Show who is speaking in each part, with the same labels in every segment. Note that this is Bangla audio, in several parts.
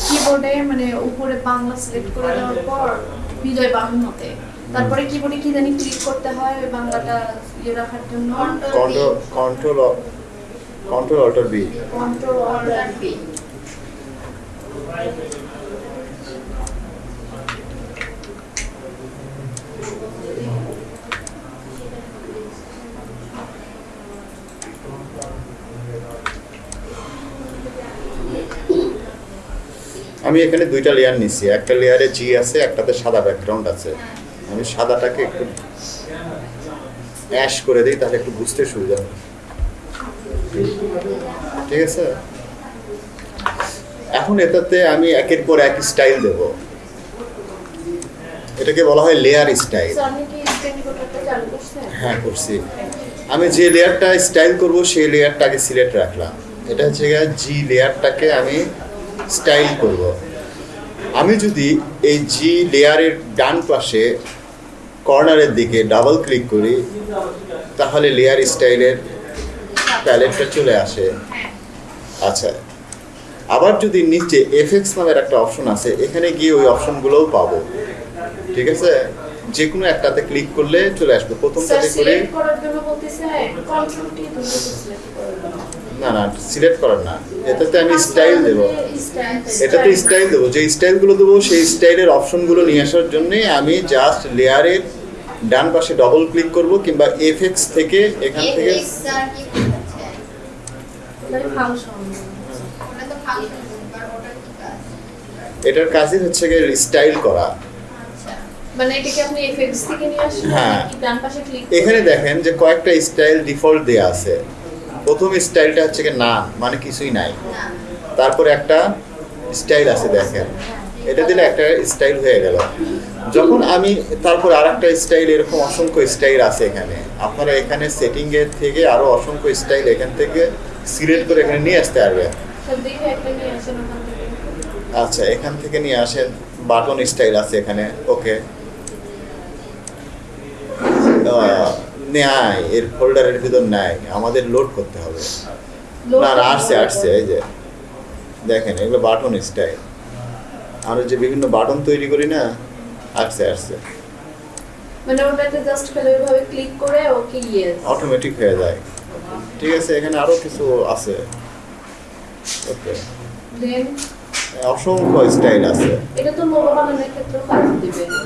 Speaker 1: কিবোর্ডে মানে উপরে বাংলা সিলেক্ট করে দেওয়ার পর বিজয় বাহান্নতে তারপরে কিবোর্ডে কি জানি ক্লিক করতে হয় ওই বাংলাটা ইয়ে রাখার জন্য।
Speaker 2: Control control control alt B
Speaker 1: control alt B
Speaker 2: আমি এখানে দুইটা লেয়ার নিছি। একটা লেয়ারে জি আছে একটাতে সাদা ব্যাকগ্রাউন্ড আছে। আমি সাদাটাকে একটু অ্যাশ করে দিই তাহলে একটু বুঝতে সুবিধা হবে ঠিক আছে? এখন এটাতে আমি একের পর এক স্টাইল দেব। এটাকে বলা হয় লেয়ার স্টাইল হ্যাঁ করছি। আমি যে লেয়ারটা স্টাইল করব সেই লেয়ারটাকে সিলেক্ট রাখলাম। এটা হচ্ছে জি লেয়ারটাকে আমি স্টাইল করব। আমি যদি এই জি লেয়ারের ডান পাশে কর্নারের দিকে ডাবল ক্লিক করি তাহলে লেয়ার স্টাইলের প্যালেটটা চলে আসে। আচ্ছা আবার যদি নিচে এফএক্স নামের একটা অপশন আছে এখানে গিয়ে ওই অপশনগুলোও পাবো। ঠিক আছে? যে কোনো একটাতে ক্লিক করলে চলে আসবে। প্রথমটাতে করে না না সিলেক্ট করার না। এটাতে আমি স্টাইল দেবো। এটাতে স্টাইল দেবো। যে স্টাইলগুলো দেবো সেই স্টাইলের অপশনগুলো নিয়ে আসার জন্যে আমি জাস্ট লেয়ারের ডান পাশে ডবল ক্লিক করব কিংবা এফএক্স থেকে এখান থেকে? এটার কাজই হচ্ছে গিয়ে স্টাইল করা।
Speaker 3: আচ্ছা।
Speaker 1: মানে এটাকে আপনি এফএক্স থেকে নিয়ে আসেন
Speaker 2: হ্যাঁ।
Speaker 1: ডান পাশে ক্লিক
Speaker 2: এখানে দেখেন যে কয়েকটা স্টাইল ডিফল্ট দেয়া আছে। প্রথম স্টাইলটা হচ্ছে কি না মানে কিছুই নাই। তারপরে একটা স্টাইল আছে দেখেন। এটা দিলে একটা স্টাইল হয়ে গেল। যখন আমি তারপর আর একটা স্টাইল এরকম অসংখ্য স্টাইল আছে এখানে। আপনারা এখানে সেটিং এর থেকে আরও অসংখ্য স্টাইল এখান থেকে সিলেক্ট করে এখানে নিয়ে আসতে পারবেন। আচ্ছা এখান থেকে নিয়ে আসেন। বাটন স্টাইল আছে এখানে। ওকে। নেয় এর ফোল্ডারের ভিতর নাই আমাদের লোড করতে হবে। না আসছে আসছে এই যে। দেখেন এগুলো বাটন স্টাইল আমরা যে বিভিন্ন বাটন তৈরি করি না আসছে আসছে।
Speaker 1: মানে ওটাতে জাস্ট খালি ওইভাবে ক্লিক করে ওকে ইয়েস
Speaker 2: অটোমেটিক হয়ে যায়। ঠিক আছে এখানে আরও কিছু আছে। ওকে
Speaker 1: দেন
Speaker 2: অসংখ্য স্টাইল আছে।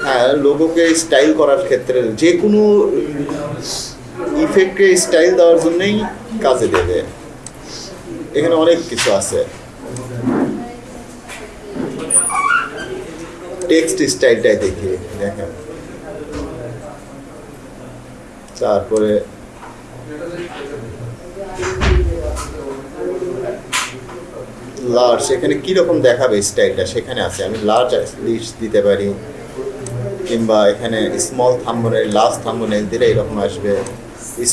Speaker 2: হ্যাঁ লোগোকে স্টাইল করার ক্ষেত্রে যে কোনো ইফেক্টকে স্টাইল দেওয়ার জন্যই কাজে দেবে। এখানে অনেক কিছু আছে। টেক্সট স্টাইলটাই দেখি দেখেন। তারপরে লার্জ এখানে কীরকম দেখাবে স্টাইলটা সেখানে আছে, আমি লার্জ লিস্ট দিতে পারি। কিংবা এখানে স্মল থাম্বনেল লার্জ থাম্বনেল দিলে এরকম আসবে।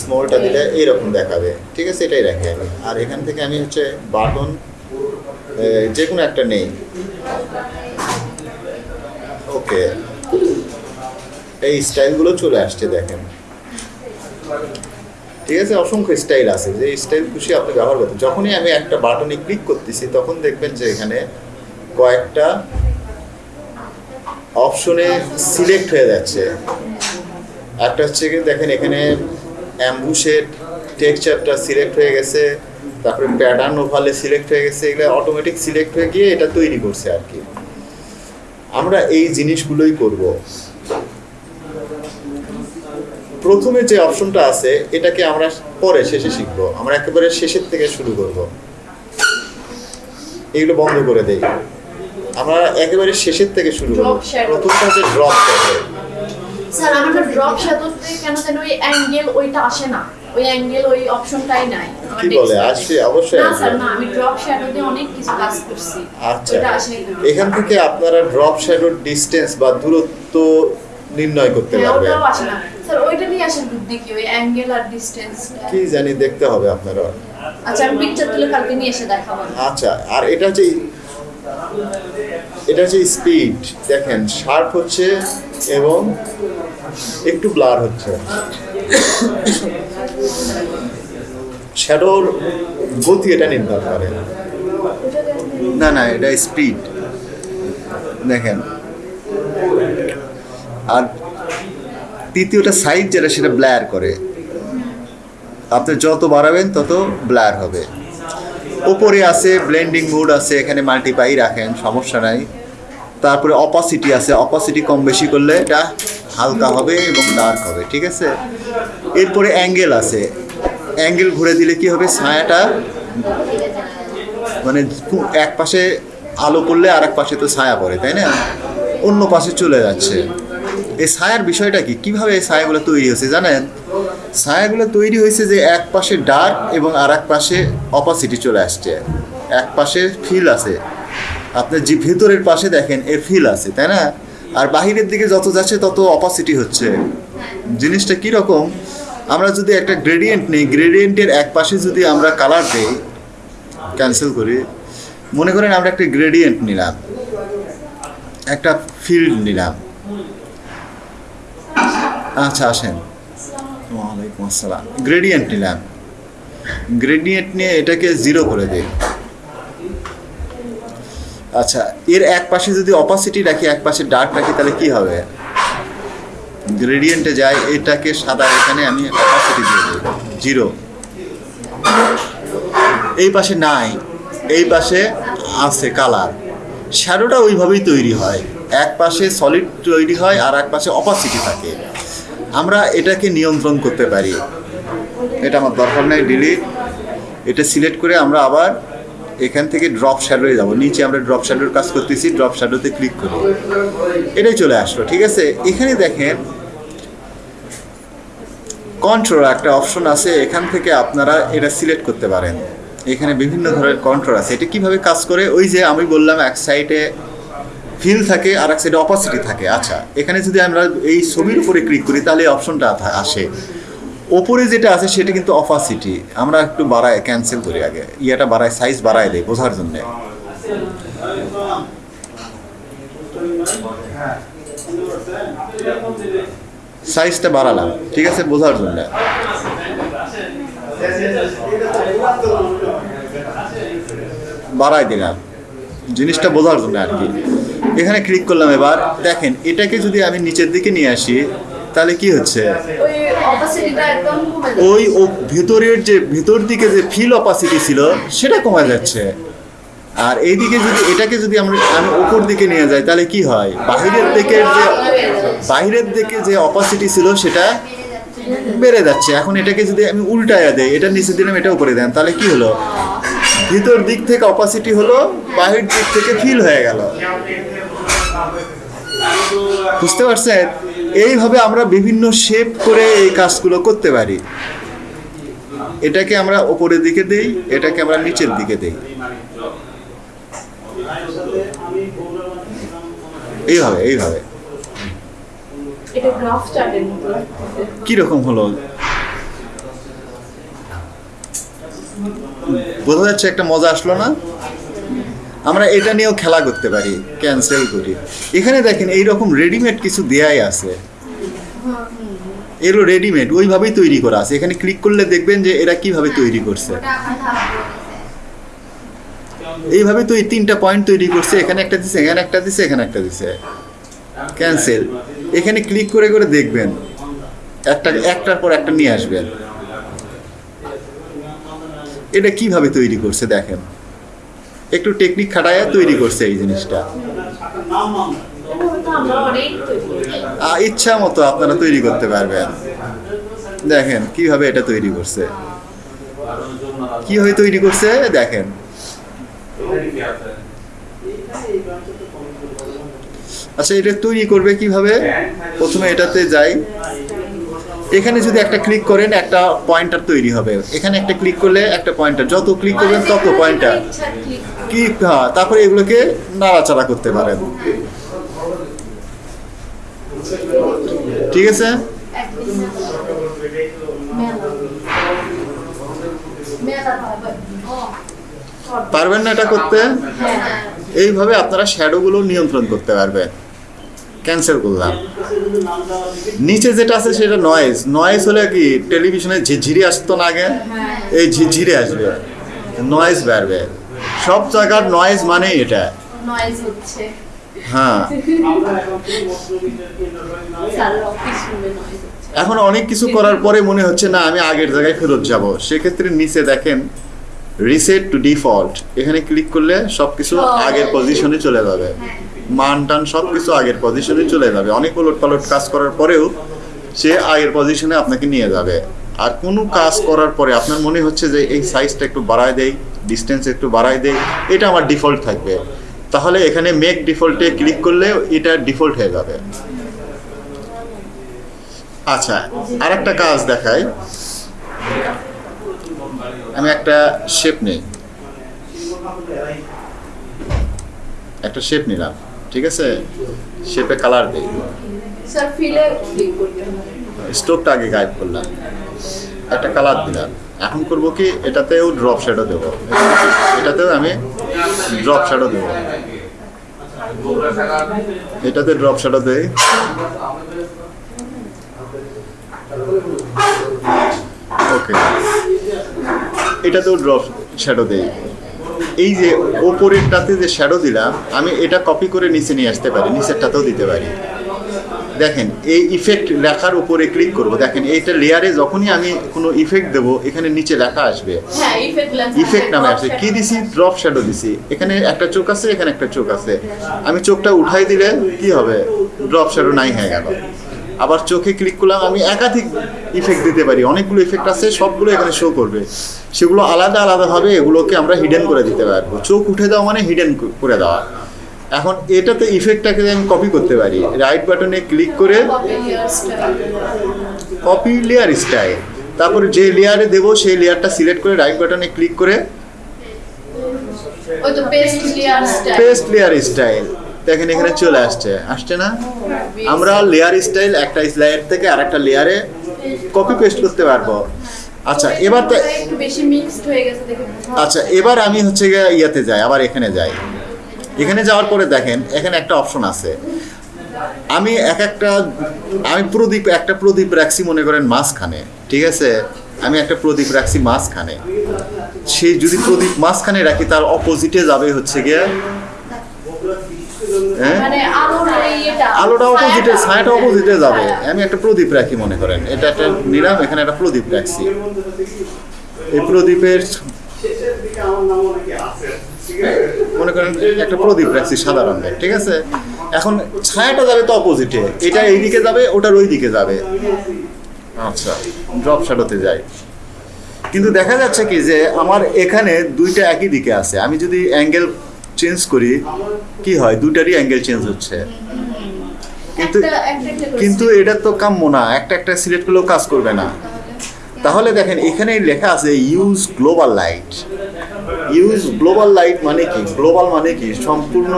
Speaker 2: স্মলটা দিলে এইরকম দেখাবে। ঠিক আছে, এটাই রাখি আমি। আর এখান থেকে আমি হচ্ছে বাটন যে কোনো একটা নেই। ওকে। এই স্টাইলগুলো চলে আসছে, দেখেন। ঠিক আছে, অসংখ্য স্টাইল আছে। যে স্টাইল খুশি আপনি ব্যবহার করতেন যখনই আমি একটা বাটনে ক্লিক করতেছি, তখন দেখবেন যে এখানে কয়েকটা অপশনে সিলেক্ট হয়ে যাচ্ছে। একটা হচ্ছে কি, দেখেন এখানে অ্যাম্বুশের টেক্সচারটা সিলেক্ট হয়ে গেছে, তারপরে প্যাটার্ন ওভালে সিলেক্ট হয়ে গেছে, এগুলো অটোমেটিক সিলেক্ট হয়ে গিয়ে এটা তৈরি করছে আর কি। আমরা এই জিনিসগুলোই করব। প্রথমে যে অপশনটা আছে এটাকে আমরা পরে শেষে শিখব। আমরা একেবারে শেষের থেকে শুরু করব। এগুলো বন্ধ করে দেই। আমরা একেবারে শেষের থেকে শুরু করব. প্রথমটা হচ্ছে ড্রপ শ্যাডো
Speaker 1: স্যার আমাদের ড্রপ শ্যাডোতে কেন যেন ওই অ্যাঙ্গেল ওইটা আসে না। ওই অ্যাঙ্গেল ওই অপশনটাই নাই। আমার
Speaker 2: কি বলে
Speaker 1: desktop-এ।
Speaker 2: অবশ্যই
Speaker 1: না স্যার না আমি ড্রপ শ্যাডোতে অনেক কিছু কাজ করছি।
Speaker 2: আচ্ছা। এখান থেকে আপনারা ড্রপ শ্যাডোর ডিস্টেন্স বা দূরত্ব নির্ণয় করতে
Speaker 1: হ্যাঁ
Speaker 2: পারবেন।
Speaker 1: স্যার ওইটা নিয়ে আসেন কি? ওই অ্যাঙ্গেল আর ডিস্টেন্স
Speaker 2: কি জানি দেখতে হবে আপনারা।
Speaker 1: আচ্ছা আমি পিকচার তুলে কালকে নিয়ে এসে দেখাবো।
Speaker 2: আচ্ছা আর এটা হচ্ছে এটা হচ্ছে স্পিড দেখেন শার্প হচ্ছে এবং একটু ব্লার হচ্ছে। শ্যাডোর গতি এটা নির্ভর করে। না না এটা স্পিড দেখেন। আর তৃতীয়টা সাইজ যেটা সেটা ব্লার করে। আপনি যত বাড়াবেন তত ব্লার হবে। ওপরে আছে, ব্লেন্ডিং মোড আছে, এখানে মাল্টিপাই রাখেন, সমস্যা নাই। তারপরে অপাসিটি আছে অপাসিটি কম বেশি করলে এটা হালকা হবে এবং ডার্ক হবে, ঠিক আছে? এরপরে অ্যাঙ্গেল আছে। অ্যাঙ্গেল ঘুরে দিলে কি হবে? ছায়াটা মানে এক পাশে আলো করলে আর এক পাশে তো ছায়া পড়ে, তাই না? অন্য পাশে চলে যাচ্ছে। এই ছায়ার বিষয়টা কি? কীভাবে এই ছায়াগুলো তৈরি হয়েছে, জানেন? ছায়াগুলো তৈরি হয়েছে যে এক পাশে ডার্ক এবং আর এক পাশে অপাসিটি চলে আসছে। এক পাশে ফিল আছে। আপনার যে ভেতরের পাশে দেখেন, এর ফিল আছে, তাই না? আর বাহিরের দিকে যত যাচ্ছে, তত অপাসিটি হচ্ছে। জিনিসটা কীরকম আমরা যদি একটা গ্রেডিয়েন্ট নিই গ্রেডিয়েন্টের এক পাশে যদি আমরা কালার দিই ক্যান্সেল করি, মনে করেন আমরা একটা গ্রেডিয়েন্ট নিলাম, একটা ফিল্ড নিলাম। আচ্ছা আসেন। ওয়ালাইকুম আসসালাম। গ্রেডিয়েন্ট নিলাম। গ্রেডিয়েন্ট নিয়ে এটাকে জিরো করে দিই। আচ্ছা এর এক পাশে যদি অপাসিটি রাখি, এক পাশে ডার্ক রাখি, তাহলে কি হবে? গ্রেডিয়েন্টে যাই, এটাকে সাদা এখানে আমি অপাসিটি দিয়ে দিই। জিরো। এই পাশে নাই, এই পাশে আছে কালার শ্যাডোটা ওইভাবেই তৈরি হয়। এক পাশে সলিড তৈরি হয়, আর এক পাশে অপাসিটি থাকে। আমরা এটাকে নিয়ন্ত্রণ করতে পারি। এটা আমার দরকার নাই ডিলিট এটা সিলেক্ট করে আমরা আবার এখান থেকে ড্রপ শ্যাডোয়ে যাব। নিচে আমরা ড্রপ শ্যাডোর কাজ করতেছি ড্রপ শ্যাডোতে ক্লিক করি। এটাই চলে আসলো, ঠিক আছে? এখানে দেখেন কন্ট্রোল একটা অপশন আছে, এখান থেকে আপনারা এটা সিলেক্ট করতে পারেন। এখানে বিভিন্ন ধরনের কন্ট্রোল আছে। এটা কীভাবে কাজ করে? ওই যে আমি বললাম এক সাইডে ফিল থাকে আর এক সাইডে অপাসিটি থাকে। আচ্ছা এখানে যদি আমরা এই ছবির উপরে ক্লিক করি, তাহলে এই অপশনটা আসে। ওপরে যেটা আছে, সেটা কিন্তু অপাসিটি আমরা একটু বাড়ায় ক্যান্সেল করি আগে। ইয়েটা বাড়ায় সাইজ বাড়ায় দেয় বোঝার জন্যে। সাইজটা বাড়ালাম, ঠিক আছে? বোঝার জন্য। বাড়াই দিলাম। জিনিসটা বোঝার জন্য আর কি। এখানে ক্লিক করলাম এবার। দেখেন এটাকে যদি আমি নিচের দিকে নিয়ে আসি তাহলে কি হচ্ছে?
Speaker 1: ওই
Speaker 2: ও ভেতরের যে ভেতর দিকে যে ফিল অপাসিটি ছিল সেটা কমে যাচ্ছে। আর এইদিকে যদি এটাকে যদি আমরা আমি উপর দিকে নিয়ে যাই তাহলে কি হয়? বাহিরের দিকের যে বাহিরের দিকে যে অপাসিটি ছিল সেটা বেড়ে যাচ্ছে। এখন এটাকে যদি আমি উল্টায়া দেই এটা নিচে দিলাম এটা উপরে দেন তাহলে কি হলো? ভিতর দিক থেকে অপাসিটি হলো বাহির দিক থেকে ফিল হয়ে গেল। বুঝতে পারছেন? এইভাবে আমরা বিভিন্ন শেপ করে এই কাজগুলো করতে পারি। এটাকে আমরা ওপরের দিকে দেই এটাকে আমরা নিচের দিকে দেই। এইভাবে এইভাবে। কীরকম হলো? বোঝা যাচ্ছে একটা মজা আসলো না? আমরা এটা নিয়েও খেলা করতে পারি ক্যান্সেল করি। এখানে দেখেন এইরকম রেডিমেড কিছু দেয়াই আছে। এরও রেডিমেড ওইভাবেই তৈরি করা আছে। এখানে ক্লিক করলে দেখবেন যে এরা কীভাবে তৈরি করছে। এইভাবে তো এই তিনটা পয়েন্ট তৈরি করছে, এখানে একটা দিছে, এখানে একটা দিছে, এখানে একটা দিছে। ক্যান্সেল এখানে ক্লিক করে করে দেখবেন। একটা, একটার পর একটা নিয়ে আসবেন। এটা কীভাবে তৈরি করছে দেখেন? একটু টেকনিক খাটায় তৈরি করছে এই জিনিসটা। ইচ্ছা মতো আপনারা তৈরি করতে পারবেন। দেখেন কীভাবে এটা তৈরি করছে। কীভাবে তৈরি করছে, দেখেন। আচ্ছা এটা তৈরি করবে কীভাবে? প্রথমে এটাতে যাই। এখানে যদি একটা ক্লিক করেন একটা পয়েন্টার তৈরি হবে। এখানে একটা ক্লিক করলে একটা পয়েন্টার যত ক্লিক করবেন তত পয়েন্টার কি হ্যাঁ তারপরে এগুলোকে নাড়াচাড়া করতে পারেন। ঠিক আছে? পারবেন না এটা করতে?
Speaker 1: হ্যাঁ
Speaker 2: এইভাবে আপনারা শ্যাডোগুলো নিয়ন্ত্রণ করতে পারবেন। ক্যান্সেল করলাম। নিচে যেটা আছে সেটা নয়েজ নয়েজ হলে কি টেলিভিশনে ঝিরঝিরি আসতো না আগে?
Speaker 1: হ্যাঁ।
Speaker 2: এই ঝিরঝিরে আসবে। নয়েজ বাড়বে। সব জায়গার নয়েজ মানে এটা। হ্যাঁ। এখন অনেক কিছু করার পরে মনে হচ্ছে না আমি আগের জায়গায় ফেরত যাব। সেক্ষেত্রে নিচে দেখেন রিসেট টু ডিফল্ট এখানে ক্লিক করলে সব কিছু আগের পজিশনে চলে যাবে। মান টান সব কিছু আগের পজিশনে চলে যাবে। অনেক উলট পালট কাজ করার পরেও সে আগের পজিশনে আপনাকে নিয়ে যাবে। আর কোনো কাজ করার পরে আপনার মনে হচ্ছে যে এই সাইজটা একটু বাড়ায় দেই ডিস্টেন্স একটু বাড়ায় দেই, এটা আমার ডিফল্ট থাকবে। তাহলে এখানে মেক ডিফল্টে ক্লিক করলে এটা ডিফল্ট হয়ে যাবে। আচ্ছা আর একটা কাজ দেখাই। আমি একটা শেপ নেই। একটা শেপ নিলাম। ঠিক আছে? শেপে কালার দেই। স্টোভটা আগে গায়েব করলাম। একটা কালার দিলাম। এখন করব কি এটাতেও ড্রপ শ্যাডো দেব। এটাতেও আমি ড্রপ শ্যাডো দেব। এটাতে ড্রপ শ্যাডো দেই। ওকে এটাতেও ড্রপ শ্যাডো দেই। এই যে ওপরেরটাতে যে শ্যাডো দিলাম আমি এটা কপি করে নিচে নিয়ে আসতে পারি নিচেরটাতেও দিতে পারি। দেখেন এই ইফেক্ট লেখার উপরে ক্লিক করব। দেখেন এইটা লেয়ারে যখনই আমি কোনো ইফেক্ট দেবো এখানে নিচে লেখা আসবে।
Speaker 1: হ্যাঁ ইফেক্ট
Speaker 2: ইফেক্ট নামে আসে কি দিছি? ড্রপ শ্যাডো দিছি। এখানে একটা চোখ আছে এখানে একটা চোখ আছে। আমি চোখটা উঠাই দিলে কি হবে? ড্রপ শ্যাডো নাই হয়ে গেল। আবার চোখে ক্লিক করলাম আমি একাধিক ইফেক্ট দিতে পারি। অনেকগুলো ইফেক্ট আছে সবগুলো এখানে শো করবে। সেগুলো আলাদা আলাদাভাবে এগুলোকে আমরা হিডেন করে দিতে পারব। চোখ উঠে দেওয়া মানে হিডেন করে দেওয়া। এখন এটাতে ইফেক্টটাকে আমি কপি করতে পারি। রাইট বাটনে ক্লিক করে
Speaker 1: কপি
Speaker 2: লেয়ার স্টাইল তারপর যে লেয়ারে দেবো সেই লেয়ারটা সিলেক্ট করে রাইট বাটনে ক্লিক করে
Speaker 1: পেস্ট লেয়ার স্টাইল
Speaker 2: দেখেন এখানে চলে আসছে। আসছে না? আমরা লেয়ার স্টাইল একটা লেয়ার থেকে আরেকটা লেয়ারে কপি পেস্ট করতে পারব। আচ্ছা এবার তো
Speaker 1: একটু বেশি মিক্সড হয়ে গেছে দেখে
Speaker 2: আচ্ছা এবার আমি হচ্ছে গিয়ে ইয়াতে যাই আবার এখানে যাই। এখানে যাওয়ার পরে দেখেন এখানে একটা অপশন আছে। আমি এক একটা আমি প্রদীপ একটা প্রদীপ রাখছি মনে করেন মাঝখানে ঠিক আছে? আমি একটা প্রদীপ রাখছি মাঝখানে। সেই যদি প্রদীপ মাঝখানে রাখি তার অপোজিটে যাবে হচ্ছে গিয়ে হ্যাঁ
Speaker 1: মানে আলোর এই এটা
Speaker 2: আলোটা অপোজিটে ছায়াটা অপোজিটে যাবে। আমি একটা প্রদীপ রাখি মনে করেন। এটা একটা নিলাম এখানে একটা প্রদীপ রাখছি। এই প্রদীপের মনে করেন একটা প্রদীপ রাখছি সাদা রঙের ঠিক আছে? এখন ছায়াটা যাবে তো অপোজিটে এটা এই দিকে যাবে ওটার ওই দিকে যাবে। আচ্ছা ড্রপ শ্যাডোতে যাই। কিন্তু দেখা যাচ্ছে কি যে আমার এখানে দুইটা একই দিকে আছে। আমি যদি অ্যাঙ্গেল চেঞ্জ করি কি হয়? দুটারই অ্যাঙ্গেল চেঞ্জ হচ্ছে। কিন্তু কিন্তু এটা তো কাম্য না। একটা একটা সিলেক্ট করলেও কাজ করবে না। তাহলে দেখেন এখানে লেখা আছে use global light use global light মানে কি? গ্লোবাল মানে কি? সম্পূর্ণ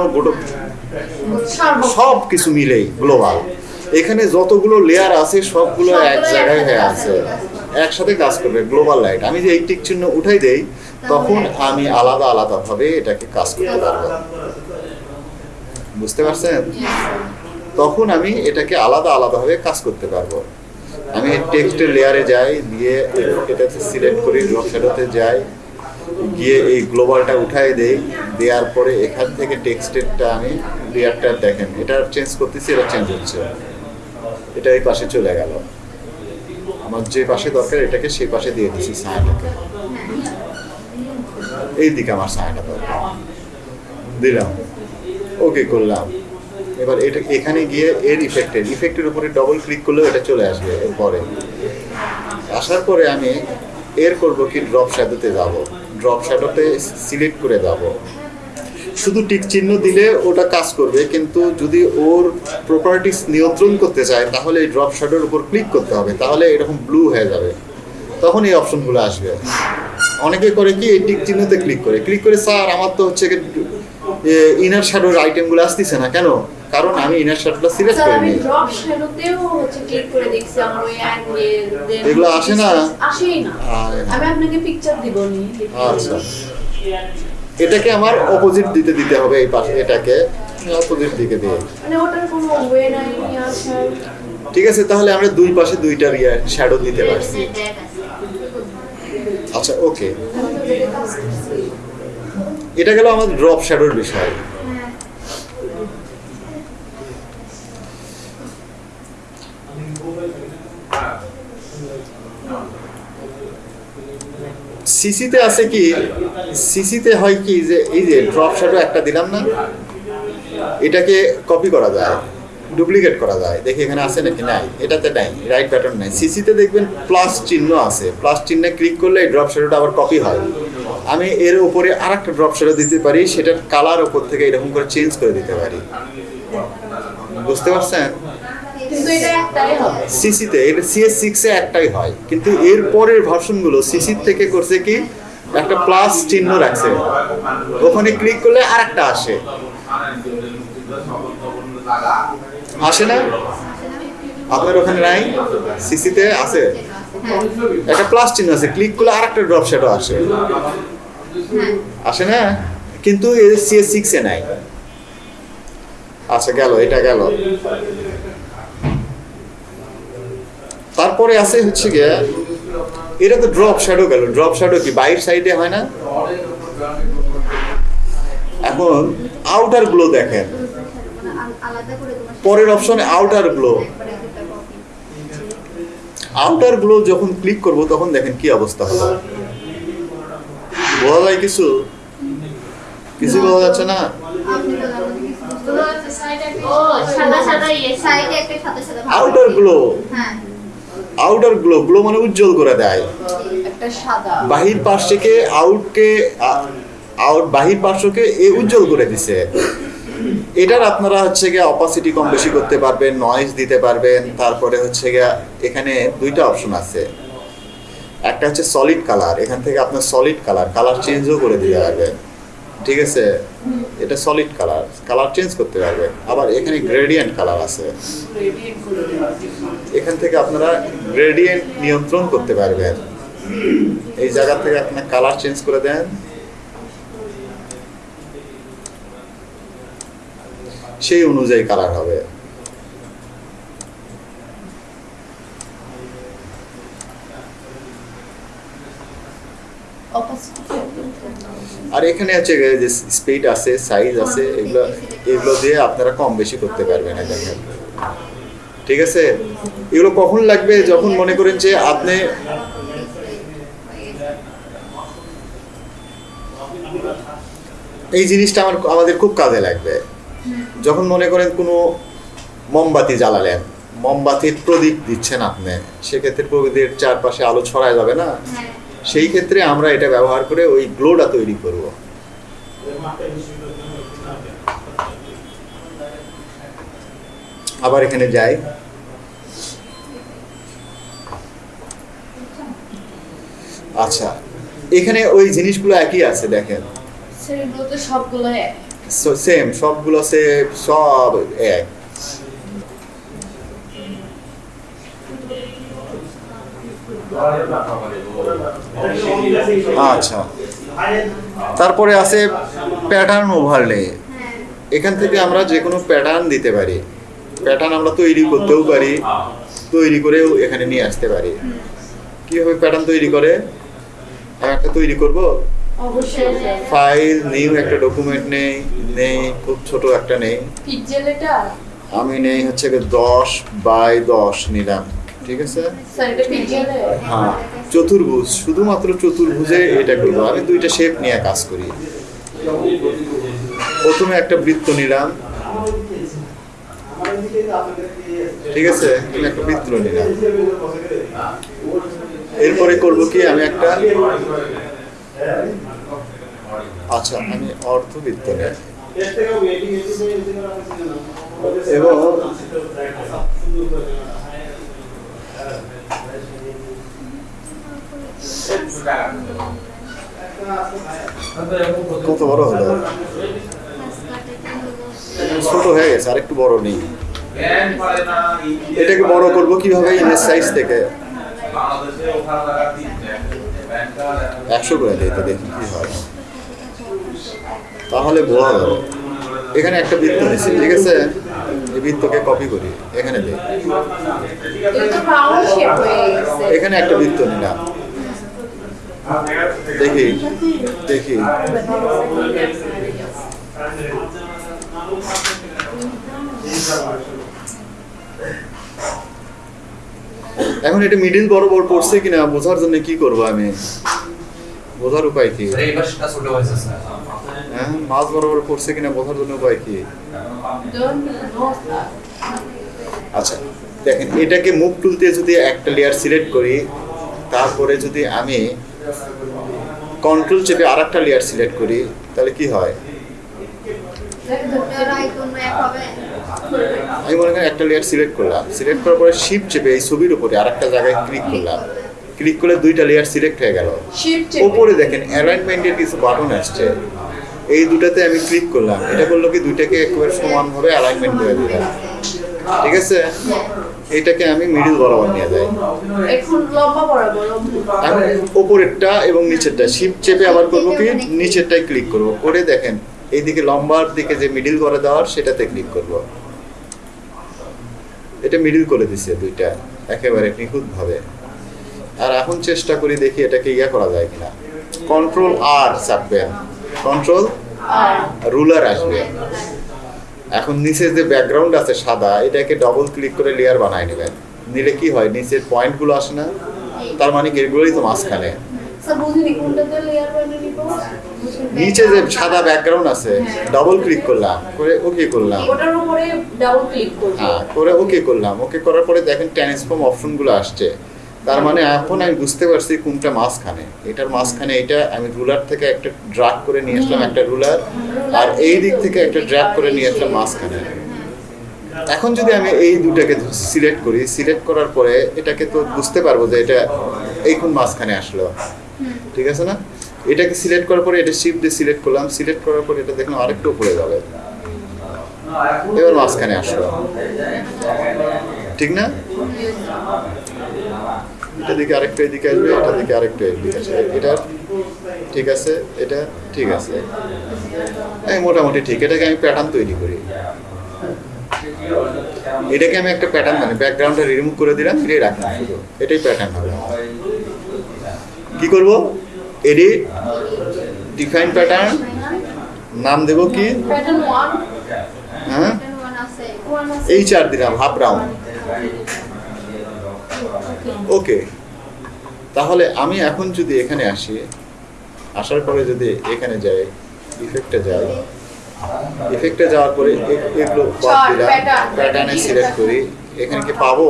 Speaker 2: সব কিছু মিলেই গ্লোবাল এখানে যতগুলো লেয়ার আছে সবগুলো এক জায়গায় হয়ে আছে। একসাথে কাজ করবে গ্লোবাল লাইট আমি যে এই টিক চিহ্ন উঠাই দেই তখন আমি আলাদা আলাদা ভাবে এটাকে কাজ করতে পারব। বুঝতে পারছেন? তখন আমি এটাকে আলাদা আলাদাভাবে কাজ করতে পারব। আমি টেক্সটের লেয়ারে যাই, দিয়ে এটাতে সিলেক্ট করি ড্রপ যাই, গিয়ে এই গ্লোবালটা উঠাই দেই, দেওয়ার পরে এখান থেকে টেক্সটেরটা আমি লেয়ারটা দেখেন। এটা চেঞ্জ করতেছি, এটা চেঞ্জ হচ্ছে। এটা এই পাশে চলে গেল। আমার যে পাশে দরকার, এটাকে সেই পাশে দিয়ে দিচ্ছি ছায়াটাকে এই দিকে আমার ছায়াটা দরকার দিলাম। ওকে করলাম। এবার এটা এখানে গিয়ে এর ইফেক্টের ইফেক্টের উপরে ডবল ক্লিক করলেও এটা চলে আসবে এরপরে আসার পরে আমি এর করব কি ড্রপ শ্যাডোতে যাব। ড্রপ শ্যাডোতে সিলেক্ট করে যাব। শুধু টিক চিহ্ন দিলে ওটা কাজ করবে, কিন্তু যদি ওর প্রপার্টিস নিয়ন্ত্রণ করতে চায়, তাহলে এই ড্রপ শ্যাডোর উপর ক্লিক করতে হবে। তাহলে এরকম ব্লু হয়ে যাবে। তখন এই অপশনগুলো আসবে। অনেকে করে কি এই টিক চিহ্নতে ক্লিক করে। ক্লিক করে স্যার আমার তো হচ্ছে ইনার শ্যাডোর আইটেমগুলো আসতেছে না কেন? কারণ আমি ইনার শ্যাডোটা সিলেক্ট করিনি। এগুলো আসে না?
Speaker 1: আসেই না। আমি আপনাকে পিকচার দিব নি
Speaker 2: আচ্ছা। এটাকে আমার অপোজিট দিতে দিতে হবে এই পাশে এটাকে। অপোজিট দিকে দিয়ে।
Speaker 1: মানে ওটার কোনো ওয়ে নাই নিয়ে
Speaker 2: ঠিক আছে তাহলে আমরা দুই পাশে দুইটা ইয়ে শ্যাডো দিতে পারছি। আচ্ছা ওকে এটা গেল আমাদের ড্রপ শ্যাডোর বিষয়। সিসিতে আছে কি? সিসিতে হয় কি যে, এই যে ড্রপ শ্যাডো একটা দিলাম না? এটাকে কপি করা যায়। ডুপ্লিকেট করা যায়। দেখি এখানে আছে নাকি নাই? এটাতে নাই রাইট প্যাটার্ন নাই। সিসিতে দেখবেন প্লাস চিহ্ন আছে। প্লাস চিহ্নে ক্লিক করলে এই ড্রপ শ্যাডোটা আবার কপি হয়। আমি এর উপরে আর একটা ড্রপ শ্যাডো দিতে পারি সেটার কালার উপর থেকে এরকম করে চেঞ্জ করে দিতে পারি। বুঝতে পারছেন?
Speaker 1: কিন্তু এটা একটাই হবে।
Speaker 2: সিসিতে এটা সিএস সিক্সে একটাই হয়। কিন্তু এর পরের ভার্সনগুলো সিসি থেকে করছে কি? একটা প্লাস চিহ্ন রাখছে। ওখানে ক্লিক করলে আর একটা আসে। আসে না? আপনার ওখানে নাই? সিসিতে আছে? একটা প্লাস চিহ্ন আছে ক্লিক করলে আর একটা ড্রপ শ্যাডো আসে। আসে না? কিন্তু সিএস সিক্সে নাই। আচ্ছা গেল, এটা গেল। তারপরে আছে হচ্ছে গিয়ে, এটা তো ড্রপ শ্যাডো গেল। ড্রপ শ্যাডো কি বাইর সাইডে হয় না? এখন আউটার গ্লো দেখেন। পরের অপশনে আউটার গ্লো আউটার গ্লো যখন ক্লিক করব তখন দেখেন কি অবস্থা হবে বোঝা যায় কিছু? কিছু বোঝা যাচ্ছে না? আউটার। গ্লো
Speaker 3: হ্যাঁ।
Speaker 2: আউটার গ্লো গ্লো মানে উজ্জ্বল করে দেয়। বাহির পার্শ্বকে আউটকে আউট বাহির পার্শ্বকে এ উজ্জ্বল করে দিছে। এটার আপনারা হচ্ছে গিয়ে অপাসিটি কম বেশি করতে পারবেন নয়েজ দিতে পারবেন, তারপরে হচ্ছে গিয়ে এখানে দুইটা অপশন আছে। একটা হচ্ছে সলিড কালার এখান থেকে আপনার সলিড কালার কালার চেঞ্জও করে দিতে পারবেন। ঠিক আছে? এটা সলিড কালার কালার চেঞ্জ করতে পারবেন। আবার এখানে গ্রেডিয়েন্ট কালার আছে। এখান থেকে আপনারা গ্রেডিয়েন্ট নিয়ন্ত্রণ করতে পারবেন। এই জায়গা থেকে আপনার কালার চেঞ্জ করে দেন। সেই অনুযায়ী কালার হবে। আর এখানে হচ্ছে যে স্পিড আছে সাইজ আছে, এগুলো এগুলো দিয়ে আপনারা কম বেশি করতে পারবেন দেখেন। ঠিক আছে? এগুলো কখন লাগবে যখন মনে করেন যে আপনি এই জিনিসটা আমার, আমাদের খুব কাজে লাগবে। যখন মনে করেন কোনো মোমবাতি জ্বালালেন মোমবাতির প্রদীপ দিচ্ছেন আপনি সেক্ষেত্রে প্রদীপের চারপাশে আলো ছড়ায় যাবে না?
Speaker 3: হ্যাঁ।
Speaker 2: সেই ক্ষেত্রে আমরা এটা ব্যবহার করে ওই গ্লোটা তৈরি করব। আবার এখানে যাই। আচ্ছা এখানে ওই জিনিসগুলো একই আছে দেখেন।
Speaker 1: সবগুলো
Speaker 2: সেম সবগুলো সে, সব এক। আচ্ছা। তারপরে আছে প্যাটার্ন ওভারলে এখান থেকে আমরা যে কোনো প্যাটার্ন দিতে পারি। প্যাটার্ন আমরা তৈরি করতেও পারি। তৈরি করেও এখানে নিয়ে আসতে পারি। কীভাবে প্যাটার্ন তৈরি করে? একটা তৈরি করব? ফাইল নিউ একটা ডকুমেন্ট নেই নেই খুব ছোট একটা নেই। আমি নেই হচ্ছে দশ বাই দশ নিলাম ঠিক আছে? হ্যাঁ চতুর্ভুজ শুধুমাত্র চতুর্ভুজে এটা করব। আমি দুইটা শেপ নিয়ে কাজ করি। প্রথমে একটা বৃত্ত নিলাম। ঠিক আছে? একটা বৃত্ত নিলাম। এরপরে করব কি? আমি একটা আচ্ছা আমি নেই এবং কত বড় হলো? ছোট হয়ে গেছে আরেকটু বড় নেই। এটাকে বড় করব কীভাবে? ইমেজ সাইজ থেকে। একশো করে দিই তো দেখি কি হয়? তাহলে বোঝা এখানে একটা বৃত্ত নিচ্ছি ঠিক আছে? এই বৃত্তকে কপি করি, এখানে এখানে একটা বৃত্ত নিলাম। দেখি দেখি। এখন এটা মিডিল বরাবর পড়ছে কিনা বোঝার জন্য কি করব আমি? বোঝার উপায় কি? হ্যাঁ মাছ বরাবর পড়ছে কিনা বোঝার জন্য উপায় কি? আচ্ছা দেখেন এটাকে মুখ তুলতে যদি একটা লেয়ার সিলেক্ট করি তারপরে যদি আমি কন্ট্রোল চেপে আর একটা লেয়ার সিলেক্ট করি তাহলে কি হয়? আমি মনে করেন একটা লেয়ার সিলেক্ট করলাম। সিলেক্ট করার পরে শিপ চেপে এই ছবির উপরে আর একটা জায়গায় ক্লিক করলাম। ক্লিক করলে দুইটা লেয়ার সিলেক্ট হয়ে গেল। ওপরে দেখেন অ্যালাইনমেন্টের কিছু বাটন আসছে। এই দুটাতে আমি ক্লিক করলাম। এটা করল কি দুইটাকে একেবারে সমানভাবে অ্যালাইনমেন্ট করে দিলাম। ঠিক আছে? এটাকে আমি মিডিল বরাবর নিয়ে যাই।
Speaker 1: এখন লম্বা বরাবর লম্বা।
Speaker 2: এখন ওপরেরটা এবং নিচেরটা শিপ চেপে আবার করব কি? নিচেরটাই ক্লিক করব। করে দেখেন এইদিকে লম্বার দিকে যে মিডিল করে দেওয়ার সেটাতে ক্লিক করব। এটা মিডিল করে দিছে দুইটা একেবারে নিখুঁত ভাবে আর এখন চেষ্টা করি দেখি এটাকে ইয়া করা যায় কিনা। কন্ট্রোল আর চাপবেন কন্ট্রোল রুলার আসবে। এখন নিচের যে ব্যাকগ্রাউন্ড আছে সাদা এটাকে ডবল ক্লিক করে লেয়ার বানায় নেবেন। নিলে কি হয় নিচের পয়েন্টগুলো আসে না। তার মানে এগুলোই তো মাঝখানে। নিচে যে সাদা ব্যাকগ্রাউন্ড আছে ডবল ক্লিক করলাম করে ওকে করলাম।
Speaker 1: ওটার উপরে ডাবল ক্লিক করব
Speaker 2: হ্যাঁ করে ওকে করলাম। ওকে করার পরে দেখেন ট্রান্সফর্ম অপশনগুলো আসছে। তার মানে এখন আমি বুঝতে পারছি কোনটা মাঝখানে। এটার মাঝখানে এটা আমি রুলার থেকে একটা ড্রাগ করে নিয়ে আসলাম একটা রুলার আর এই দিক থেকে একটা ড্রাগ করে নিয়ে আসলাম মাঝখানে। এখন যদি আমি এই দুটাকে সিলেক্ট করি সিলেক্ট করার পরে এটাকে তো বুঝতে পারব যে এটা এই কোন মাঝখানে আসলো। ঠিক আছে না? এটাকে সিলেক্ট করার পরে এটা শিফট দিয়ে সিলেক্ট করলাম। সিলেক্ট করার পরে এটা দেখলাম আরেকটু উপরে যাবে। এবার মাঝখানে আসলো। ঠিক না? এটা দিকে আরেকটা এদিকে আসবে, এটা দিকে আরেকটা এদিকে আসবে। এটা ঠিক আছে, এটা ঠিক আছে। এই মোটামুটি ঠিক। এটাকে আমি প্যাটার্ন তৈরি করি। এটাকে আমি একটা প্যাটার্ন মানে ব্যাকগ্রাউন্ডটা রিমুভ করে দিলাম ফিরে রাখলাম এটাই প্যাটার্ন হবে। কি করব? এডিট ডিফাইন প্যাটার্ন নাম দেব কি? হ্যাঁ? এই চার দিলাম হাফ রাউন্ড ওকে তাহলে আমি এখন যদি এখানে আসি আসার পরে যদি এখানে যাই ইফেক্টে যাই ইফেক্টে যাওয়ার পরে এগুলো বাদ দিলাম প্যাটার্নে সিলেক্ট করি। এখানে কি পাবো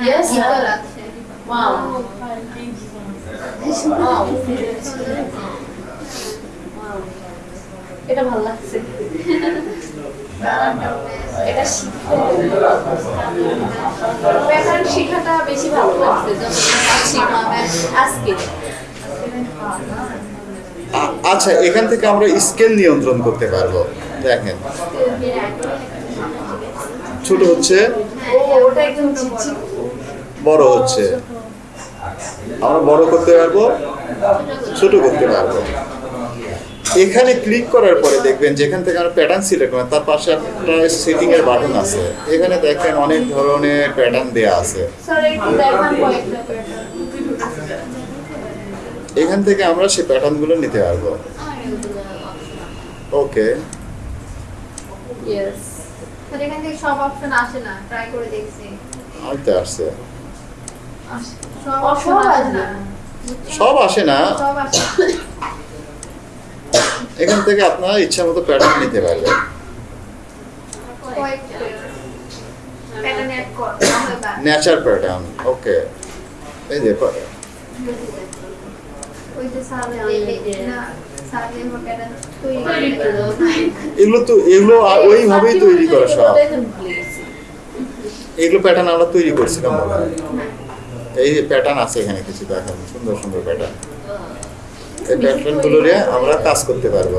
Speaker 1: Yes, sir.
Speaker 3: ইকুয়াল আছে
Speaker 1: ওয়াও ওয়াও এটা ভালো লাগছে। এটা প্যাটার্ন শেখাটা বেশি ভালো লাগছে আজকে।
Speaker 2: আচ্ছা এখান থেকে আমরা স্কেল নিয়ন্ত্রণ করতে পারব। দেখেন। ছোট হচ্ছে।
Speaker 1: চিকচিক
Speaker 2: বড় হচ্ছে। আমরা বড় করতে পারব ছোট করতে পারব। এখানে ক্লিক করার পরে দেখবেন যেখান থেকে আমরা প্যাটার্ন সিলেক্ট করেন তার পাশে একটা সেটিং এর বাটন আছে। এখানে দেখেন অনেক ধরনের প্যাটার্ন দেয়া আছে। এখান থেকে আমরা সেই প্যাটার্নগুলো নিতে পারব। ওকে
Speaker 1: ইয়েস
Speaker 3: স্যার এখান থেকে সব অপশন আসে না ট্রাই করে দেখছি।
Speaker 2: আনতে আসছে।
Speaker 3: সব আসে না।
Speaker 2: এখান থেকে আপনারা ইচ্ছা মতো প্যাটার্ন নিতে পারবেন।
Speaker 3: কয়েকটা প্যাটার্ন আমরা
Speaker 2: ওকে এই যে। এগুলো তো এগুলো ওইভাবেই তৈরি করা সব। এগুলো প্যাটার্ন আমরা তৈরি করছিলাম মনে হয়। এই প্যাটার্ন আছে এখানে কিছু, দেখেন, সুন্দর সুন্দর প্যাটার্ন এই প্যাটার্নগুলো নিয়ে আমরা কাজ করতে পারব।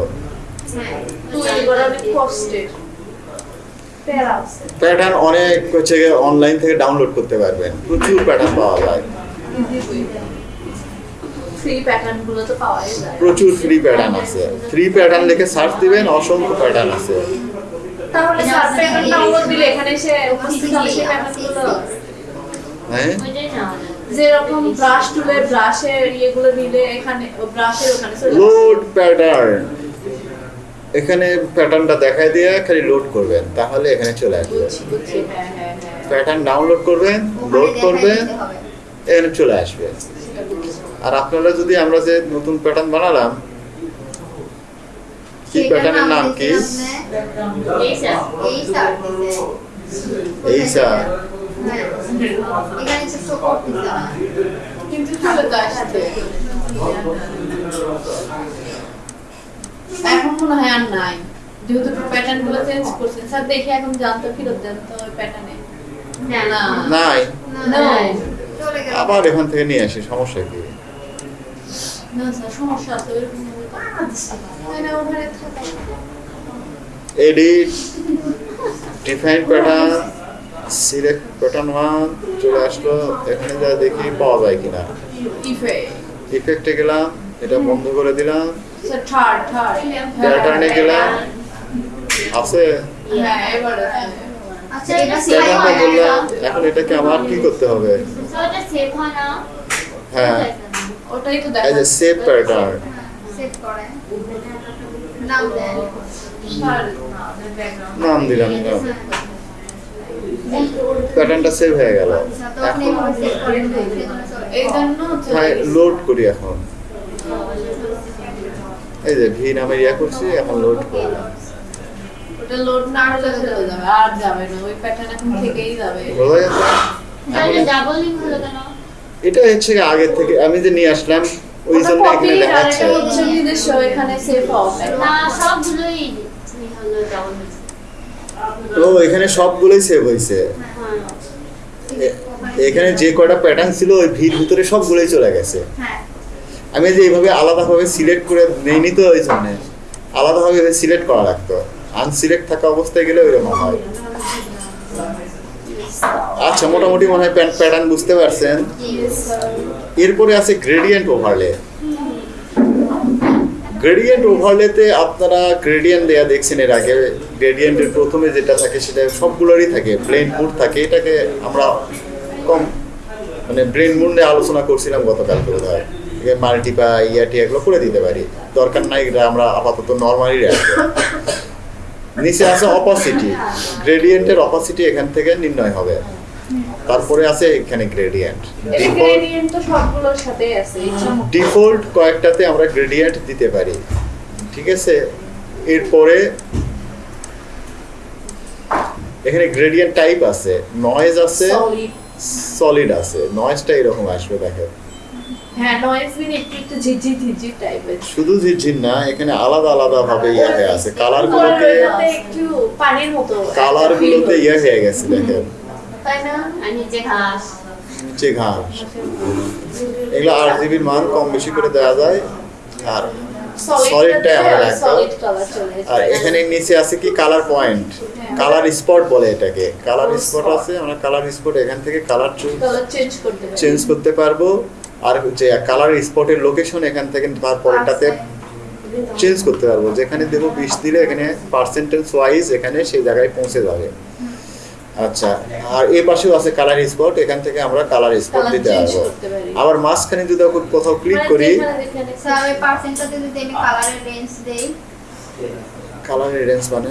Speaker 2: প্যাটার্ন অনেক হচ্ছে অনলাইন থেকে ডাউনলোড করতে পারবেন। প্রচুর প্যাটার্ন পাওয়া যায়। প্রচুর ফ্রি প্যাটার্ন আছে। ফ্রি প্যাটার্ন লিখে সার্চ দিবেন, অসংখ্য প্যাটার্ন আছে।
Speaker 1: তাহলে স্যার প্যাটার্ন ডাউনলোড দিলে এখানে এসে উপস্থিত হবে, সেই প্যাটার্নগুলো
Speaker 2: হ্যাঁ
Speaker 4: ওইটাই না
Speaker 1: যেরকম ব্রাশ টুলে ব্রাশের ইয়েগুলো দিলে এখানে ব্রাশের ওখানে
Speaker 2: লোড প্যাটার্ন এখানে প্যাটার্নটা দেখায় দিয়ে খালি লোড করবেন তাহলে এখানে চলে আসবে।
Speaker 1: বুঝছি হ্যাঁ হ্যাঁ হ্যাঁ।
Speaker 2: প্যাটার্ন ডাউনলোড করবেন লোড করবেন এখানে চলে আসবে। আর আপনারা যদি আমরা যে নতুন প্যাটার্ন বানালাম কি প্যাটার্নের নাম কি?
Speaker 4: এই স্যার
Speaker 3: এই স্যার এখানে তো শো করতেছে না।
Speaker 1: কিন্তু চলে তো আসছে এখন মনে হয় আর নাই। যেহেতু প্যাটার্নগুলো চেঞ্জ করছেন স্যার দেখে এখন জানতো ফেরত দেন তো ওই প্যাটার্নে
Speaker 4: না।
Speaker 1: না।
Speaker 2: নাই। আবার এখান থেকে নিয়ে আসি সমস্যা কি? Edit define pattern select pattern one চলে আসলো এখানে যা দেখি পাওয়া যায় কিনা।
Speaker 1: ইফে
Speaker 2: ইফেক্টে গেলাম এটা বন্ধ করে দিলাম। প্যাটার্নে গেলাম আছে?
Speaker 1: হ্যাঁ
Speaker 3: আচ্ছা
Speaker 2: প্যাটার্নটা বললাম এখন এটাকে আমার কি করতে হবে?
Speaker 4: সেভ হয় না।
Speaker 2: হ্যাঁ।
Speaker 1: ওটাই তো
Speaker 2: সেভ প্যাটার্ন
Speaker 3: সেভ করে। নাম দেন।
Speaker 2: নাম দিলাম না প্যাটার্নটা সেভ হয়ে গেল। হ্যাঁ লোড করি এখন। এই যে ভি নামে ইয়া করছি এখন লোড করলাম
Speaker 1: লোড না হলে চলে যাবে আর যাবে না ওই প্যাটার্ন এখন থেকেই যাবে।
Speaker 2: বোঝা গেছে?
Speaker 4: স্যার এটা ডাবল লিঙ্ক হলো কেন?
Speaker 2: এটা হচ্ছে আগে থেকে আমি যে নিয়ে আসলাম ওই জন্য
Speaker 1: copy
Speaker 2: এখানে দেখাচ্ছে।
Speaker 1: হচ্ছে এখানে সেভ হবে
Speaker 4: না সবগুলোই হলো ডাবল
Speaker 2: তো এখানে সবগুলোই সেভ হয়েছে।
Speaker 4: হ্যাঁ
Speaker 2: এখানে যে কয়টা প্যাটার্ন ছিল ওই ভিড় ভিতরে সবগুলোই চলে গেছে।
Speaker 3: হ্যাঁ।
Speaker 2: আমি যে এইভাবে আলাদাভাবে সিলেক্ট করে নেইনি তো ওই জন্য। আলাদাভাবে সিলেক্ট করা লাগতো। আনসিলেক্ট থাকা অবস্থায় গেলে ওইরকম হয়। আচ্ছা মোটামুটি মনে হয় প্যাটার্ন বুঝতে পারছেন। এরপরে আছে গ্রেডিয়েন্ট ওভারলে গ্রেডিয়েন্ট ওভারলেতে আপনারা গ্রেডিয়েন্ট দেয়া দেখছেন এর আগে। গ্রেডিয়েন্টের প্রথমে যেটা থাকে সেটা সবগুলোরই থাকে ব্রেন মুড থাকে। এটাকে আমরা কম মানে ব্রেন মুড নিয়ে আলোচনা করছিলাম গতকালকে বোধ হয় মাল্টিপা ইয়াটি এগুলো করে দিতে পারি। দরকার নাই এটা আমরা আপাতত নর্মালি রাখব নিচে আছে অপাসিটি গ্রেডিয়েন্টের অপাসিটি এখান থেকে নির্ণয় হবে। তারপরে আছে এখানে গ্রেডিয়েন্ট। ডিফল্ট কয়েকটাতে আমরা গ্রেডিয়েন্ট দিতে পারি। ঠিক আছে? এরপরে এখানে গ্রেডিয়েন্ট টাইপ আছে। নয়েজ আছে। সলিড আছে। নয়েজটা এরকম আসবে দেখেন।
Speaker 1: হ্যাঁ
Speaker 2: শুধু ঝিরঝির না এখানে আলাদা আলাদা ভাবে ইয়ে হয়ে আছে। কালার গুলোতে
Speaker 1: একটু
Speaker 2: কালার গুলোতে ইয়ে হয়ে গেছে দেখেন।
Speaker 1: তাই না
Speaker 4: আর নিচে ঘাস।
Speaker 2: নিচে ঘাস এগুলো আট জিবির মান কম বেশি করে দেওয়া যায়। আর সলিডটাই আমরা রাখব আর এখানে নিচে আছে কি কালার পয়েন্ট কালার স্পট বলে এটাকে। কালার স্পট আছে আমরা কালার স্পট এখান থেকে কালার
Speaker 1: চেঞ্জ করতে
Speaker 2: পারব। আর যে কালার স্পটের লোকেশন এখান থেকে চেঞ্জ করতে পারব। যেখানে দেবো বিশ দিলে এখানে পার্সেন্টেজ ওয়াইজ এখানে সেই জায়গায় পৌঁছে যাবে। আচ্ছা আর এই পাশেও আছে কালার স্পট এখান থেকে আমরা কালার স্পট দিতে পারব। আবার মাঝখানে যদি কোথাও ক্লিক
Speaker 1: মানে
Speaker 2: করি
Speaker 3: কালারের রেঞ্জ দেই।
Speaker 2: মানে?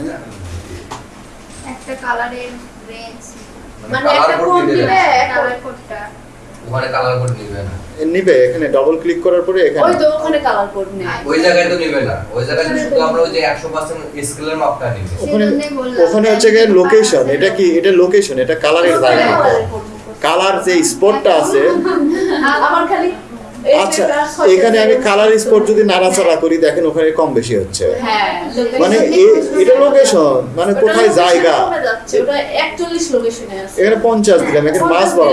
Speaker 3: একটা কালারের রেঞ্জ
Speaker 1: মানে একটা কোড দিলে
Speaker 3: কালার কোডটা
Speaker 5: ওখানে কালার কোড নিবে না।
Speaker 2: নিবে এখানে ডাবল ক্লিক করার পরে এখানে ওই
Speaker 1: তো ওখানে কালার কোড নেই।
Speaker 5: ওই জায়গায় তো নিবে না। ওই জায়গায় শুধু আমরা ওই যে একশো পার্সেন্ট স্কেলের মাপটা নিবে।
Speaker 2: ওখানে ওখানে হচ্ছে গিয়ে লোকেশন এটা কি? এটা লোকেশন এটা কালারের জায়গা কালার যে স্পটটা আছে
Speaker 1: আমার খালি
Speaker 2: আচ্ছা এখানে আমি কালার স্পট যদি নাড়াচাড়া করি দেখেন ওখানে কম বেশি হচ্ছে।
Speaker 1: হ্যাঁ
Speaker 2: মানে এটা লোকেশন মানে কোথায় জায়গা?
Speaker 1: কমে যাচ্ছে ওটা 41 লোকেশনে আছে।
Speaker 2: এখানে পঞ্চাশ দিলাম এখানে মাছ বড়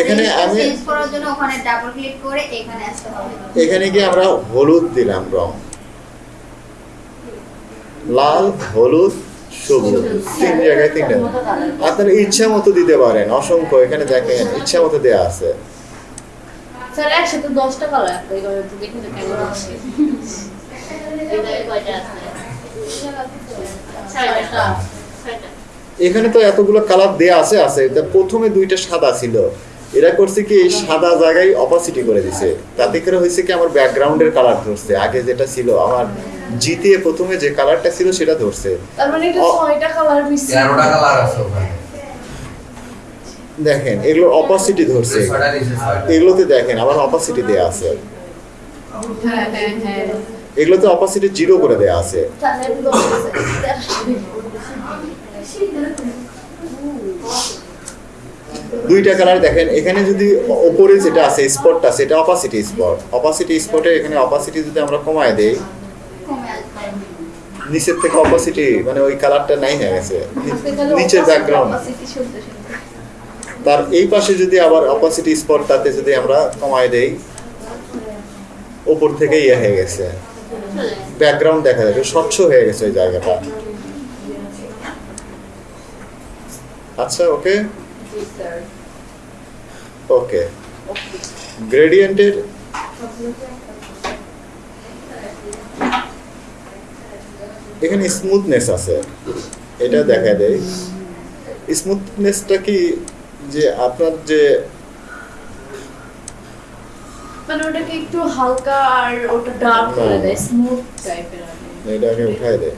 Speaker 2: এখানে আমি-
Speaker 3: চেঞ্জ করার জন্য ওখানে ডাবল ক্লিক করে এখানে আসতে হবে।
Speaker 2: এখানে কি আমরা হলুদ দিলাম রং। লাল হলুদ সবুজ। তিন জায়গায় তিনটা। আপনারা ইচ্ছা মতো দিতে পারেন অসংখ্য। এখানে দেখেন ইচ্ছা মতো দেয়া আছে।
Speaker 1: স্যার একসাথে দশটা কালার একটা এভাবে তো দেখে
Speaker 4: ছয়টা
Speaker 1: ছয়টা।
Speaker 4: ছয়টা।
Speaker 2: এখানে তো এতগুলো কালার দেয়া আছে আছে। তা প্রথমে দুইটা সাদা ছিল। এরা করছে কি এই সাদা জায়গায় অপাসিটি করে দিছে। তাতে করে হয়েছে কি আমার ব্যাকগ্রাউন্ডের কালার ধরছে। আগে যেটা ছিল আমার জিতে প্রথমে যে কালারটা ছিল সেটা ধরছে।
Speaker 1: তার মানে এটা
Speaker 2: অ-
Speaker 1: ছয়টা কালার মিশছে
Speaker 5: তেরোটা কালার আছে ওখানে।
Speaker 2: দেখেন এগুলো অপাসিটি ধরছে। এগুলোতে দেখেন আবার অপাসিটি দেয়া আছে। এগুলোতে অপাসিটি জিরো করে দেয়া আছে। দুইটা কালার দেখেন এখানে যদি ওপরে যেটা আছে স্পটটা সেটা অপাসিটি স্পট অপাসিটি স্পটে এখানে অপাসিটি যদি আমরা কমায় দেই নিচের থেকে অপাসিটি মানে ওই কালারটা নাই হয়ে গেছে। নিচের ব্যাকগ্রাউন্ড তার এই পাশে যদি আবার অপাসিটি স্পটটাতে যদি আমরা কমায় দেই, ওপর থেকে ইয়ে হয়ে গেছে। ব্যাকগ্রাউন্ড দেখা যাবে স্বচ্ছ হয়ে গেছে ওই জায়গাটা। আচ্ছা ওকে ওকে গ্রেডিয়েন্টের এখানে স্মুথনেস আছে। এটা দেখা দেয় স্মুথনেসটা কি যে আপনার যে
Speaker 1: মানে ওটাকে একটু হালকা আর ওটা ডার্ক করে দেয় স্মুথ টাইপের
Speaker 2: এটাকে উঠায় দেয়।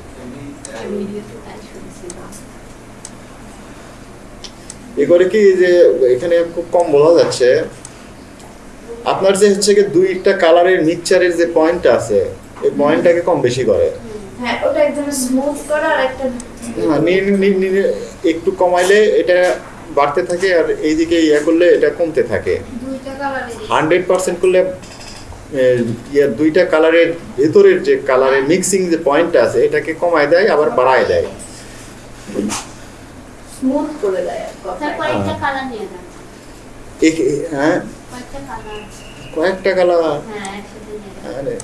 Speaker 2: এ করে কি যে এখানে খুব কম বোঝা যাচ্ছে আপনার যে হচ্ছে কি দুইটা কালারের মিক্সচারের যে পয়েন্টটা আছে এই পয়েন্টটাকে কম বেশি করে।
Speaker 1: হ্যাঁ ওটা একদম স্মুথ করা আর একটা
Speaker 2: হ্যাঁ, একটু কমাইলে এটা বাড়তে থাকে আর এইদিকে ইয়া করলে এটা কমতে থাকে। হান্ড্রেড পার্সেন্ট করলে ইয়া দুইটা কালারের ভেতরের যে কালারের মিক্সিং যে পয়েন্টটা আছে এটাকে কমায় দেয় আবার বাড়ায় দেয়। হ্যাঁ?
Speaker 4: কয়েকটা কালার হ্যাঁ একসাথে
Speaker 2: আরে।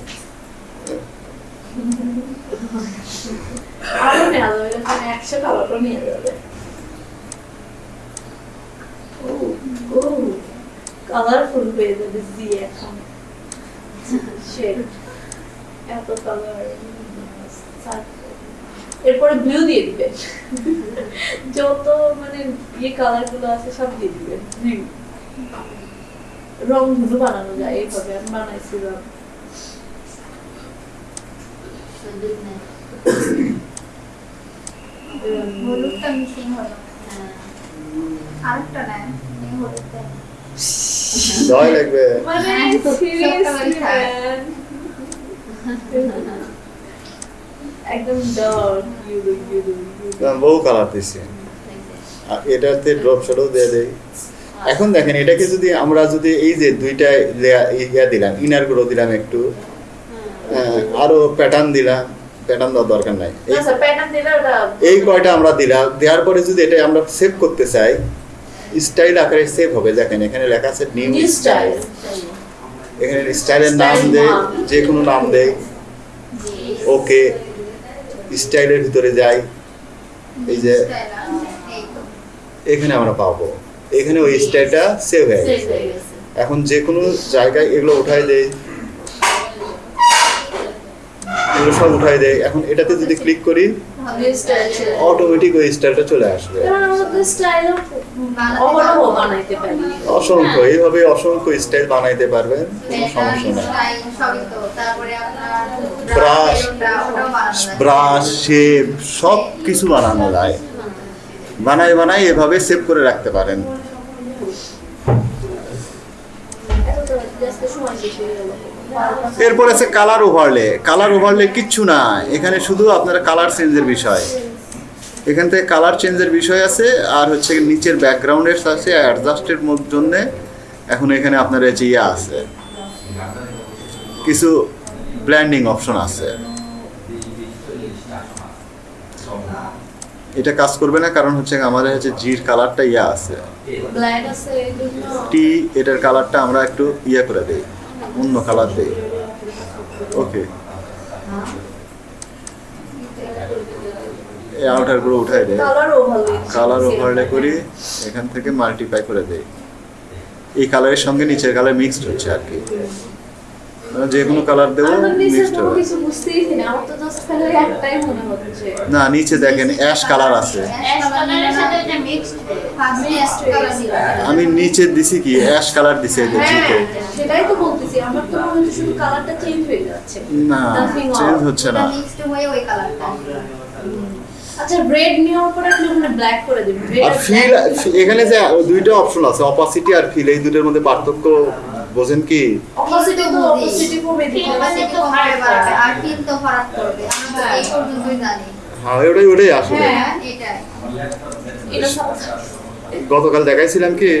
Speaker 1: আরও নেওয়া যাবে একশো কালারও নিয়ে যাবে। কালারফুল হয়ে যাবে জি এখন Shade. এত কালার এরপরে ব্লু দিয়ে দিবে। যত মানে ইয়ে কালারগুলো আছে সব দিয়ে দিবে। ব্লু রং ধুলো বানানো যায় এইভাবে আমি বানাইছিলাম।
Speaker 4: হলুদ নেই
Speaker 3: হলুদটা মিসিং হলো আরেকটা নেন
Speaker 2: দয় লাগবে।
Speaker 1: মানে
Speaker 3: হ্যাঁ.
Speaker 1: একদম ডার্ক ইউলো ইউলো
Speaker 2: বহু কালার দিছি। আর এটাতে ড্রপ শ্যাডো দিয়ে দেই। এখন দেখেন এটাকে যদি আমরা যদি এই যে দুইটা ইয়া দিলাম ইনারগুলো দিলাম একটু আরও প্যাটার্ন দিলাম প্যাটার্ন দেওয়ার দরকার নাই। এই-
Speaker 1: প্যাটার্ন দিলে ওটা
Speaker 2: এই কয়টা আমরা দিলাম দেওয়ার পরে যদি এটা আমরা সেভ করতে চাই স্টাইল আকারে সেভ হবে। দেখেন এখানে লেখা আছে নিউ স্টাইল এখানে স্টাইলের নাম দেয় যে কোনো নাম দেয় ওকে স্টাইলের ভিতরে যাই। এই যে এখানে আমরা পাবো। এখানে ওই স্টাইলটা সেভ হয়ে গেছে।
Speaker 1: হয়ে গেছে।
Speaker 2: এখন যে কোনো জায়গায় এগুলো উঠাই দেয় এগুলো সব উঠাই দেয়। এখন এটাতে যদি ক্লিক করি অটোমেটিক ওই স্টাইলটা চলে আসবে। অসংখ্য এইভাবে অসংখ্য স্টাইল বানাইতে পারবেন কোনো সমস্যা নেই।
Speaker 3: যায়।
Speaker 2: ব্রাশ শেপ সব কিছু বানানো যায়। বানাই বানাই এভাবে সেভ করে রাখতে পারেন
Speaker 1: এত তো জাস্ট সময় বেশি হয়ে গেল
Speaker 2: এরপর আছে কালার ওভারলে কালার ওভারলে কিচ্ছু না এখানে শুধু আপনারা কালার চেঞ্জের বিষয়। এখান থেকে কালার চেঞ্জের বিষয় আছে, আর হচ্ছে নিচের ব্যাকগ্রাউন্ডের আছে অ্যাডজাস্টের জন্য এখন এখানে আপনার যে ইয়ে আছে। কিছু ব্ল্যান্ডিং অপশন আছে। এটা কাজ করবে না কারণ হচ্ছে আমাদের হচ্ছে জির কালারটা ইয়া আছে। টি এটার কালারটা আমরা একটু ইয়ে করে দেই অন্য কালার দেই। ওকে এই আউটারগুলো উঠাই দেয় কালার ওভারলে করি এখান থেকে মাল্টিপ্লাই করে দেই। এই কালারের সঙ্গে নিচের কালার মিক্সড হচ্ছে আর কি। যে কোনো কালার দেবো
Speaker 1: আমার
Speaker 2: মিক্সড হবে।
Speaker 1: না। মনে
Speaker 2: নিচে দেখেন অ্যাশ কালার আছে।
Speaker 4: অ্যাশ কালারের সাথে এটা মিক্সড
Speaker 3: ফার্স্ট কালার দিলাম
Speaker 2: আমি নিচে দিছি কি? অ্যাশ কালার দিছি
Speaker 1: হ্যাঁ
Speaker 2: জিতে।
Speaker 1: সেটাই তো বলতেছি। আমার তো মনে হচ্ছে শুধু কালারটা চেঞ্জ হয়ে যাচ্ছে।
Speaker 2: না চেঞ্জ হচ্ছে না।
Speaker 3: মিক্সড হয়ে ওই কালারটা
Speaker 1: আচ্ছা রেড নেওয়ার পরে আপনি ওখানে ব্ল্যাক করে দিবেন
Speaker 2: আর
Speaker 1: আর
Speaker 2: ফিল এখানে যে দুইটা অপশন আছে অপাসিটি আর ফিল এই দুটোর মধ্যে পার্থক্য বোঝেন কি?
Speaker 3: জানি।
Speaker 2: হ্যাঁ ওটাই ওটাই আসলে।
Speaker 1: হ্যাঁ।
Speaker 2: গতকাল দেখাইছিলাম কি?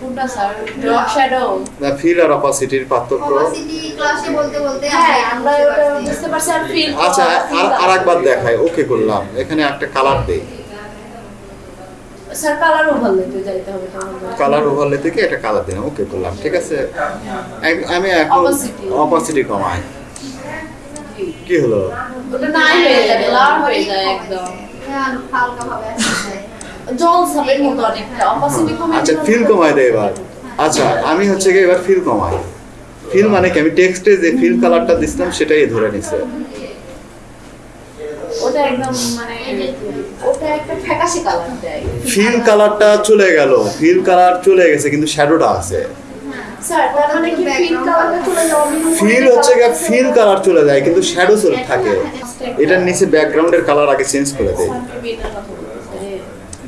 Speaker 1: কোনটা স্যার ড্রপ শ্যাডো
Speaker 2: না ফিল আর অপাসিটির পার্থক্য।
Speaker 3: অপাসিটি ক্লাসে বলতে বলতে
Speaker 1: হ্যাঁ আমরা
Speaker 3: বুঝতে
Speaker 1: ওটা
Speaker 3: পারছি।
Speaker 1: বুঝতে পারছি আর ফিল
Speaker 2: আচ্ছা আর আরেকবার দেখাই। ওকে করলাম। এখানে একটা কালার দেই।
Speaker 1: স্যার কালার ওভারলেতে যাইতে হবে
Speaker 2: কালার ওভারলে থেকে একটা কালার দিলাম ওকে করলাম ঠিক আছে? এক- আমি এখন. অপাসিটি কমাই। কি হলো?
Speaker 1: ওটা নাই হয়ে যায় ব্লার হয়ে যায় একদম।
Speaker 3: হ্যাঁ, হালকা ভাবে
Speaker 1: জল সাপের মতো অনেকটা অপাসিটি কমে
Speaker 2: আচ্ছা ফিল কমাই দেয় এবার। আচ্ছা আমি হচ্ছে কি এবার ফিল কমাই। ফিল মানে কি? আমি টেক্সটে যে ফিল কালারটা দিছিলাম সেটাই ধরে নিছে।
Speaker 1: ওটা একদম মানে
Speaker 2: ফিল কালারটা চলে গেল। ফিল কালার চলে গেছে কিন্তু শ্যাডোটা আছে।
Speaker 1: স্যার তার মানে কি ফিল কালারটা চলে যাওয়া
Speaker 2: ফিল হচ্ছে গিয়ে ফিল কালার চলে যায় কিন্তু শ্যাডো চলে থাকে। এটার নিচে ব্যাকগ্রাউন্ডের কালার আগে চেঞ্জ করে দেয়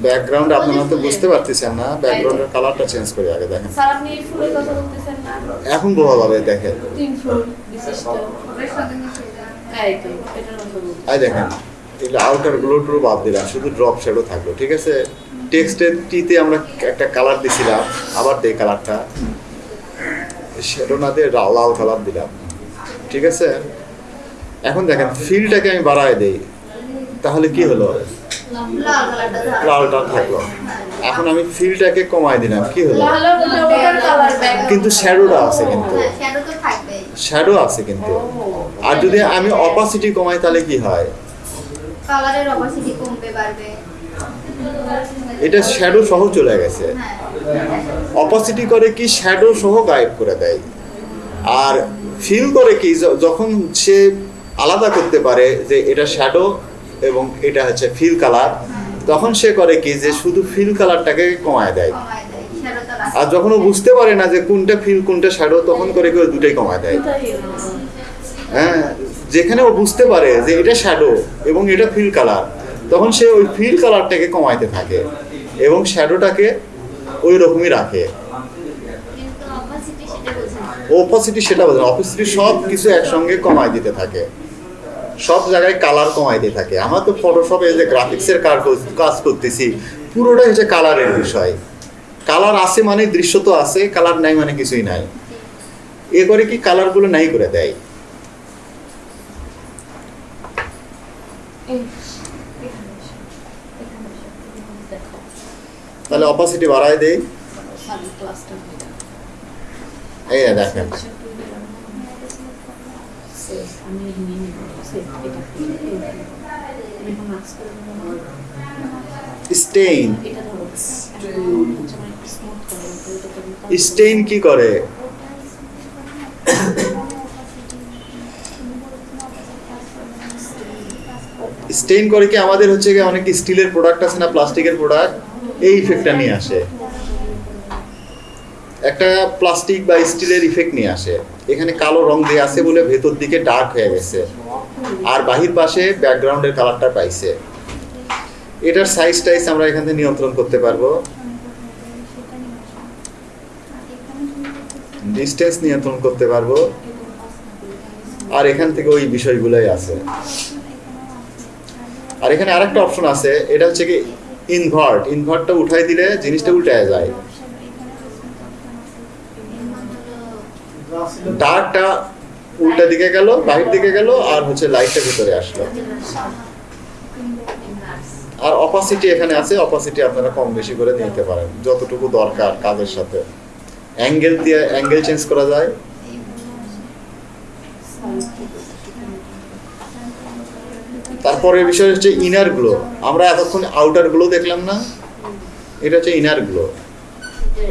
Speaker 2: ব্যাকগ্রাউন্ড আপনারা তো বুঝতে পারতেছেন না ব্যাকগ্রাউন্ডের কালারটা চেঞ্জ করে আগে দেখেন।
Speaker 1: স্যার আপনি ফুলের কথা বলতেছেন না?
Speaker 2: এখন বোঝা যাবে দেখেন।
Speaker 1: তিন ফুল বিশিষ্ট।
Speaker 2: আই দেখেন। এগুলো আউটারগুলো টুরু বাদ দিলাম শুধু ড্রপ শ্যাডো থাকল ঠিক আছে? টেক্সটের টিতে আমরা একটা কালার দিছিলাম আবার দেই কালারটা শ্যাডো না দিয়ে লাল কালার দিলাম ঠিক আছে? এখন দেখেন ফিলটাকে আমি বাড়ায় দেই তাহলে কি হলো?
Speaker 3: লাল
Speaker 2: লালটা থাকল। এখন আমি ফিলটাকে কমায় দিলাম কি হলো? কিন্তু শ্যাডোটা আছে কিন্তু।
Speaker 3: শ্যাডো
Speaker 2: আছে কিন্তু। আর যদি আমি অপাসিটি কমাই তাহলে কি হয়?
Speaker 3: কালারের অপাসিটি কমবে বাড়বে
Speaker 2: এটা শ্যাডো সহ চলে গেছে।
Speaker 3: হ্যাঁ।
Speaker 2: অপাসিটি করে কি শ্যাডো সহ গায়েব করে দেয়? আর ফিল করে কি যখন সে আলাদা করতে পারে যে এটা শ্যাডো এবং এটা হচ্ছে ফিল কালার তখন সে করে কি যে শুধু ফিল কালারটাকে কমায় দেয়। আর যখন ও বুঝতে পারে না যে কোনটা ফিল কোনটা শ্যাডো তখন করে কি দুটাই কমায় দেয়। হ্যাঁ যেখানে ও বুঝতে পারে যে এটা শ্যাডো এবং এটা ফিল কালার তখন সে ওই ফিল কালারটাকে কমাইতে থাকে এবং শ্যাডোটাকে ওই রকমই রাখে।
Speaker 4: অপাসিটি সেটা বোঝে
Speaker 2: অপাসিটি সব কিছু একসঙ্গে কমায় দিতে থাকে। সব জায়গায় কালার কমাই দিয়ে থাকে। আমার তো ফটোশপে যে গ্রাফিক্সের কাজ কাজ করতেছি পুরোটাই হচ্ছে কালারের বিষয়। কালার আছে মানে দৃশ্য তো আছে কালার নাই মানে কিছুই নাই। এ করে কি কালারগুলো নাই করে দেয়? তাহলে অপাসিটি বাড়ায় দেই। এই দেখেন। স্টেইন স্টেইন কি করে? স্টেইন করে কি আমাদের হচ্ছে গিয়ে অনেক স্টিলের প্রোডাক্ট আছে না, প্লাস্টিকের প্রোডাক্ট এই ইফেক্টটা নিয়ে আসে। একটা প্লাস্টিক বা স্টিলের ইফেক্ট নিয়ে আসে। এখানে কালো রং দিয়ে আছে বলে ভেতর দিকে ডার্ক হয়ে গেছে। আর বাহির পাশে ব্যাকগ্রাউন্ডের কালারটা পাইছে। এটার সাইজ টাইজ আমরা এখান থেকে নিয়ন্ত্রণ করতে পারব। ডিস্টেন্স নিয়ন্ত্রণ করতে পারব। আর এখান থেকে ওই বিষয়গুলোই আছে। আর এখানে আরেকটা অপশন আছে, এটা হচ্ছে কি ইনভার্ট ইনভার্টটা উঠাই দিলে জিনিসটা উল্টায় যায়। ডার্কটা উল্টা দিকে গেল, বাহির দিকে গেল, আর হচ্ছে লাইটটা ভিতরে আসলো। আর অপাসিটি এখানে আছে অপাসিটি আপনারা কম বেশি করে নিতে পারেন, যতটুকু দরকার কাজের সাথে। অ্যাঙ্গেল দিয়ে অ্যাঙ্গেল চেঞ্জ করা যায়। তারপরে বিষয় হচ্ছে ইনার গ্লো আমরা এতক্ষণ আউটার গ্লো দেখলাম না? এটা হচ্ছে ইনার গ্লো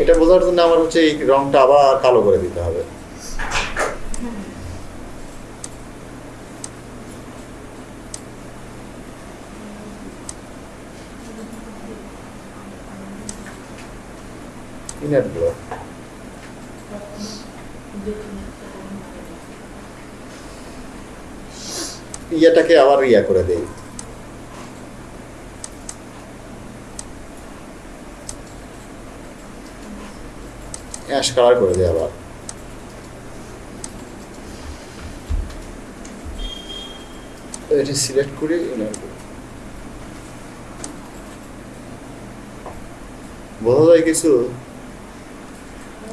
Speaker 2: এটা বোঝার জন্য আমার হচ্ছে এই রংটা আবার কালো করে দিতে হবে। ইনার গ্লো ইয়েটাকে আবার ইয়া করে দেই। অ্যাশ কালার করে দেই আবার। এটি সিলেক্ট করে গ্লো বোঝা যায় কিছু?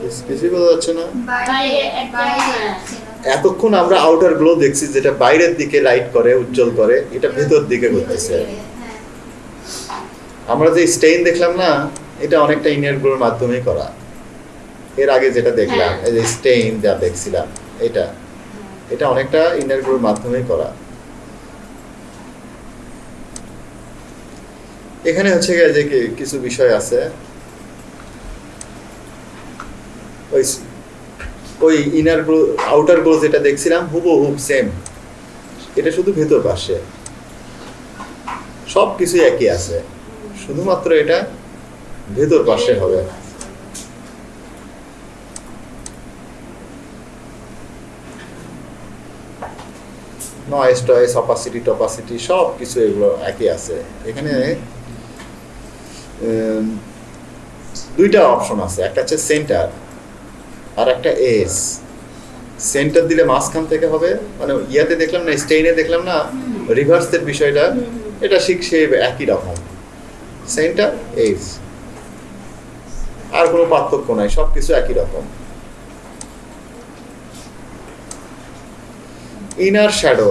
Speaker 2: কিছু- কিছুই বোঝা যাচ্ছে না? এতক্ষণ আমরা আউটার গ্লো দেখছি যেটা বাইরের দিকে লাইট করে উজ্জ্বল করে এটা ভেতর দিকে করতেছে আমরা যে স্টেইন দেখলাম না এটা অনেকটা ইনার গ্লোর মাধ্যমেই করা। এর আগে যেটা দেখলাম
Speaker 4: হ্যাঁ।
Speaker 2: এই যে স্টেইন যা দেখছিলাম এটা। এটা অনেকটা ইনার গ্লোর মাধ্যমেই করা। এখানে হচ্ছে গিয়ে যে কিছু বিষয় আছে। ওই ওই ইনার গ্লো আউটার গ্লো যেটা দেখছিলাম, হুবহু সেম এটা শুধু ভেতর পাশে। সব কিছু একই আছে। শুধুমাত্র এটা ভেতর পাশে হবে। নয়েস টয়েস অপাসিটি টপাসিটি সব কিছু এগুলো একই আছে। এখানে দুইটা অপশন আছে। একটা হচ্ছে সেন্টার আর একটা এস সেন্টার দিলে মাঝখান থেকে হবে মানে ইয়াতে দেখলাম না স্টেইনে দেখলাম না রিভার্সের বিষয়টা, এটা শিখছে একই রকম। সেন্টার এজ আর কোনো পার্থক্য নাই সব কিছু একই রকম। ইনার শ্যাডো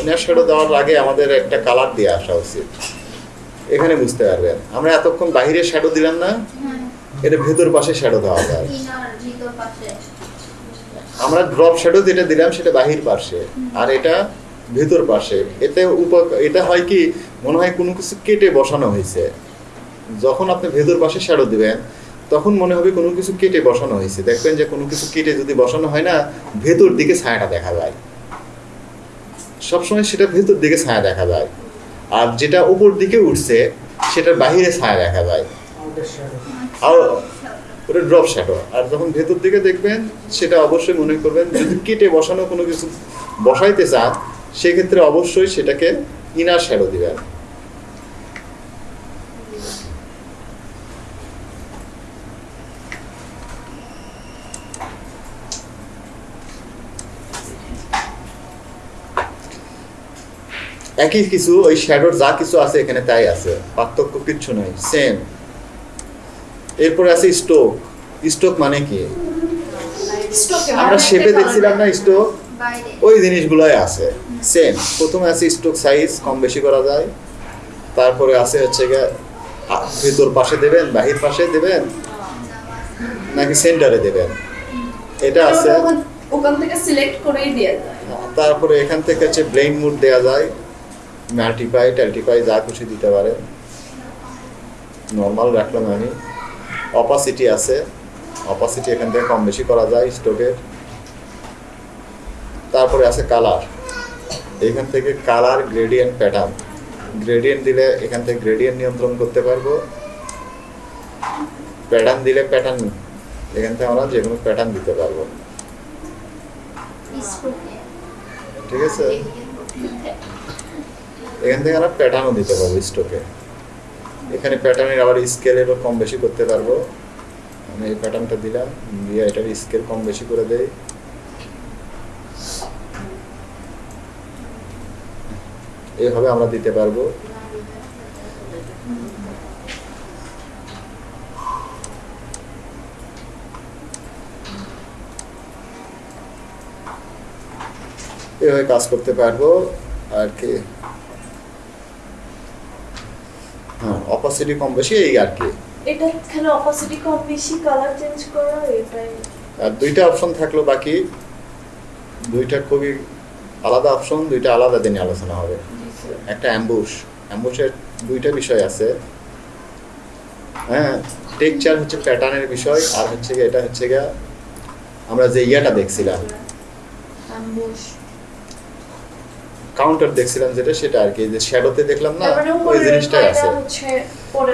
Speaker 2: ইনার শ্যাডো দেওয়ার আগে আমাদের একটা কালার দিয়ে আসা উচিত। এখানে বুঝতে পারবেন। আমরা এতক্ষণ বাইরে শ্যাডো দিলাম না?
Speaker 3: হ্যাঁ।
Speaker 2: এটা ভেতর পাশে শ্যাডো দেওয়া যায়। আমরা ড্রপ শ্যাডো যেটা দিলাম, সেটা বাহির পাশে আর এটা ভেতর পাশে এতে উপ এটা হয় কি, মনে হয় কোনো কিছু কেটে বসানো হয়েছে। যখন আপনি ভেতর পাশে শ্যাডো দিবেন, তখন মনে হবে কোনো কিছু কেটে বসানো হয়েছে। দেখবেন যে কোনো কিছু কেটে যদি বসানো হয় না, ভেতর দিকে ছায়াটা দেখা যায়। সবসময় সেটা ভেতর দিকে ছায়া দেখা যায়। আর যেটা উপর দিকে উঠছে, সেটার বাহিরে ছায়া দেখা যায়। আর ড্রপ শ্যাডো আর যখন ভেতর দিকে দেখবেন, সেটা অবশ্যই মনে করবেন, যদি কেটে বসানো কোনো কিছু বসাইতে চান, সেক্ষেত্রে অবশ্যই সেটাকে ইনার শ্যাডো দিবেন। একই কিছু, ওই শ্যাডোর যা কিছু আছে এখানে তাই আছে। পার্থক্য কিচ্ছু নাই সেম এরপরে আছে স্টোক। স্টোক মানে কি? আমরা শেপে দেখছিলাম না স্টোক? ওই জিনিসগুলোই আছে। সেম প্রথমে আছে স্টোক সাইজ কম বেশি করা যায়। তারপরে আছে হচ্ছে ভেতর পাশে দেবেন বাহির পাশে দেবেন নাকি সেন্টারে দেবেন। এটা আছে।
Speaker 1: ওখান- থেকে সিলেক্ট করেই দেওয়া যায়।
Speaker 2: তারপরে এখান থেকে হচ্ছে ব্লেন মুড দেওয়া যায়। মাল্টিপাই টাল্টিপাই যা খুশি দিতে পারে। নর্মাল রাখলাম আমি। অপাসিটি আছে। অপাসিটি এখান থেকে কম বেশি করা যায় স্টোকের তারপরে আছে কালার এখান থেকে কালার গ্রেডিয়েন্ট প্যাটার্ন গ্রেডিয়েন্ট দিলে এখান থেকে গ্রেডিয়েন্ট নিয়ন্ত্রণ করতে পারব। প্যাটার্ন দিলে প্যাটার্ন এখান থেকে আমরা যে কোনো প্যাটার্ন দিতে পারব। ঠিক আছে? এখান থেকে আমরা প্যাটার্নও দিতে পারব স্টকে এখানে প্যাটার্নের আবার স্কেলেরও কম বেশি করতে পারব। আমি এই প্যাটার্নটা দিলাম, দিয়ে এটার স্কেল কম বেশি করে দেয় এইভাবে আমরা দিতে পারব। এভাবে কাজ করতে পারব। আর কি? হ্যাঁ অপাসিটি কম বেশি এই আর কি।
Speaker 1: এটা এখানে অপাসিটি কম বেশি কালার চেঞ্জ করা এটাই।
Speaker 2: আর দুইটা অপশন থাকল বাকি। দুইটা খুবই আলাদা অপশন দুইটা আলাদা দিনে আলোচনা হবে। একটা অ্যাম্বুশ অ্যাম্বুশের দুইটা বিষয় আছে। হ্যাঁ টেকচার হচ্ছে প্যাটার্নের বিষয় আর হচ্ছে গিয়ে এটা হচ্ছে গিয়ে আমরা যে ইয়াটা দেখছিলাম।
Speaker 1: অ্যাম্বুশ
Speaker 2: কাউন্টার দেখছিলাম যেটা সেটা আর কি যে শ্যাডোতে দেখলাম না ওই জিনিসটাই আছে।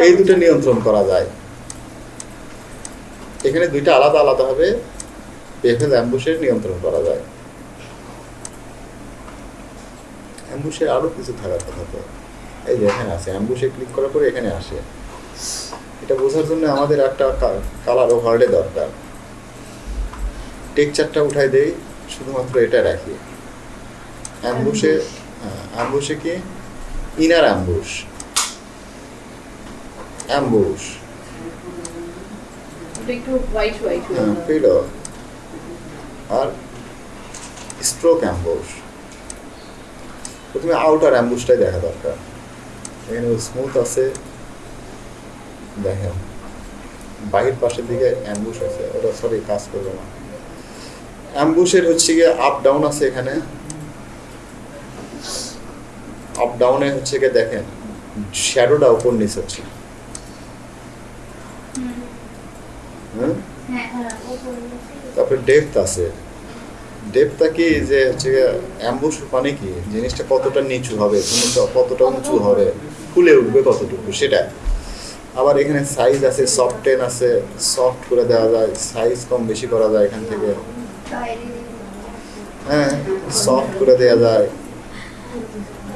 Speaker 2: এই দুটো নিয়ন্ত্রণ করা যায়। এখানে দুইটা আলাদা আলাদা হবে পেফেল অ্যাম্বুশের নিয়ন্ত্রণ করা যায়। অ্যাম্বুশে আরও কিছু থাকার কথা তো। এই যে এখানে আছে অ্যাম্বুশে ক্লিক করার পরে এখানে আসে। এটা বোঝার জন্য আমাদের একটা কালার ওভারলে দরকার। টেকচারটা উঠাই দেই শুধুমাত্র এটা রাখি। অ্যাম্বুশে অ্যাম্বুশে কি? Inner emboss. অ্যাম্বুশ।
Speaker 1: একটু হোয়াইট হোয়াইট হয়ে।
Speaker 2: পেল। আর স্ট্রোক অ্যাম্বুশ। প্রথমে আউটার অ্যাম্বুশটাই দেখা দরকার। এখানে স্মুথ আছে। দেখেন। বাহির পাশের দিকে অ্যাম্বুশ আছে। ওটা সরি কাজ করবে না। অ্যাম্বুশের হচ্ছে গিয়ে আপ ডাউন আছে এখানে। আপ ডাউনে হচ্ছে গিয়ে দেখেন শ্যাডোটা উপর নিচে হচ্ছে।
Speaker 3: হ্যাঁ
Speaker 1: হ্যাঁ
Speaker 2: তারপরে ডেপথ আছে। ডেপথটা কি যে হচ্ছে অ্যাম্বুশ মানে কি? জিনিসটা কতটা নিচু হবে কতটা উঁচু হবে ফুলে উঠবে কতটুকু সেটা আবার এখানে সাইজ আছে সফট টেন আছে সফট করে দেওয়া যায় সাইজ কম বেশি করা যায় এখান থেকে। হ্যাঁ সফট করে দেওয়া যায়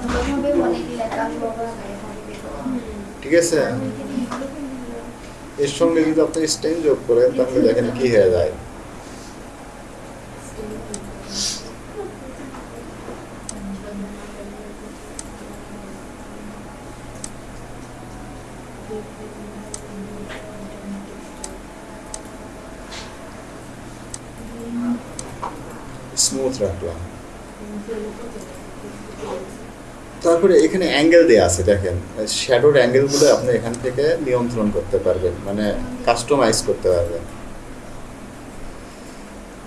Speaker 3: ভালোভাবে অনেক লেখা হবে
Speaker 2: ঠিক আছে? এর সঙ্গে যদি আপনি স্টেন যোগ করেন তাহলে দেখেন কি হয়ে যায় স্মুথ রাখলাম তারপরে এখানে অ্যাঙ্গেল দেয়া আছে দেখেন। শ্যাডোর অ্যাঙ্গেলগুলো আপনি এখান থেকে নিয়ন্ত্রণ করতে পারবেন মানে কাস্টমাইজ করতে পারবেন।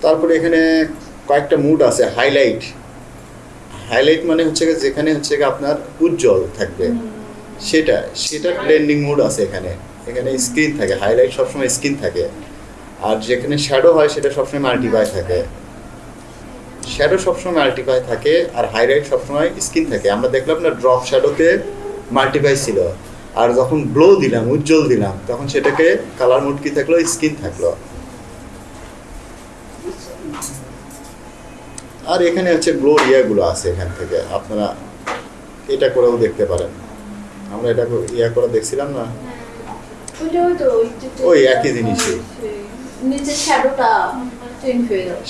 Speaker 2: তারপরে এখানে কয়েকটা মুড আছে হাইলাইট হাইলাইট মানে হচ্ছে যেখানে হচ্ছে আপনার উজ্জ্বল থাকবে। সেটা সেটা ব্লেন্ডিং মুড আছে এখানে। এখানে স্ক্রিন থাকে হাইলাইট সবসময় স্ক্রিন থাকে। আর যেখানে শ্যাডো হয় সেটা সবসময় মাল্টিপাই থাকে। শ্যাডো সবসময় মাল্টিপাই থাকে আর হাইলাইট সবসময় স্কিন থাকে। আমরা দেখলাম না ড্রপ শ্যাডোতে মাল্টিপাই ছিল। আর যখন গ্লো দিলাম উজ্জ্বল দিলাম তখন সেটাকে কালার মোড কি থাকল? স্কিন থাকল। আর এখানে হচ্ছে গ্লো ইয়েগুলো আছে এখান থেকে। আপনারা এটা করেও দেখতে পারেন। আমরা এটা ইয়া করে দেখছিলাম না?
Speaker 1: ওই তো ওই
Speaker 2: একই জিনিসই।
Speaker 1: নিচের শ্যাডোটা হয়ে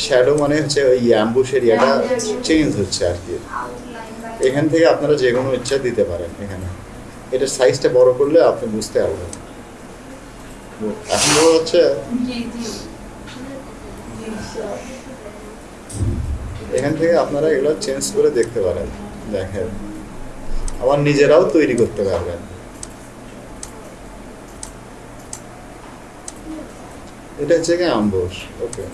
Speaker 2: শ্যাডো মানে হচ্ছে ওই অ্যাম্বুশের ইয়েটা চেঞ্জ হচ্ছে আর কি। এখান থেকে আপনারা যে কোনো ইচ্ছা দিতে পারেন এখানে। এটার সাইজটা বড় করলে আপনি বুঝতে পারবেন। এখন বড় হচ্ছে এখান থেকে আপনারা এগুলো চেঞ্জ করে দেখতে পারেন দেখেন। আবার নিজেরাও তৈরি করতে পারবেন। এটা হচ্ছে কি আম্বুশ ওকে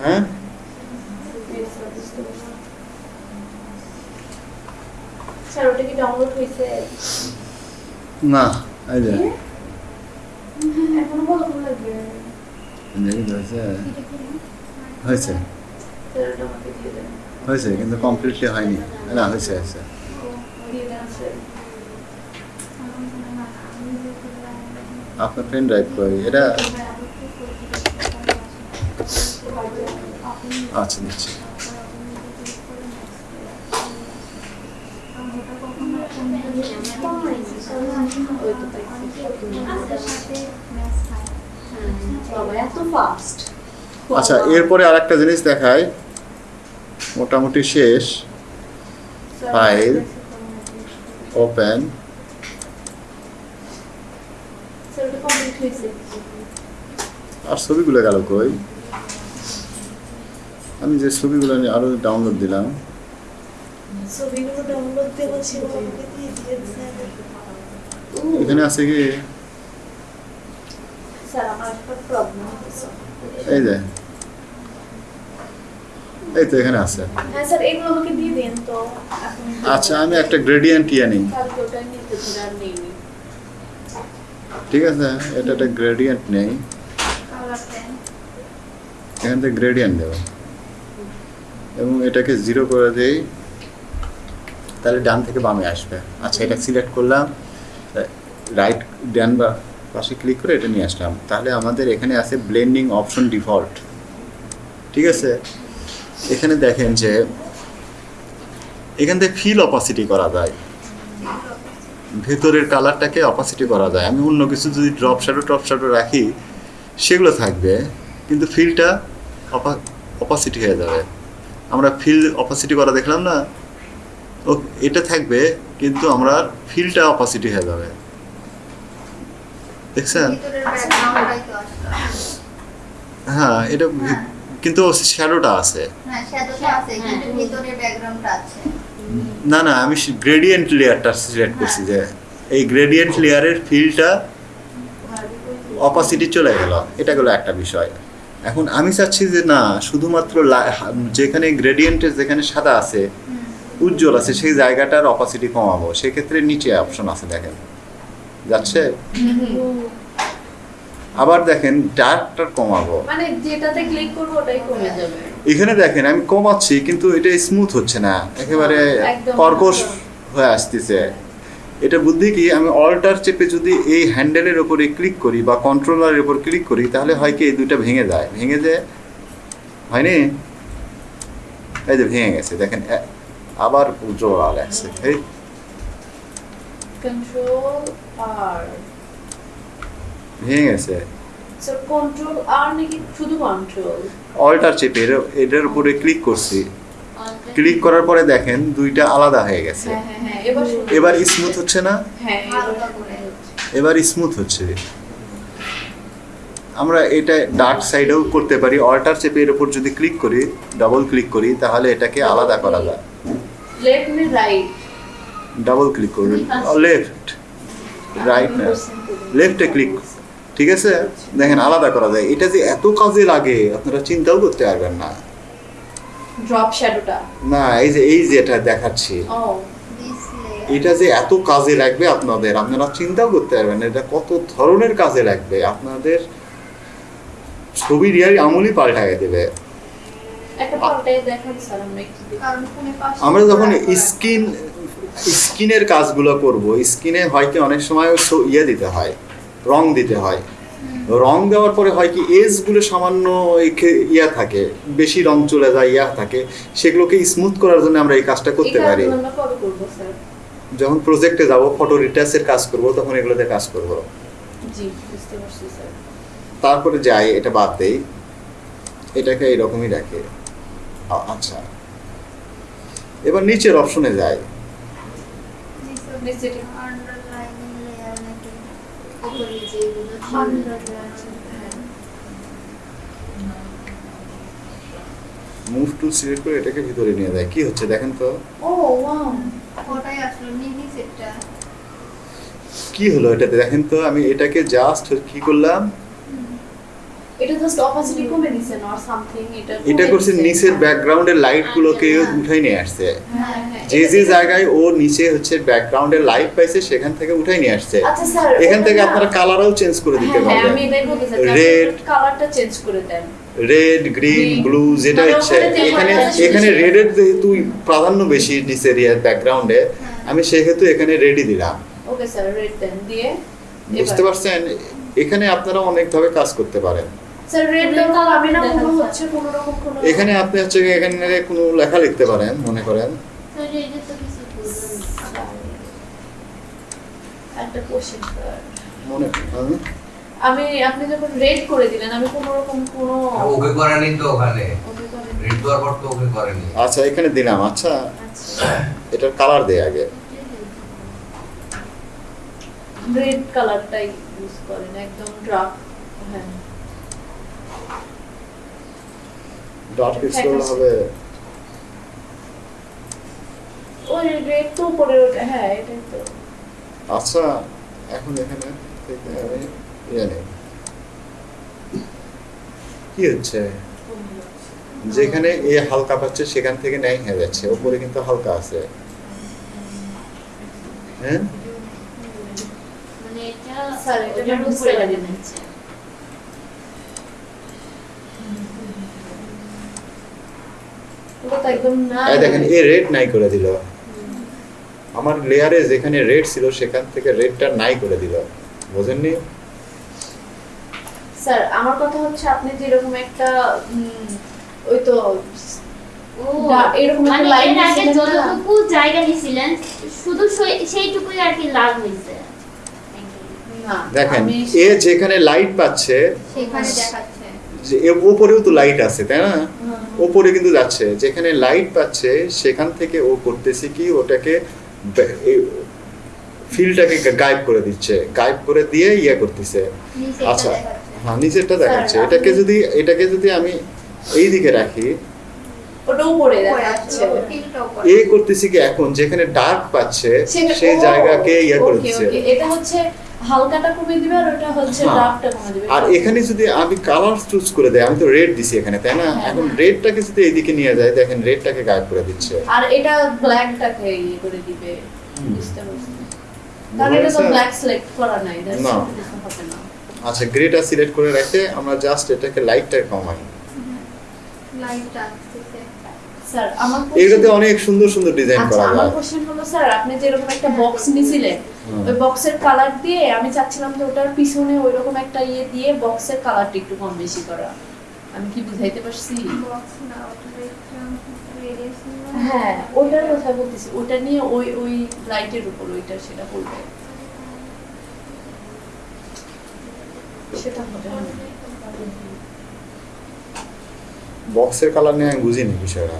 Speaker 2: হ্যাঁ? না এই যে। হয়েছে। হয়েছে। কিন্তু কমপ্লিটলি হয়নি। না হয়েছে হয়েছে। আপনার পেন ড্রাইভ করি এটা আচ্ছা দিচ্ছি। আচ্ছা এরপরে আর একটা জিনিস দেখায় মোটামুটি শেষ। ফাইল ওপেন আর ছবিগুলো গেল কই? আমি যে ছবিগুলো নিয়ে আরও ডাউনলোড দিলাম। এখানে আছে কি? এই যে। এই তো এখানে আছে।
Speaker 1: হ্যাঁ
Speaker 2: আচ্ছা আমি একটা গ্রেডিয়েন্ট ইয়ে নিই। ঠিক আছে এটা একটা গ্রেডিয়েন্ট নেই। এখান থেকে গ্রেডিয়েন্ট দেবো। এবং এটাকে জিরো করে দেই, তাহলে ডান থেকে বামে আসবে। আচ্ছা এটা সিলেক্ট করলাম রাইট ডান বা পাশে ক্লিক করে এটা নিয়ে আসলাম। তাহলে আমাদের এখানে আছে ব্লেন্ডিং অপশন ডিফল্ট ঠিক আছে? এখানে দেখেন যে, এখান থেকে ফিল অপাসিটি করা যায়। ভেতরের কালারটাকে অপাসিটি করা যায়। আমি অন্য কিছু যদি ড্রপ শ্যাডো টপ শ্যাডো রাখি, সেগুলো থাকবে, কিন্তু ফিলটা অপাসিটি হয়ে যাবে। আমরা ফিল অপাসিটি করা দেখলাম না? ও এটা থাকবে কিন্তু আমরা ফিলটা অপাসিটি হয়ে যাবে। দেখছেন?
Speaker 3: ভিতরের ব্যাকগ্রাউন্ডটাই তো আসলো
Speaker 2: হ্যাঁ এটা। কিন্তু শ্যাডোটা আছে।
Speaker 3: হ্যাঁ শ্যাডোটা আছে কিন্তু। ভিতরের ব্যাকগ্রাউন্ডটা আছে।
Speaker 2: না না আমি গ্রেডিয়েন্ট লেয়ারটা সিলেক্ট করছি যে এই গ্রেডিয়েন্ট লেয়ারের ফিলটা অপাসিটি চলে গেল। এটা গেলো একটা বিষয়। এখন আমি চাচ্ছি যে না শুধুমাত্র যেখানে গ্রেডিয়েন্টের যেখানে সাদা আছে উজ্জ্বল আছে সেই জায়গাটার অপাসিটি কমাবো। সেক্ষেত্রে নিচে অপশন আছে দেখেন। যাচ্ছে? আবার দেখেন ডার্কটা কমাবো।
Speaker 1: মানে যেটাতে ক্লিক করব ওটাই কমে যাবে।
Speaker 2: এখানে দেখেন আমি কমাচ্ছি কিন্তু এটা স্মুথ হচ্ছে না। একেবারে। কর্কশ হয়ে আসতেছে। এটা বুদ্ধি কি আমি অল্টার চেপে যদি এই হ্যান্ডেলের ওপরে ক্লিক করি বা কন্ট্রোলারের উপর ক্লিক করি তাহলে হয় কি এই দুইটা ভেঙে যায়। ভেঙে যায় হয়নি? এই যে ভেঙে গেছে দেখেন আবার উজ্জ্বল লাগছে এই
Speaker 1: কন্ট্রোল আর
Speaker 2: ভেঙে গেছে।
Speaker 1: স্যার কন্ট্রোল আর নাকি শুধু কন্ট্রোল
Speaker 2: অল্টার চেপে এর- এটার উপরে ক্লিক করছি। ক্লিক করার পরে দেখেন দুইটা আলাদা হয়ে গেছে।
Speaker 1: হ্যাঁ হ্যাঁ হ্যাঁ এবার
Speaker 2: স্মুথ হচ্ছে না?
Speaker 1: এবার
Speaker 2: স্মুথ হচ্ছে। আমরা এটা ডার্ক সাইডেও করতে পারি। অল্টার চেপে এর উপর যদি ক্লিক করি ডাবল ক্লিক করি তাহলে এটাকে আলাদা করা যায়।
Speaker 1: লেফট নে রাইট
Speaker 2: ডাবল ক্লিক করবেন। লেফট রাইট না। লেফটে ক্লিক ঠিক আছে? দেখেন আলাদা করা যায়। এটা যে এত কাজে লাগে আপনারা চিন্তাও করতে পারবেন না।
Speaker 1: ড্রপ শ্যাডোটা
Speaker 2: না এই যে এই যে এটা দেখাচ্ছি।
Speaker 1: ও
Speaker 2: এটা যে এত কাজে লাগবে আপনাদের আপনারা চিন্তাও করতে পারবেন এটা কত ধরনের কাজে লাগবে। আপনাদের ছবির ইয়ার আমলই দেবে।
Speaker 1: পাল্টাই
Speaker 3: পাশে
Speaker 2: আমরা যখন স্কিন স্কিনের কাজগুলো করব স্কিনে হয় কি অনেক সময় ইয়ে দিতে হয় রং দিতে হয়। রং দেওয়ার পরে হয় কি এজগুলো সামান্য ইয়া থাকে বেশি রং চলে যায় ইয়া থাকে সেগুলোকে স্মুথ করার জন্য আমরা এই কাজটা করতে পারি।
Speaker 1: কাজগুলো আমরা কবে করব স্যার?
Speaker 2: যখন প্রজেক্টে যাব ফটো রিটাচের কাজ করব তখন এগুলোতে কাজ করব।
Speaker 1: জি বুঝতে পারছি স্যার।
Speaker 2: তারপরে যাই এটা বাদ দেই। এটাকে এইরকমই রাখে। আচ্ছা। এবার নিচের অপশনে যাই
Speaker 3: নিচে
Speaker 1: নিচে
Speaker 3: underlining layer নাকি?
Speaker 4: যেগুলো।
Speaker 2: মুভ টুল সিলেক্ট করে এটাকে ভিতরে নিয়ে দেয় কি হচ্ছে দেখেন তো?
Speaker 1: ও ওয়াও
Speaker 3: ওটাই আসলো মিনি সেটটা
Speaker 2: কি হলো এটাতে দেখেন তো? আমি এটাকে জাস্ট কি করলাম?
Speaker 1: এটা জাস্ট অপাসিটি কমে দিছেন অর সামথিং এটা
Speaker 2: এটা করছে নিচের ব্যাকগ্রাউন্ডের লাইট গুলোকে
Speaker 1: হ্যাঁ।
Speaker 2: উঠাই নিয়ে আসছে।
Speaker 1: হ্যাঁ হ্যাঁ
Speaker 2: যে যে জায়গায় ও নিচে হচ্ছে ব্যাকগ্রাউন্ডের লাইট পাইছে সেখান থেকে উঠাই নিয়ে আসছে।
Speaker 1: আচ্ছা স্যার
Speaker 2: এখান থেকে আপনারা কালারও চেঞ্জ করে দিতে পারবেন।
Speaker 1: আমি এটাই বলতে
Speaker 2: Red,
Speaker 1: চাচ্ছি কালারটা চেঞ্জ করে দেন।
Speaker 2: রেড গ্রিন ব্লু যেটা
Speaker 1: যে
Speaker 2: এখানে এখানে রেডের যেহেতু প্রাধান্য বেশি নিচের ব্যাকগ্রাউন্ডে আমি সেহেতু এখানে রেডি দিলাম।
Speaker 1: ওকে স্যার রেড দেন দিয়ে
Speaker 2: বুঝতে পারছেন? এখানে আপনারা অনেকভাবে কাজ করতে পারেন।
Speaker 1: স্যার রেড
Speaker 4: Red
Speaker 1: দেন না কোনো হচ্ছে কোনো রকম কোনো
Speaker 2: এখানে আপনি হচ্ছে এখানে কোনো লেখা লিখতে পারেন মনে করেন।
Speaker 4: তো এটা তো কিছু
Speaker 1: একটা কোশ্চেন
Speaker 2: মনে হ্যাঁ?
Speaker 1: আমি আপনি যখন রেড করে দিলেন আমি কোনো রকম কোনো
Speaker 5: ওকে করেনি তো ওখানে। রেড দেওয়ার পর তো ওকে করেনি।
Speaker 2: আচ্ছা এখানে দিলাম আচ্ছা।
Speaker 1: আচ্ছা।
Speaker 2: এটার কালার দেয় আগে।
Speaker 1: রেড কালারটাই ইউজ করেন একদম ডার্ক হ্যাঁ।
Speaker 2: স্টোর হবে।
Speaker 1: ওই তো উপরে ওটা হ্যাঁ এটাই তো।
Speaker 2: আচ্ছা এখন এখানে থেকে আমি ইয়ে নেই। কি হচ্ছে? যেখানে এ হালকা পাচ্ছে সেখান থেকে ন্যায় হয়ে যাচ্ছে। ওপরে কিন্তু হালকা আছে। হ্যাঁ?
Speaker 4: মানে এটা
Speaker 1: স্যার, এটা
Speaker 4: উপরে লাগিয়ে
Speaker 1: পারিনি।
Speaker 4: দিচ্ছে।
Speaker 1: ওটা তো একদম না
Speaker 2: এই দেখেন এ রেড নাই করে দিল। আমার লেয়ারে যেখানে রেড ছিল সেখান থেকে রেডটা নাই করে দিল। বোঝেননি?
Speaker 1: স্যার আমার কথা হচ্ছে আপনি যেরকম একটা ওই তো এরকম
Speaker 4: মানে
Speaker 1: line
Speaker 4: এর আগে যতটুকু জায়গা নিছিলেন শুধু সেই- সেইটুকুই আর কি লাভ হয়েছে।
Speaker 2: দেখেন এ যেখানে লাইট পাচ্ছে
Speaker 3: সেখানে দেখাচ্ছে।
Speaker 2: যে ওপরেও তো লাইট আছে তাই না? ওপরে কিন্তু যাচ্ছে। যেখানে লাইট পাচ্ছে সেখান থেকে ও করতেছে কি ওটাকে ফিলটাকে গায়েব করে দিচ্ছে। গায়েব করে দিয়ে ইয়ে করতেছে। আচ্ছা হ্যাঁ নিচেরটা দেখাচ্ছে। এটাকে যদি এটাকে যদি আমি এই দিকে রাখি। এ করতেছি কি এখন? যেখানে ডার্ক পাচ্ছে সেই জায়গাকে ইয়ে করে দিচ্ছে
Speaker 1: এটা হচ্ছে হালকাটা কমে দিবে আর ওটা হচ্ছে। ডার্কটা কমে দিবে
Speaker 2: আর এখানে যদি আমি কালার চুজ করে দেয় আমি তো রেড দিছি এখানে তাই না
Speaker 1: হ্যাঁ।
Speaker 2: এখন রেডটাকে যদি এইদিকে নিয়ে যায় দেখেন রেডটাকে গায়েব করে দিচ্ছে
Speaker 1: আর এটা ব্ল্যাকটাকে ইয়ে করে দিবে
Speaker 2: হুম।
Speaker 1: বুঝতে পারছি কারণ এটা তো ব্ল্যাক সিলেক্ট করা নাই
Speaker 2: না। আচ্ছা গ্রেটা সিলেক্ট করে রেখে আমরা জাস্ট এটাকে লাইটটা কমাই
Speaker 3: লাইটটা।
Speaker 1: স্যার আমার
Speaker 2: এগুলোতে অনেক সুন্দর সুন্দর ডিজাইন
Speaker 1: আচ্ছা
Speaker 2: করা
Speaker 1: আমার
Speaker 2: যায়
Speaker 1: কোশ্চেন হলো স্যার আপনি যেরকম একটা বক্স নিছিলেন ওই বক্সের কালার দিয়ে আমি চাচ্ছিলাম যে ওটার পিছনে ওইরকম একটা ইয়ে দিয়ে বক্সের কালারটা একটু কম বেশি করা। আমি কি বুঝাইতে পারছি?
Speaker 3: Box না, ওটার একটা radiation না।
Speaker 1: হ্যাঁ ওইটার কথা বলতেছি ওটা নিয়ে ওই ওই লাইটের উপর ওইটা সেটা বলবে সেটা হবে।
Speaker 2: বক্সের কালার নিয়ে আমি বুঝিনি বিষয়টা।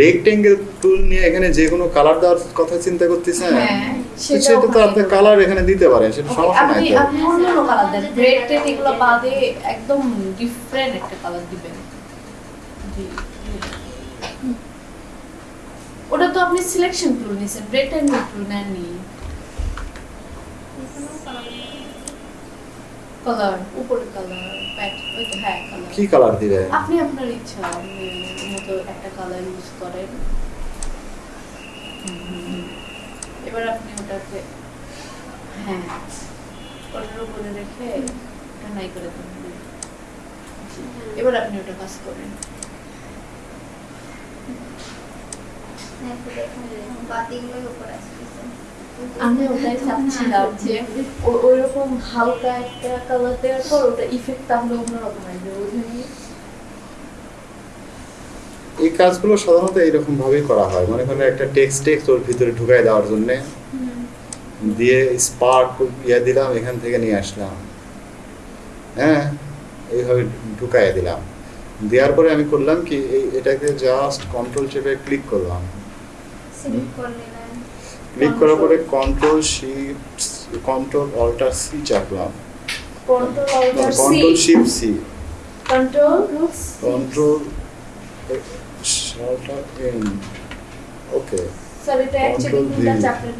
Speaker 5: রেক্ট্যাঙ্গেল টুল নিয়ে
Speaker 2: এখানে যে কোনো কালার দেওয়ার কথা চিন্তা করতেছেন?
Speaker 1: হ্যাঁ সেটা
Speaker 2: তো আপনি কালার এখানে দিতে পারেন সেটা সমস্যা নাই
Speaker 1: আপনি অন্য কালার দেন। রেড টেড এগুলো বাদে একদম ডিফারেন্ট একটা কালার দিবেন। ওটা তো আপনি সিলেকশন টুল নিছেন এন্ড টুল নেননি। কালার উপরে কালার প্যাট ওই তো হ্যাঁ কালার
Speaker 2: কি কালার দিবে
Speaker 1: আপনি আপনার ইচ্ছা আপনি মতো একটা কালার ইউজ করেন। এবার আপনি ওটাকে হ্যাঁ ওটার উপরে রেখে ওটা নাই করে দেন। এবার আপনি ওটা কাজ করেন।
Speaker 3: হ্যাঁ, বাতিগুলোই উপরে আসতেছে।
Speaker 1: আমি ওটাই চাচ্ছিলাম যে ওইরকম হালকা একটা কালার দেওয়ার পর ওটা ইফেক্ট তাহলে অন্যরকম আসবে বুঝলি?
Speaker 2: এই কাজগুলো সাধারণত এইরকম ভাবেই করা হয়। মনে করেন একটা টেক্সট টেক্সট ওর ভিতরে ঢুকাই দেওয়ার জন্য। দিয়ে স্পার্ক ইয়ে দিলাম এখান থেকে নিয়ে আসলাম। হ্যাঁ এইভাবে ঢুকাই দিলাম। দেওয়ার পরে আমি করলাম কি এই এটাকে জাস্ট কন্ট্রোল চেপে ক্লিক করলাম। ক্লিক করার পরে control shift control alt C চাপলাম।
Speaker 1: Control alt C.
Speaker 2: Control shift C.
Speaker 1: Control
Speaker 2: control alt N. Okay.
Speaker 1: Sir এটা অ্যাকচুয়ালি
Speaker 2: Control
Speaker 1: চাপলেন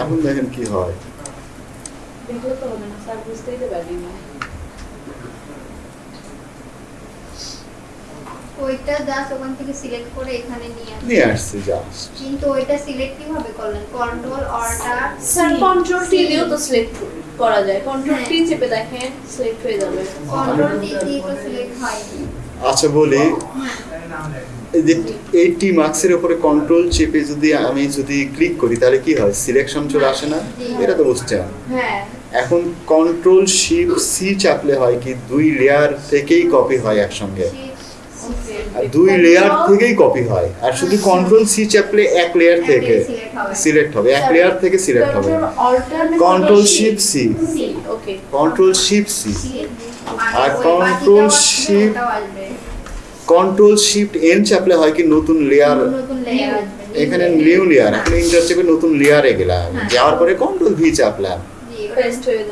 Speaker 2: এখন দেখেন কি হয়।
Speaker 1: দেখলে তো হবে না স্যার বুঝতেই তো পারি না।
Speaker 3: ওইটা জাস্ট ওখান থেকে সিলেক্ট করে এখানে নিয়ে আসবেন।
Speaker 2: নিয়ে আসছি জাস্ট
Speaker 3: কিন্তু ওইটা সিলেক্ট কীভাবে করলেন? Control alt
Speaker 1: sir control T দিয়েও তো সিলেক্ট করা যায়। কন্ট্রোল
Speaker 3: হ্যাঁ।
Speaker 1: টি চেপে দেখেন সিলেক্ট হয়ে যাবে।
Speaker 3: কন্ট্রোল টি দিয়ে তো সিলেক্ট হয়নি।
Speaker 2: আচ্ছা বলি যে এইটি মার্কসের উপরে কন্ট্রোল চেপে যদি আমি যদি ক্লিক করি তাহলে কি হয়? সিলেকশন চলে আসে না? এটা তো বুঝতে
Speaker 1: হ্যাঁ।
Speaker 2: এখন কন্ট্রোল শিফট সি চাপলে হয় কি? দুই লেয়ার থেকেই কপি হয় একসঙ্গে। দুই লেয়ার থেকেই কপি হয়। আর শুধু কন্ট্রোল সি চাপলে এক লেয়ার থেকে
Speaker 3: সিলেক্ট হবে।
Speaker 2: এক লেয়ার থেকে সিলেক্ট হবে।
Speaker 1: Control
Speaker 2: control shift C control shift C আর
Speaker 3: ওটাও আসবে।
Speaker 2: কন্ট্রোল শিফট এন চাপলে হয় কি নতুন লেয়ার এখানে নিউ লেয়ার এখন ইন্টার চেপে নতুন লেয়ারে গেলাম।
Speaker 3: হ্যাঁ।
Speaker 2: যাওয়ার পরে কন্ট্রোল ভি চাপলাম।
Speaker 1: পেস্ট হয়ে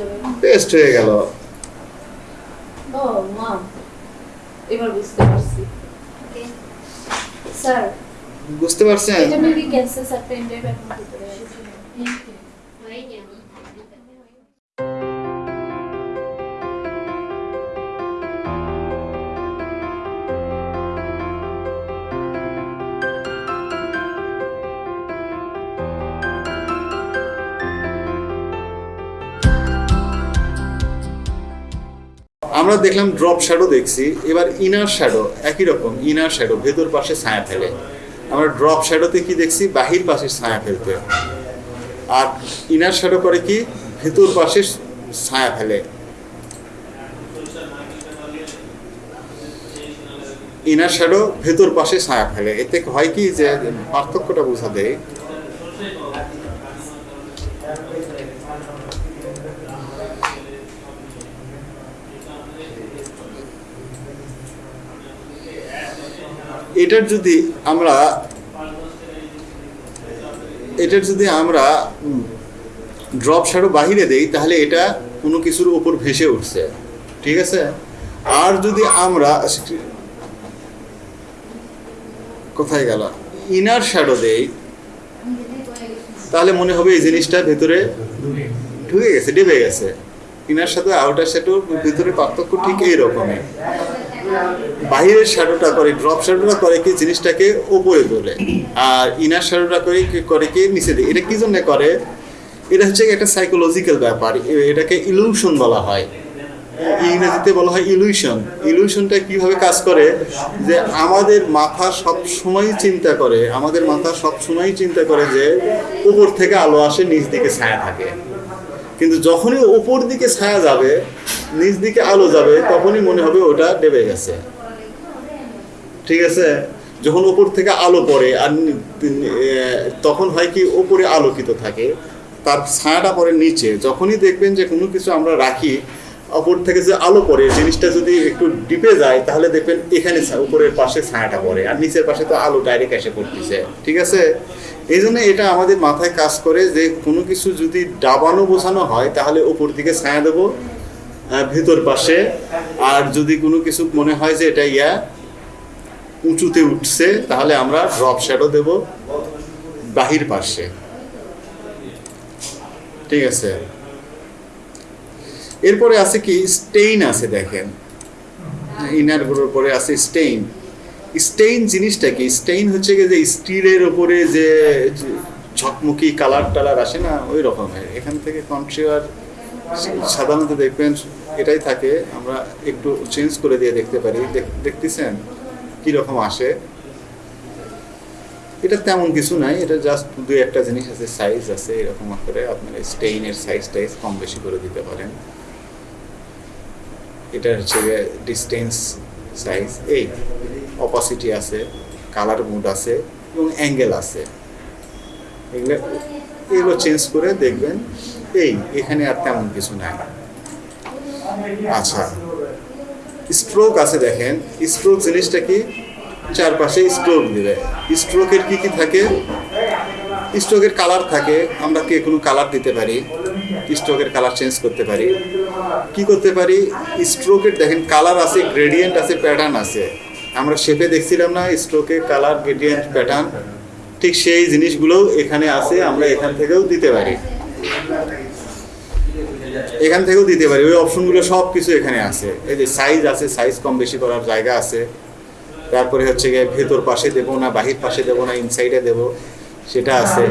Speaker 2: পেস্ট হয়ে গেল।
Speaker 1: মা এবার বুঝতে পারছি। স্যার
Speaker 2: বুঝতে পারছেন?
Speaker 1: এটা মেবি পেন ড্রাইভ এখন ভিতরে আছে।
Speaker 4: আমার।
Speaker 2: দেখলাম ড্রপ শ্যাডো দেখছি, এবার ইনার শ্যাডো একই রকম ইনার শ্যাডো ভেতর পাশে ছায়া ফেলে। আমরা ড্রপ শ্যাডোতে কি দেখছি? বাহির পাশে ছায়া ফেলতে। আর ইনার শ্যাডো করে কি? ভেতর পাশে ছায়া ফেলে। ইনার শ্যাডো ভেতর পাশে ছায়া ফেলে। এতে হয় কি যে, পার্থক্যটা বোঝা দেয় এটার যদি আমরা, এটার যদি আমরা ড্রপ শ্যাডো বাহিরে দেই, তাহলে এটা কোনো কিছুর উপর ভেসে উঠছে। ঠিক আছে? আর যদি আমরা, কোথায় গেল? ইনার শ্যাডো দেই, তাহলে মনে হবে এই জিনিসটা ভেতরে ঢুকে গেছে, ডেবে গেছে। ইনার সাথে আউটার শ্যাডোর ভেতরে পার্থক্য ঠিক এই রকমই বাহিরের শ্যাডোটা করে, ড্রপ শ্যাডোটা করে কি জিনিসটাকে উপরে তোলে। আর ইনার শ্যাডোটা করে কি করে কি নিচে দেয়। এটা কি জন্য করে? এটা হচ্ছে একটা সাইকোলজিক্যাল ব্যাপার। এটাকে ইলুশন বলা হয়। ইংরেজিতে বলা হয় ইলুশন ইলুশনটা কীভাবে কাজ করে? যে আমাদের মাথা সব সময় চিন্তা করে, আমাদের মাথা সব সময় চিন্তা করে যে উপর থেকে আলো আসে, নিচ দিকে ছায়া থাকে। কিন্তু যখনই উপর দিকে ছায়া যাবে, নিচ দিকে আলো যাবে, তখনই মনে হবে ওটা ডেবে গেছে। ঠিক আছে? যখন উপর থেকে আলো পড়ে আর তখন হয় কি উপরে আলোকিত থাকে, তার ছায়াটা পড়ে নিচে। যখনই দেখবেন যে কোনো কিছু আমরা রাখি, উপর থেকে যে আলো পড়ে, জিনিসটা যদি একটু ডিপে যায়, তাহলে দেখবেন এখানে উপরের পাশে ছায়াটা পড়ে, আর নিচের পাশে তো আলো ডাইরেক্ট এসে পড়তেছে। ঠিক আছে? এই জন্য এটা আমাদের মাথায় কাজ করে যে কোনো কিছু যদি ডাবানো বোঝানো হয়, তাহলে ওপর দিকে ছায়া দেবো ভেতর পাশে। আর যদি কোনো কিছু মনে হয় যে এটা ইয়া উঁচুতে উঠছে, তাহলে আমরা ড্রপ শ্যাডো দেব বাহির পাশে। ঠিক আছে? এরপরে আছে কি? স্টেইন আছে দেখেন। ইনারগুলোর পরে আছে স্টেইন স্টেইন জিনিসটা কি স্টেইন হচ্ছে যে স্টিলের উপরে যে ঝকমকি, কালার টালার আসে না, ওই রকমের এখান থেকে কন্ট্রিয়ার সাধারণত দেখবেন এটাই থাকে, আমরা একটু চেঞ্জ করে দিয়ে দেখতে পারি। দেখ- দেখতেছেন কীরকম আসে? এটা তেমন কিছু নাই, এটা জাস্ট দুই একটা জিনিস আছে সাইজ আছে, এরকম করে আপনার স্টেইনের সাইজ টাইজ কম বেশি করে দিতে পারেন। এটা হচ্ছে ডিস্টেন্স সাইজ এই। অপাসিটি আছে কালার মুড আছে এবং অ্যাঙ্গেল আছে। এগুলো এগুলো চেঞ্জ করে দেখবেন, এই, এখানে আর তেমন কিছু নাই। আচ্ছা স্ট্রোক আছে দেখেন। স্ট্রোক জিনিসটা কি? চারপাশে স্ট্রোক দিবে। স্ট্রোকের কি কি থাকে? স্ট্রোকের কালার থাকে, আমরা কে কোনো কালার দিতে পারি? স্ট্রোকের কালার চেঞ্জ করতে পারি। কি করতে পারি? স্ট্রোকের দেখেন কালার আছে গ্রেডিয়েন্ট আছে প্যাটার্ন আছে। আমরা শেপে দেখছিলাম না স্ট্রোকে কালার গ্রেডিয়েন্ট প্যাটার্ন ঠিক সেই জিনিসগুলো এখানে আছে, আমরা এখান থেকেও দিতে পারি। এখান থেকেও দিতে পারি, ওই অপশনগুলো সব কিছু এখানে আছে। এই যে সাইজ আছে সাইজ কম বেশি করার জায়গা আছে। তারপরে হচ্ছে গিয়ে ভেতর পাশে দেবো না, বাহির পাশে দেবো না ইনসাইডে দেবো, সেটা আছে।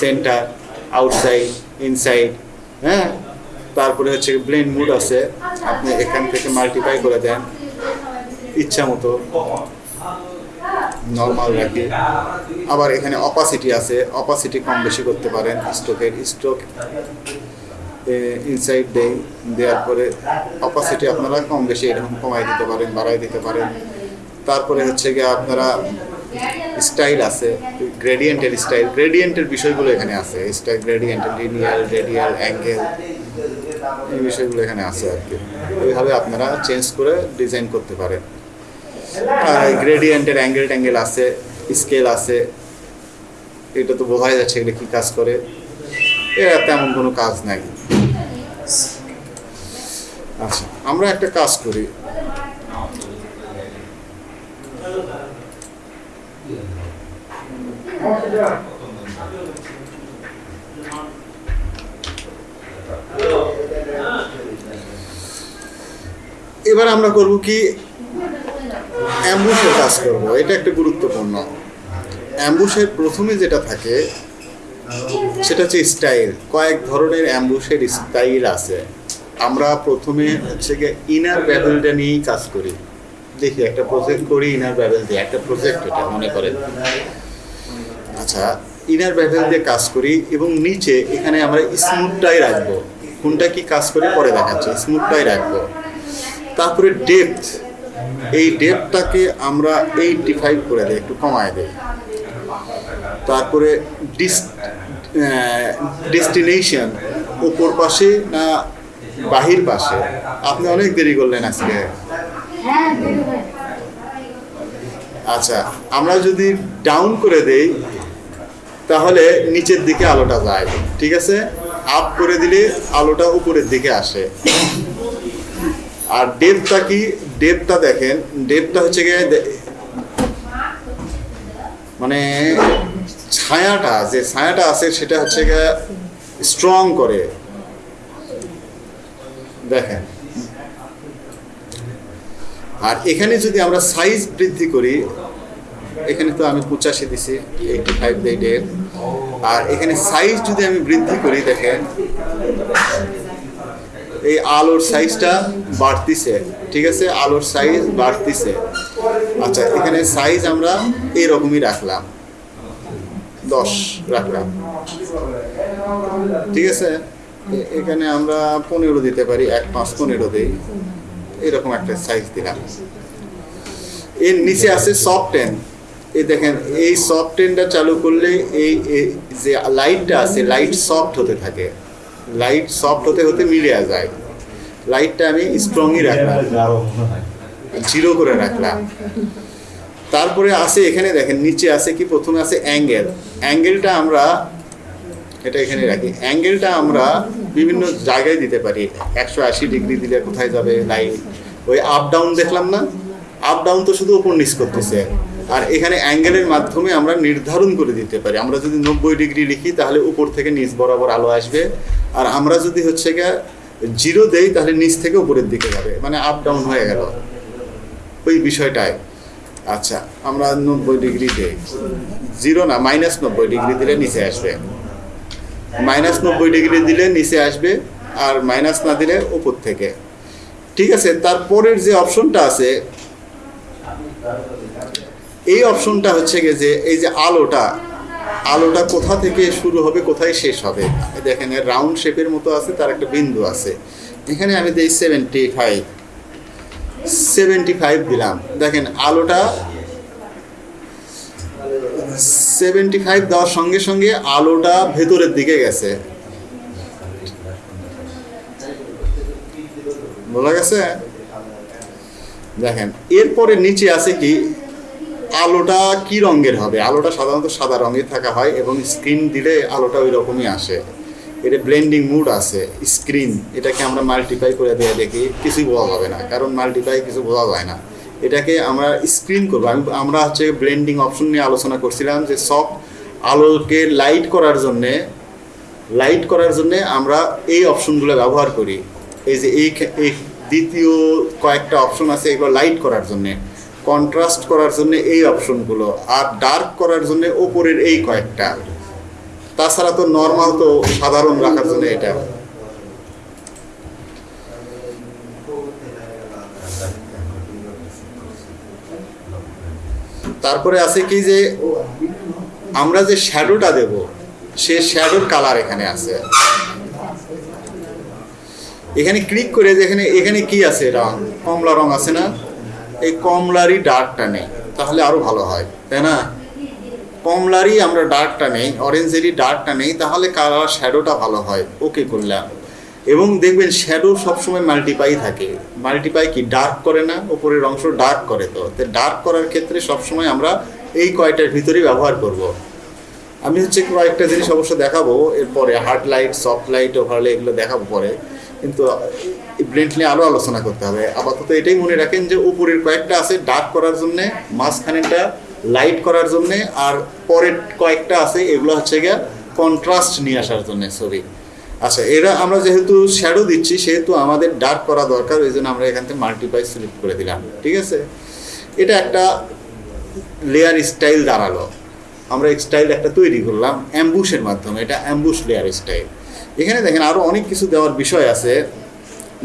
Speaker 2: সেন্টার আউটসাইড ইনসাইড হ্যাঁ? তারপরে হচ্ছে ব্লেন মুড আছে। আপনি এখান থেকে মাল্টিপ্লাই করে দেন। ইচ্ছা মতো নর্মাল রাখি। আবার এখানে অপাসিটি আছে অপাসিটি কম বেশি করতে পারেন স্ট্রোকের স্ট্রোক ইনসাইড দেই দেওয়ার পরে অপাসিটি আপনারা কম বেশি এরকম কমাই দিতে পারেন, বাড়াই দিতে পারেন। তারপরে হচ্ছে গিয়ে আপনারা স্টাইল আছে গ্রেডিয়েন্টের স্টাইল গ্রেডিয়েন্টের বিষয়গুলো এখানে আছে স্টাইল গ্রেডিয়েন্টের লিনিয়াল রেডিয়াল অ্যাঙ্গেল এই বিষয়গুলো এখানে আছে আর কি। এইভাবে আপনারা চেঞ্জ করে ডিজাইন করতে পারেন। গ্রেডিয়েন্টের অ্যাঙ্গেল ট্যাঙ্গেল আছে স্কেল আছে। এটা তো বোঝাই যাচ্ছে এগুলো কী কাজ করে। এরা তেমন কোনো কাজ নাই। আচ্ছা আমরা একটা কাজ করি। এবার আমরা করব কি অ্যাম্বুশের কাজ করব, এটা একটা গুরুত্বপূর্ণ। অ্যাম্বুশের প্রথমে যেটা থাকে, সেটা হচ্ছে স্টাইল কয়েক ধরনের অ্যাম্বুশের স্টাইল আছে। আমরা প্রথমে হচ্ছে গিয়ে ইনার ব্যাবেলটা নিয়েই কাজ করি। দেখি, একটা প্রজেক্ট করি ইনার ব্যাবেল দিয়ে। একটা প্রজেক্ট এটা, মনে করেন। আচ্ছা ইনার বেভেল দিয়ে কাজ করি এবং নিচে এখানে আমরা স্মুথটাই রাখব। কোনটা কি কাজ করে? পরে দেখাচ্ছে। স্মুথটাই রাখব। তারপরে ডেপথ এই ডেটটাকে আমরা এইটটি ফাইভ করে দিই একটু কমায় দিই। তারপরে ডিস ডেস্টিনেশন ওপর পাশে না বাহির পাশে? আপনি অনেক দেরি করলেন আজকে।
Speaker 4: হয়
Speaker 2: আচ্ছা আমরা যদি ডাউন করে দেই তাহলে নিচের দিকে আলোটা যায় ঠিক আছে? আপ করে দিলে আলোটা উপরের দিকে আসে। আর ডেপটা কি? ডেপটা দেখেন। ডেপটা হচ্ছে গিয়ে মানে ছায়াটা, যে ছায়াটা আছে সেটা হচ্ছে গিয়ে স্ট্রং করে। দেখেন। আর এখানে যদি আমরা সাইজ বৃদ্ধি করি, এখানে তো আমি পঁচাশি দিছি এইটি ফাইভ এইটের আর এখানে সাইজ যদি আমি বৃদ্ধি করি, দেখেন এই আলোর সাইজটা বাড়তিছে, ঠিক আছে? আলোর সাইজ বাড়তিছে। আচ্ছা এখানে সাইজ আমরা এইরকমই রাখলাম। দশ রাখলাম। ঠিক আছে? এখানে আমরা পনেরো দিতে পারি, এক পাঁচ পনেরো দিই। এরকম একটা সাইজ দিলাম। এর নিচে আছে সফট টেন এই দেখেন, এই সফট টেনটা চালু করলে এই যে লাইটটা আছে লাইট সফট হতে থাকে। লাইট সফট হতে হতে মিলে যায়। লাইটটা আমি স্ট্রংই রাখলাম। জিরো করে রাখলাম। তারপরে আছে এখানে দেখেন, নিচে আছে কি? প্রথমে আছে অ্যাঙ্গেল। অ্যাঙ্গেলটা আমরা এটা এখানে রাখি। অ্যাঙ্গেলটা আমরা বিভিন্ন জায়গায় দিতে পারি। একশো আশি ডিগ্রি দিলে কোথায় যাবে লাইট? ওই আপ ডাউন দেখলাম না? আপ ডাউন তো শুধু ওপর নিচ করতেছে। আর এখানে অ্যাঙ্গেলের মাধ্যমে আমরা নির্ধারণ করে দিতে পারি। আমরা যদি নব্বই ডিগ্রি লিখি, তাহলে উপর থেকে নিচ বরাবর আলো আসবে। আর আমরা যদি হচ্ছে গিয়ে জিরো দেই, তাহলে নিচ থেকে উপরের দিকে যাবে। মানে আপ ডাউন হয়ে গেল। ওই বিষয়টায় আচ্ছা আমরা নব্বই ডিগ্রি দিই। জিরো না মাইনাস নব্বই ডিগ্রি দিলে নিচে আসবে। মাইনাস নব্বই ডিগ্রি দিলে নিচে আসবে, আর মাইনাস না দিলে উপর থেকে। ঠিক আছে, তারপরের যে অপশনটা আছে এই অপশনটা হচ্ছে গিয়ে যে, এই যে আলোটা আলোটা কোথা থেকে শুরু হবে, কোথায় শেষ হবে? দেখেন রাউন্ড শেপের মতো আছে, তার একটা বিন্দু আছে। এখানে আমি দিই সেভেন্টি ফাইভ সেভেন্টি ফাইভ দিলাম। দেখেন, আলোটা সেভেন্টি ফাইভ দেওয়ার সঙ্গে সঙ্গে আলোটা ভেতরের দিকে গেছে। বলা গেছে? দেখেন, এরপরে নিচে আছে কি? আলোটা কি রঙের হবে? আলোটা সাধারণত সাদা রঙের থাকা হয় এবং স্ক্রিন দিলে আলোটা ওই রকমই আসে। এটা ব্লেন্ডিং মুড আছে স্ক্রিন এটাকে আমরা মাল্টিপ্লাই করে দিয়ে দেখি, কিছুই বোঝা যাবে না, কারণ মাল্টিপ্লাই কিছু বোঝা যায় না। এটাকে আমরা স্ক্রিন করব। আমি, আমরা হচ্ছে ব্লেন্ডিং অপশন নিয়ে আলোচনা করছিলাম যে সব আলোকে লাইট করার জন্যে লাইট করার জন্যে আমরা এই অপশনগুলো ব্যবহার করি। এই যে এই দ্বিতীয় কয়েকটা অপশন আছে, এগুলো লাইট করার জন্যে। কন্ট্রাস্ট করার জন্য এই অপশনগুলো আর ডার্ক করার জন্য ওপরের এই কয়েকটা। তাছাড়া তো নর্মাল তো সাধারণ রাখার জন্য এটা। তারপরে আছে কি যে, আমরা যে শ্যাডোটা দেব, সে শ্যাডোর কালার এখানে আছে। এখানে ক্লিক করে যেখানে এখানে কি আছে? রং। কমলা রং আছে না? এই কমলারই ডার্কটা নেই, তাহলে আরও ভালো হয়, তাই না? কমলারই আমরা ডার্কটা নেই অরেঞ্জেরই ডার্কটা নেই, তাহলে কালার শ্যাডোটা ভালো হয়। ওকে করলাম এবং দেখবেন শ্যাডো সবসময় মাল্টিপাই থাকে। মাল্টিপাই কি? ডার্ক করে না, উপরের অংশ ডার্ক করে তো। ডার্ক করার ক্ষেত্রে সবসময় আমরা এই কয়টার ভিতরেই ব্যবহার করব। আমি হচ্ছে কয়েকটা জিনিস অবশ্য দেখাবো, এরপরে hard light soft light overlay এগুলো দেখাবো পরে। কিন্তু ব্লেন্ড নিয়ে আরও আলোচনা করতে হবে। আপাতত এটাই মনে রাখেন যে উপরের কয়েকটা আছে ডার্ক করার জন্যে মাঝখানেটা লাইট করার জন্যে, আর পরের কয়েকটা আছে, এগুলো হচ্ছে গিয়ে কন্ট্রাস্ট নিয়ে আসার জন্যে ছবি। আচ্ছা এরা আমরা যেহেতু শ্যাডো দিচ্ছি, সেহেতু আমাদের ডার্ক করা দরকার, ওই জন্য আমরা এখান থেকে মাল্টিপাই সিলেক্ট করে দিলাম, ঠিক আছে? এটা একটা লেয়ার স্টাইল দাঁড়াল। আমরা স্টাইল একটা তৈরি করলাম অ্যাম্বুশের মাধ্যমে, এটা অ্যাম্বুশ লেয়ার স্টাইল এখানে দেখেন আরও অনেক কিছু দেওয়ার বিষয় আছে,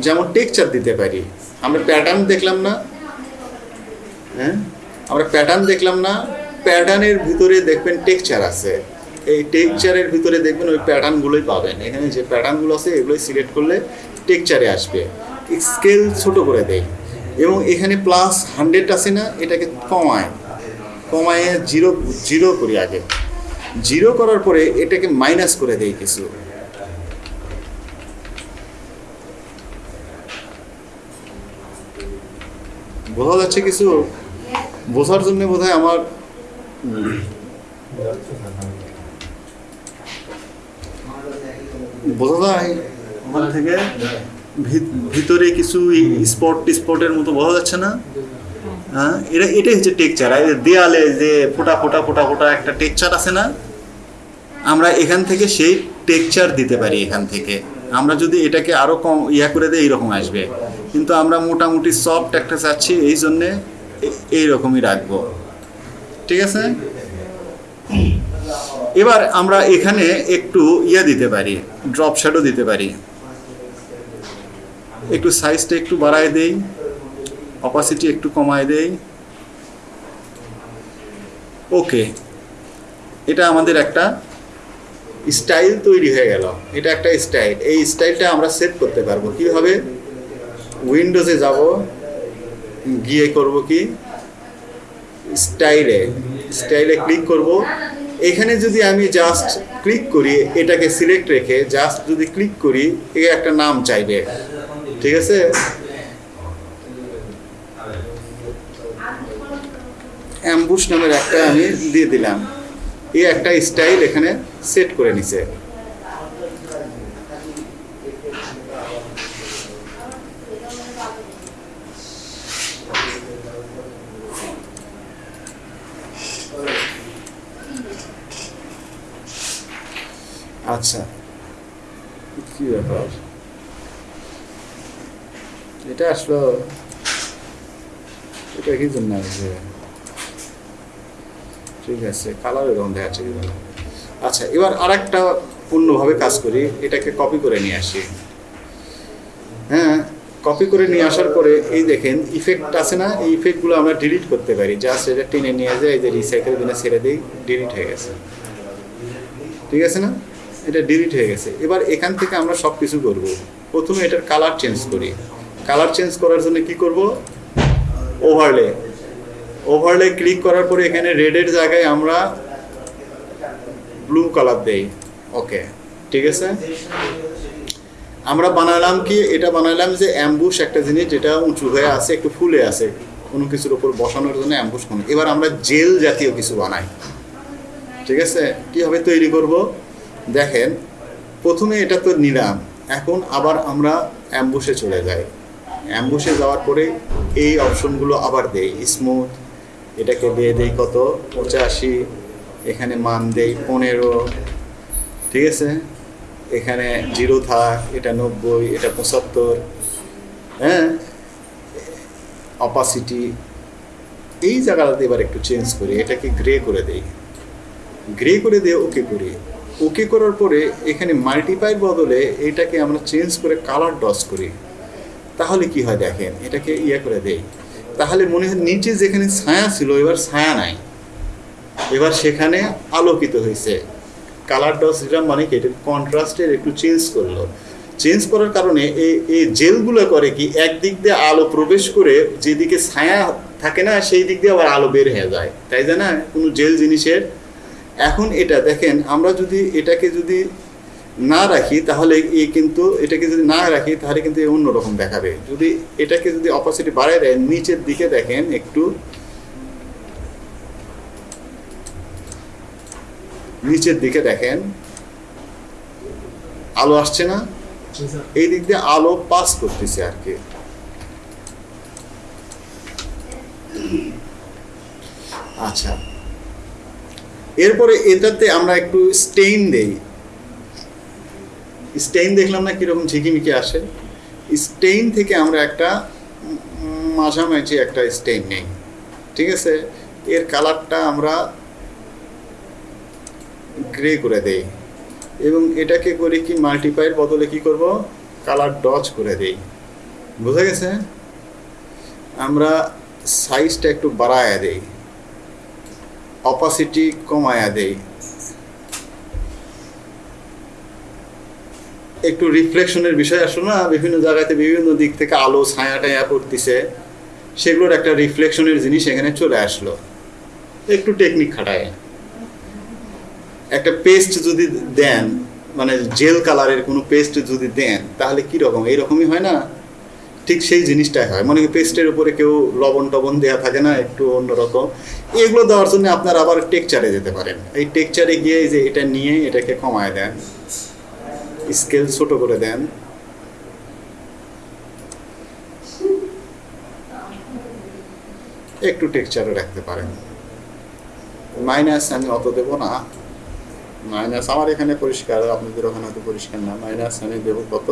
Speaker 2: যেমন টেক্সচার দিতে পারি। আমরা প্যাটার্ন দেখলাম না হ্যাঁ? আমরা প্যাটার্ন দেখলাম না প্যাটার্নের ভিতরে দেখবেন টেক্সচার আছে। এই টেক্সচারের ভিতরে দেখবেন ওই প্যাটার্নগুলোই পাবেন। এখানে যে প্যাটার্নগুলো আছে, এগুলোই সিলেক্ট করলে টেক্সচারে আসবে। স্কেল ছোট করে দেয় এবং এখানে প্লাস হান্ড্রেড আছে না, এটাকে কমায়। কমায় জিরো জিরো করি আগে। জিরো করার পরে এটাকে মাইনাস করে দেয় কিছু। বোঝা যাচ্ছে কিছু বোঝার জন্য বোধ আমার বোঝা যায়। ওখান থেকে ভিত- ভিতরে কিছু স্পট, স্পটের মতো বোঝা যাচ্ছে না? হ্যাঁ এটা, এটাই হচ্ছে টেকচার আর দেয়ালে যে ফোটা ফোটা ফোটা ফোটা একটা টেকচার আছে না? আমরা এখান থেকে সেই টেকচার দিতে পারি এখান থেকে। আমরা যদি এটাকে আরও কম ইয়া করে দিই, এইরকম আসবে। কিন্তু আমরা মোটামুটি সফট একটা চাচ্ছি, এই জন্যে এইরকমই রাখব। ঠিক আছে? এবার আমরা এখানে একটু ইয়া দিতে পারি ড্রপ শ্যাডো দিতে পারি। একটু সাইজটা একটু বাড়ায় দেই অপাসিটি একটু কমায় দেই। ওকে, এটা আমাদের একটা স্টাইল তৈরি হয়ে গেল। এটা একটা স্টাইল এই স্টাইলটা আমরা সেট করতে পারব। কীভাবে উইন্ডোজে যাব, গিয়ে করব কি? স্টাইলে স্টাইলে ক্লিক করব। এখানে যদি আমি জাস্ট ক্লিক করি, এটাকে সিলেক্ট রেখে জাস্ট যদি ক্লিক করি এ একটা নাম চাইবে। ঠিক আছে? অ্যাম্বুশ নামের একটা আমি দিয়ে দিলাম। এই একটা স্টাইল এখানে সেট করে নিছে। আচ্ছা। কি ব্যাপার? এটা আসলো এটা কি জন্য আসবে? ঠিক আছে কালার এরকম দেখাচ্ছে। আচ্ছা এবার আরেকটা পূর্ণভাবে কাজ করি এটাকে কপি করে নিয়ে আসি। হ্যাঁ কপি করে নিয়ে আসার পরে এই দেখেন ইফেক্ট আছে না? এই ইফেক্টগুলো আমরা ডিলিট করতে পারি। জাস্ট এটা টেনে নিয়ে যায় এই যে রিসাইকেল বিনে ছেড়ে দিই ডিলিট হয়ে গেছে। ঠিক আছে না? এটা ডিলিট হয়ে গেছে। এবার এখান থেকে আমরা সব কিছু করব। প্রথমে এটার কালার চেঞ্জ করি। কালার চেঞ্জ করার জন্য কি করব? ওভারলে ওভারলে ক্লিক করার পরে এখানে রেডের জায়গায় আমরা ব্লু কালার দেই। ওকে ঠিক আছে? আমরা বানালাম কি? এটা বানালাম যে অ্যাম্বুশ একটা জিনিস যেটা উঁচু হয়ে আছে, একটু ফুলে আছে, কোনো কিছুর ওপর বসানোর জন্য অ্যাম্বুশ কোনো এবার আমরা জেল জাতীয় কিছু বানাই। ঠিক আছে? কীভাবে তৈরি করব। দেখেন, প্রথমে এটা তো নিলাম, এখন আবার আমরা অ্যাম্বুসে চলে যাই। অ্যাম্বুসে যাওয়ার পরে এই অপশনগুলো আবার দেই স্মুথ এটাকে দিয়ে দেই কত? পঁচাশি, এখানে মান দেই পনেরো, ঠিক আছে? এখানে জিরো থাক, এটা নব্বই, এটা পঁচাত্তর হ্যাঁ? অপাসিটি এই জায়গাটাতে এবার একটু চেঞ্জ করি, এটাকে গ্রে করে দেই। গ্রে করে দিয়ে ওকে করি। ওকে করার পরে এখানে মাল্টিপাইয়ের বদলে এটাকে আমরা চেঞ্জ করে কালার ডস করি। তাহলে কি হয় দেখেন, এটাকে ইয়ে করে দেই। তাহলে মনে হয় নিচে যেখানে ছায়া ছিল, এবার ছায়া নাই। এবার সেখানে আলোকিত হয়েছে। কালার ডস যেটা মানে কি, এটা কন্ট্রাস্টের একটু চেঞ্জ করল। চেঞ্জ করার কারণে এই এই জেলগুলো করে কি, একদিক দিয়ে আলো প্রবেশ করে যেদিকে ছায়া থাকে না সেই দিক দিয়ে আবার আলো বের হয়ে যায়। তাই জানা? কোনো জেল জিনিসের এখন এটা দেখেন আমরা যদি এটাকে যদি না রাখি তাহলে এ কিন্তু এটাকে যদি না রাখি তাহলে কিন্তু এ অন্যরকম দেখাবে। যদি এটাকে যদি অপোসিটি বাড়ায় দেয় নিচের দিকে দেখেন একটু নিচের দিকে দেখেন আলো আসছে না? এই দিক দিয়ে আলো পাস করতেছে আর কি। আচ্ছা। এরপরে এটাতে আমরা একটু স্টেইন দেই। স্টেইন দেখলাম না কীরকম ঝিকিমিকি আসে। স্টেইন থেকে আমরা একটা মাঝামাঝি একটা স্টেইন নেই। ঠিক আছে? এর কালারটা আমরা গ্রে করে দেই। এবং এটাকে করি কি মাল্টিপাইয়ের বদলে কি করব? কালার ডচ করে দেই। বুঝা গেছে? আমরা সাইজটা একটু বাড়ায় দেই। অপাসিটি কমায়া দেয় একটু রিফ্লেকশনের বিষয় আসলো না? বিভিন্ন জায়গাতে বিভিন্ন দিক থেকে আলো, ছায়া, টায়া পড়তেছে। সেগুলোর একটা রিফ্লেকশনের জিনিস এখানে চলে আসলো। একটু টেকনিক খাটায়। একটা পেস্ট যদি দেন মানে জেল কালারের কোনো পেস্ট যদি দেন, তাহলে কীরকম এইরকমই হয় না? ঠিক সেই জিনিসটাই হয়। মনে পেস্টের উপরে কেউ লবণ টবণ দেওয়া থাকে না, একটু অন্যরকম। এগুলো দেওয়ার জন্য আপনার আবার টেকচারে যেতে পারেন। এই টেকচারে গিয়ে যে এটা নিয়ে এটাকে কমায় দেন। স্কেল ছোট করে দেন। একটু টেক্সচারে রাখতে পারেন। মাইনাস আমি অত দেব না। মাইনাস আমার এখানে পরিষ্কার, আপনাদের ওখানে হয়তো পরিষ্কার না। মাইনাস আমি দেব কত?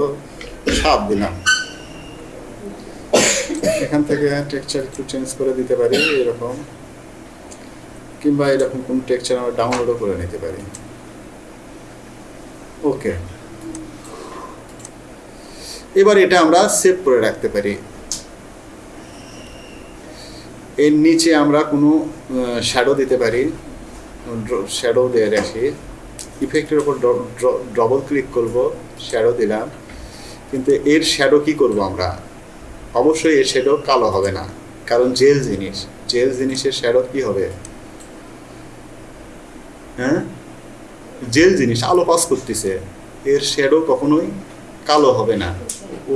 Speaker 2: সাত দিলাম। এখান থেকে টেক্সচার একটু চেঞ্জ করে দিতে পারি, এরকম। কিংবা এরকম কোন টেক্সচার আমরা ডাউনলোডও করে নিতে পারি। ওকে এবার এটা আমরা সেভ করে রাখতে পারি। এর নিচে আমরা কোনো শ্যাডো দিতে পারি। শ্যাডো দিয়ে রাখি। ইফেক্টের উপর ডবল ক্লিক করব শ্যাডো দিলাম। কিন্তু এর শ্যাডো কি করব আমরা? অবশ্যই এর শ্যাডো কালো হবে না, কারণ জেল জিনিস। জেল জিনিসের শ্যাডো কি হবে? হ্যাঁ? জেল জিনিস, আলো পাস করতেছে। এর শ্যাডো কখনোই কালো হবে না।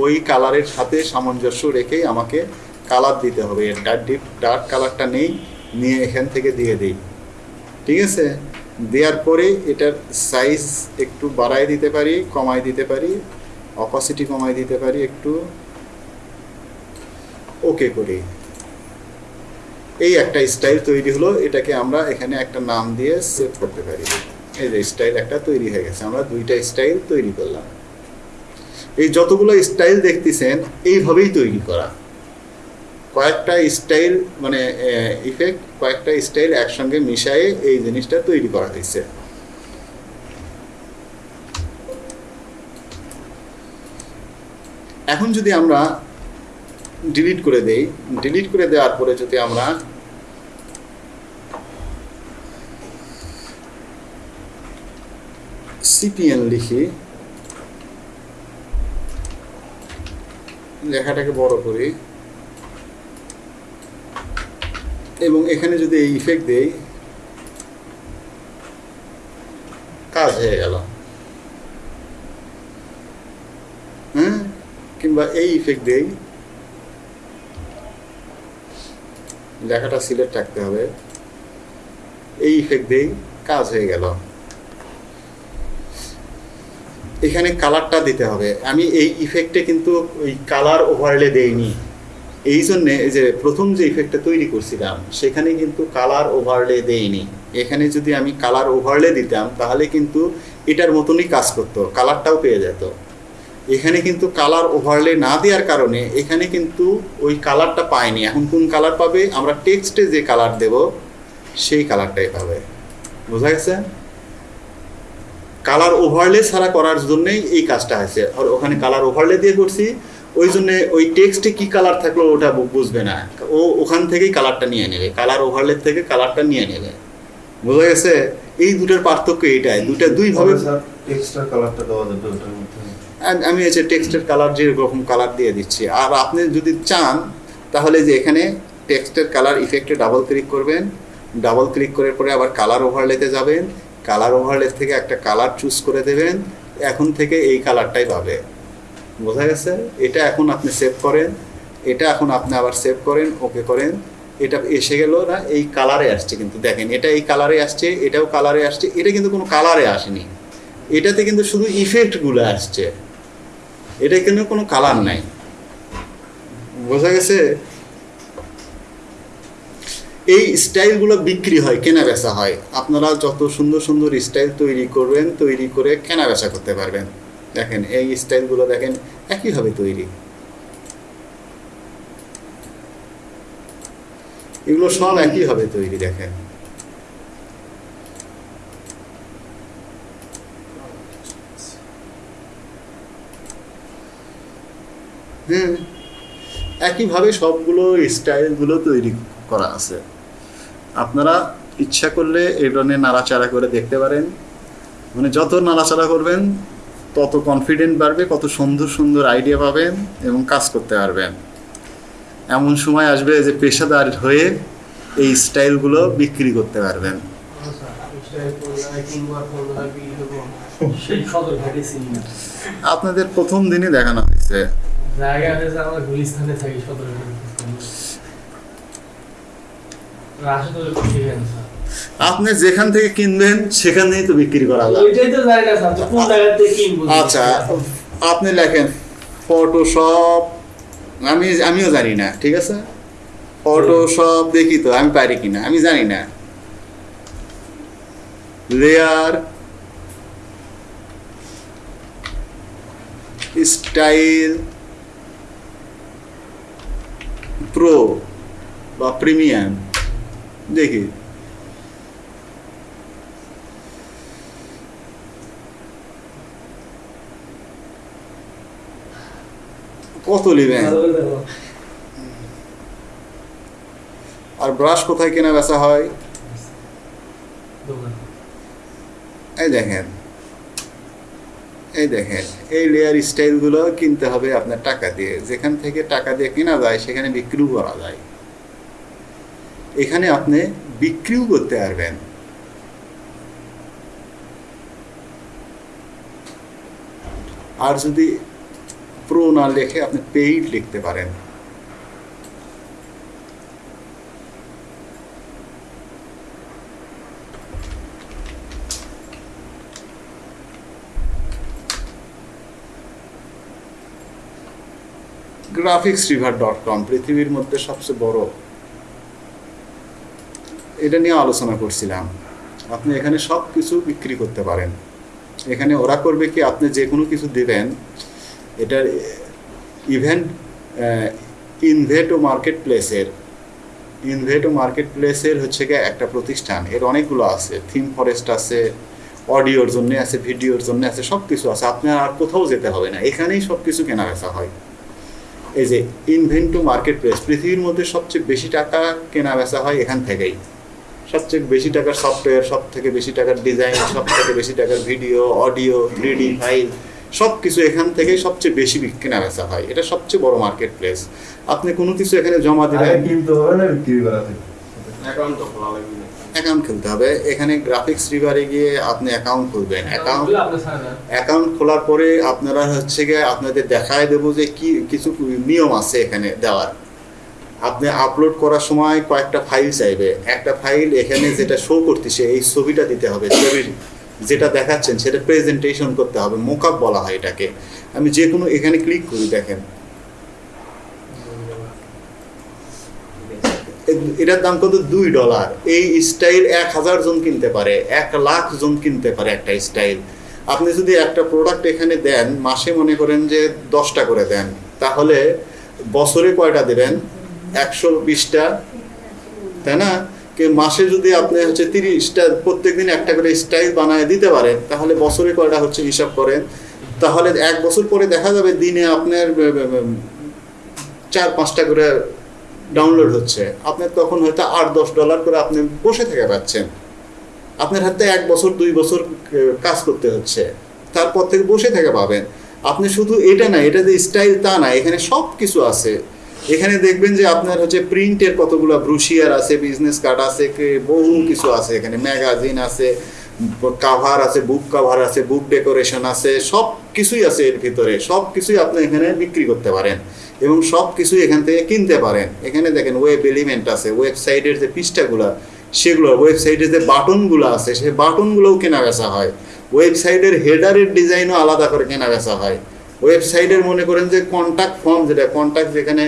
Speaker 2: ওই কালারের সাথে সামঞ্জস্য রেখেই আমাকে কালার দিতে হবে। এর ডার্ক ডিপ ডার্ক কালারটা নেই, নিয়ে এখান থেকে দিয়ে দিই। ঠিক আছে? দেওয়ার পরে এটার সাইজ একটু বাড়ায় দিতে পারি, কমায় দিতে পারি অপাসিটি কমায় দিতে পারি, একটু ওকে করি। এই একটা স্টাইল তৈরি হলো, এটাকে আমরা এখানে একটা নাম দিয়ে সেভ করতে পারি। এই যে স্টাইল একটা তৈরি হয়ে গেছে, আমরা দুইটা স্টাইল তৈরি করলাম। এই যতগুলো স্টাইল দেখতেছেন, এইভাবেই তৈরি করা। কয়েকটা স্টাইল মানে ইফেক্ট কয়েকটা স্টাইল একসঙ্গে মিশায়ে এই জিনিসটা তৈরি করা হয়েছে। এখন যদি আমরা ডিলিট করে দেই। ডিলিট করে দেওয়ার পরে যদি আমরা সিপিএন লিখি, লেখাটাকে বড় করি, এবং এখানে যদি এই ইফেক্ট দেই, কাজ হয়ে গেল। হ্যাঁ? কিংবা এই ইফেক্ট দেই লেখাটা সিলেক্ট রাখতে হবে। এই ইফেক্ট দেই কাজ হয়ে গেল। এখানে কালারটা দিতে হবে। আমি এই ইফেক্টে কিন্তু ওই কালার ওভারলে দেইনি। এই জন্যে যে প্রথম যে ইফেক্টটা তৈরি করছিলাম, সেখানে কিন্তু কালার ওভারলে দেইনি। এখানে যদি আমি কালার ওভারলে দিতাম, তাহলে কিন্তু এটার মতনই কাজ করতো কালারটাও পেয়ে যেত। এখানে কিন্তু কালার ওভারলে না দেওয়ার কারণে এখানে কিন্তু ওই কালারটা পায়নি এখন কোন কালার পাবে? আমরা টেক্সটে যে কালার দেব, সেই কালারটাই পাবে। বোঝা গেছে? কালার ওভারলে ছাড়া করার জন্যই এই কাজটা হয়েছে। আর ওখানে কালার ওভারলে দিয়ে করছি, ওই জন্য ওই টেক্সটে কি কালার থাকল ওটা বুঝবে না। ও ওখান থেকেই কালারটা নিয়ে নেবে। কালার ওভারলে থেকে কালারটা নিয়ে নেবে। বোঝা গেছে? এই দুটোর পার্থক্য এটাই দুটা দুইভাবে
Speaker 6: স্যার এক্সট্রা কালারটা দেওয়া যাবে ওটার
Speaker 2: আম- হচ্ছে টেক্সটের কালার যেরকম কালার দিয়ে দিচ্ছি। আর আপনি যদি চান, তাহলে যে এখানে টেক্সটের কালার ইফেক্টে ডাবল ক্লিক করবেন। ডাবল ক্লিক করার পরে আবার কালার ওভারলেতে যাবেন। কালার ওভারলে থেকে একটা কালার চুজ করে দেবেন। এখন থেকে এই কালারটাই পাবে। বোঝা গেছে? এটা এখন আপনি সেভ করেন। এটা এখন আপনি আবার সেভ করেন ওকে করেন। এটা এসে গেল না, এই কালারে আসছে কিন্তু। দেখেন, এটা এই কালারে আসছে, এটাও কালারে আসছে, এটা কিন্তু কোনো কালারে আসেনি। এটাতে কিন্তু শুধু ইফেক্টগুলো আসছে। এটা কিন্তু কোনো কালার নাই। বোঝা গেছে? এই স্টাইলগুলো বিক্রি হয় কেনা বেচা হয়। আপনারা যত সুন্দর সুন্দর স্টাইল তৈরি করবেন, তৈরি করে কেনা বেচা করতে পারবেন। দেখেন, এই স্টাইলগুলো দেখেন, একইভাবে তৈরি। এগুলো সব একইভাবে তৈরি, দেখেন। হুম একইভাবে সবগুলো স্টাইলগুলো তৈরি করা আছে। আপনারা ইচ্ছা করলে এই ধরনের নাড়াচাড়া করে দেখতে পারেন। মানে যত নাড়াচাড়া করবেন তত কনফিডেন্ট বাড়বে কত সুন্দর সুন্দর আইডিয়া পাবেন এবং কাজ করতে পারবেন। এমন সময় আসবে যে পেশাদার হয়ে এই স্টাইলগুলো বিক্রি করতে পারবেন।
Speaker 7: না
Speaker 2: আপনাদের প্রথম দিনই দেখানো হয়েছে।
Speaker 7: জায়গা আছে আমরা গুলিস্তানে থাকি স্যার
Speaker 2: আপনি যেখান থেকে কিনবেন সেখানেই তো বিক্রি করা আচ্ছা আপনি লেখেন ফটোশপ আমি আমিও জানি না ঠিক আছে? ফটোশপ দেখি তো আমি পারি কিনা আমি জানি না। লেয়ার স্টাইল প্রো বা প্রিমিয়াম দেখি। কত নেবেন? আর ব্রাশ কোথায় কেনা বেচা হয়? এই দেখেন। এই দেখেন, এই লেয়ার স্টাইলগুলো কিনতে হবে আপনার টাকা দিয়ে। যেখান থেকে টাকা দিয়ে কেনা যায়, সেখানে বিক্রিও করা যায়। এখানে আপনি বিক্রিও করতে পারবেন। আর যদি প্রো না লেখে, আপনি পেইড লিখতে পারেন। গ্রাফিক্স রিভার ডট কম পৃথিবীর মধ্যে সবচেয়ে বড়। এটা নিয়ে আলোচনা করছিলাম। আপনি এখানে সব কিছু বিক্রি করতে পারেন। এখানে ওরা করবে কি, আপনি যে কোনো কিছু দেবেন, এটার ইভেন্ট ইনভেটো মার্কেট প্লেসের ইনভেটো মার্কেট প্লেসের হচ্ছে গিয়ে একটা প্রতিষ্ঠান। এর অনেকগুলো আছে। থিম ফরেস্ট আছে অডিওর জন্য আছে ভিডিওর জন্য আছে সব কিছু আছে। আপনার আর কোথাও যেতে হবে না। এখানেই সব কিছু কেনা বেচা হয়। এই যে ইনভেন্টো মার্কেট প্লেস পৃথিবীর মধ্যে সবচেয়ে বেশি টাকা কেনা বেচা হয় এখান থেকেই। সবচেয়ে বেশি টাকার সফটওয়্যার সব থেকে বেশি টাকার ডিজাইন সব থেকে বেশি টাকার video audio three D file সব কিছু এখান থেকেই সবচেয়ে বেশি কেনা বেচা হয়। এটা সবচেয়ে বড় মার্কেট প্লেস আপনি কোনো কিছু এখানে জমা দিবেন?
Speaker 6: কিনতে হবে না বিক্রি করা থেকে।
Speaker 2: অ্যাকাউন্ট খুলতে হবে। এখানে গ্রাফিক্স রিভারে গিয়ে আপনি অ্যাকাউন্ট খুলবেন। অ্যাকাউন্ট অ্যাকাউন্ট খোলার পরে আপনারা হচ্ছে গিয়ে আপনাদের দেখায় দেবো যে কি কিছু নিয়ম আছে এখানে দেওয়ার। আপনি আপলোড করার সময় কয়েকটা ফাইল চাইবে। একটা ফাইল এখানে যেটা শো করতেছে এই ছবিটা দিতে হবে। ছবির যেটা দেখাচ্ছেন সেটা প্রেজেন্টেশন করতে হবে। মোকআপ বলা হয় এটাকে। আমি যে কোনো এখানে ক্লিক করি দেখেন এ- এটার দাম কত? দুই ডলার। এই স্টাইল এক হাজার জন কিনতে পারে, এক লাখ জন কিনতে পারে একটা স্টাইল আপনি যদি একটা প্রোডাক্ট এখানে দেন, মাসে মনে করেন যে দশটা করে দেন, তাহলে বছরে কয়টা দেবেন? একশো বিশটা। তাই না? কে মাসে যদি আপনি হচ্ছে তিরিশটা প্রত্যেক দিন একটা করে স্টাইল বানায় দিতে পারেন, তাহলে বছরে কয়টা হচ্ছে হিসাব করেন? তাহলে এক বছর পরে দেখা যাবে দিনে আপনার চার পাঁচটা করে ডাউনলোড হচ্ছে। আপনার তখন হয়তো আট, দশ ডলার করে আপনি বসে থেকে পাচ্ছেন। আপনার হাতে এক বছর, দুই বছর কাজ করতে হচ্ছে। তারপর থেকে বসে থেকে পাবেন। আপনি শুধু এটা না, এটা যে স্টাইল তা না, এখানে সব কিছু আছে। এখানে দেখবেন যে আপনার হচ্ছে প্রিন্টের কতগুলো ব্রুশিয়ার আছে বিজনেস কার্ড আছে বহু কিছু আছে এখানে ম্যাগাজিন আছে। কাভার আছে বুক কাভার আছে বুক ডেকোরেশন আছে, সব কিছুই আছে এর ভিতরে। সব কিছুই আপনি এখানে বিক্রি করতে পারেন এবং সব কিছুই এখান থেকে কিনতে পারেন। এখানে দেখেন ওয়েব এলিমেন্ট আছে ওয়েবসাইটের যে পৃষ্ঠাগুলো, সেগুলো ওয়েবসাইটের যে বাটনগুলো আছে সেই বাটনগুলোও কেনা বেচা হয় ওয়েবসাইটের হেডারের ডিজাইনও আলাদা করে কেনা বেচা হয় ওয়েবসাইটের মনে করেন যে কন্ট্যাক্ট ফর্ম যেটা কন্ট্যাক্ট যেখানে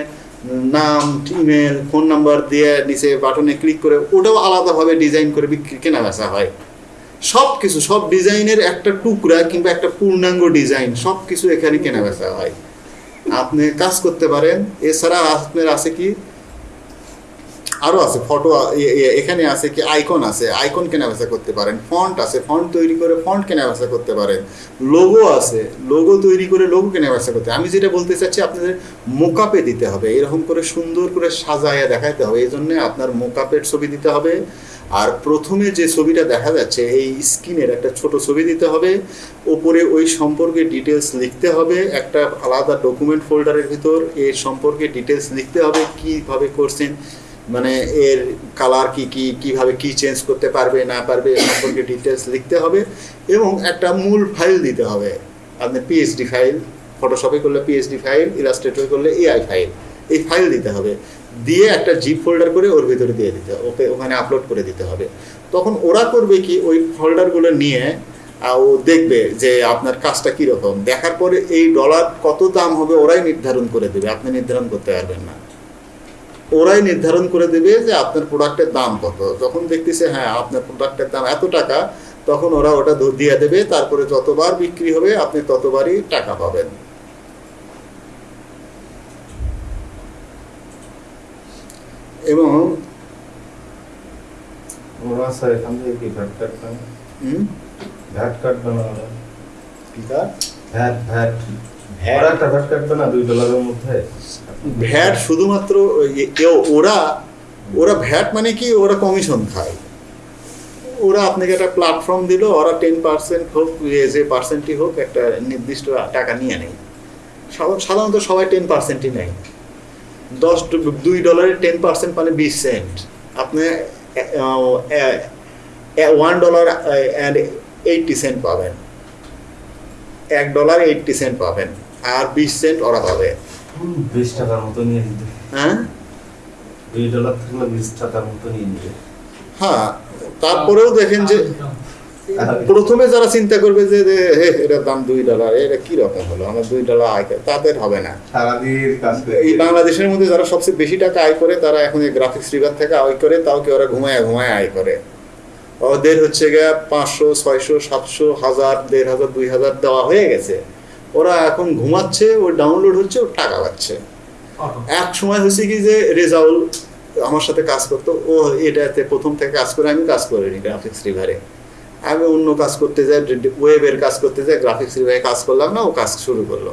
Speaker 2: নাম ইমেল ফোন নাম্বার দিয়ে নিচে বাটনে ক্লিক করে, ওটাও আলাদাভাবে ডিজাইন করে বিক্রি কেনা বেচা হয়। সব কিছু সব ডিজাইনের একটা টুকরা কিংবা একটা পূর্ণাঙ্গ ডিজাইন সব কিছু এখানে কেনা বেচা হয়। আপনি কাজ করতে পারেন, এছাড়া আপনার আছে কি? আরও আছে, ফটো এখানে আছে কি? আইকন আছে, আইকন কেনা বেচা করতে পারেন, ফন্ট আছে, ফন্ট তৈরি করে ফন্ট কেনা বেচা করতে পারেন, লোগো আছে, লোগো তৈরি করে লোগো কেনা বেচা করতে, আমি যেটা বলতে চাচ্ছি আপনাদের মোকাপে দিতে হবে, এরকম করে সুন্দর করে সাজায়া দেখাইতে হবে এই জন্য আপনার মোকাপের ছবি দিতে হবে আর প্রথমে যে ছবিটা দেখা যাচ্ছে, এই স্ক্রিনের একটা ছোট ছবি দিতে হবে। ওপরে ওই সম্পর্কে ডিটেলস লিখতে হবে। একটা আলাদা ডকুমেন্ট ফোল্ডারের ভিতর এর সম্পর্কে ডিটেলস লিখতে হবে কীভাবে করছেন। মানে এর কালার কি কি, কীভাবে কি চেঞ্জ করতে পারবে, না পারবে এ সম্পর্কে ডিটেলস লিখতে হবে এবং একটা মূল ফাইল দিতে হবে। আপনি পিএইচডি ফাইল ফটোশপে করলে পিএইচডি ফাইল ইলাস্ট্রেটর করলে এআই ফাইল এই ফাইল দিতে হবে। দিয়ে একটা জিপ ফোল্ডার করে ওর ভিতরে দিয়ে দিতে ওকে ওখানে আপলোড করে দিতে হবে। তখন ওরা করবে কি, ওই ফোল্ডারগুলো নিয়ে ও দেখবে যে আপনার কাজটা কীরকম। দেখার পরে এই ডলার কত দাম হবে ওরাই নির্ধারণ করে দেবে। আপনি নির্ধারণ করতে পারবেন না। ওরাই নির্ধারণ করে দেবে যে আপনার প্রোডাক্টের দাম কত। যখন দেখতেছে হ্যাঁ আপনার প্রোডাক্টের দাম এত টাকা, তখন ওরা ওটা দিয়ে দেবে। তারপরে যতবার বিক্রি হবে, আপনি ততবারই টাকা পাবেন। এবং
Speaker 6: ওরা স্যার এখান থেকে কি ভ্যাট কাটবে ভ্যাট কাটবে না ওরা ভ্যাট ভ্যাট
Speaker 2: ভ্যাট?
Speaker 6: ওরা একটা ভ্যাট কাটবে না দুই ডলারের মধ্যে।
Speaker 2: ভ্যাট শুধুমাত্র ওরা ওরা ভ্যাট মানে কি? ওরা কমিশন খায়। ওরা আপনাকে একটা প্ল্যাটফর্ম দিল ওরা টেন পার্সেন্ট হোক যে পার্সেন্টই হোক একটা নির্দিষ্ট টাকা নিয়ে নেয়। সাধা- সাধারণত সবাই টেন পার্সেন্টই নেয়। দশ দুই ডলারের টেন পার্সেন্ট মানে বিশ সেন্ট আপনি one dollar and eighty cent পাবেন। এক ডলার এইটটি সেন্ট পাবেন। আর বিশ সেন্ট ওরা পাবে।
Speaker 6: বিশ টাকার মতো নিয়ে
Speaker 2: হ্যাঁ?
Speaker 6: দুই ডলার থাকলে বিশ টাকার মতো নিয়ে নিবে।
Speaker 2: হ্যাঁ তারপরেও দেখেন যে প্রথমে যারা চিন্তা করবে যে এটার দাম দুই ডলার এটা কি রকম হলো? আমার দুই ডলার আয় তাদের হবে না।
Speaker 6: সারাদিন কাজ করে।
Speaker 2: এই বাংলাদেশের মধ্যে যারা সবচেয়ে বেশি টাকা আয় করে তারা এখন এই গ্রাফিক্স রিভার থেকে আয় করে তাও কি ওরা ঘুমায় ঘুমায় আয় করে। ওদের হচ্ছে গিয়ে পাঁচশো ছয়শো সাতশো হাজার দেড় হাজার দুই হাজার দেওয়া হয়ে গেছে। ওরা এখন ঘুমাচ্ছে ও ডাউনলোড হচ্ছে ও টাকা পাচ্ছে। এক সময় হচ্ছে কি যে রেজাউল আমার সাথে কাজ করতো ও এটাতে প্রথম থেকে কাজ করে আমি কাজ করিনি গ্রাফিক্স রিভারে আমি অন্য কাজ করতে যাই ওয়েবের কাজ করতে যাই গ্রাফিক্স রিভারে কাজ করলাম না, ও কাজ শুরু করল।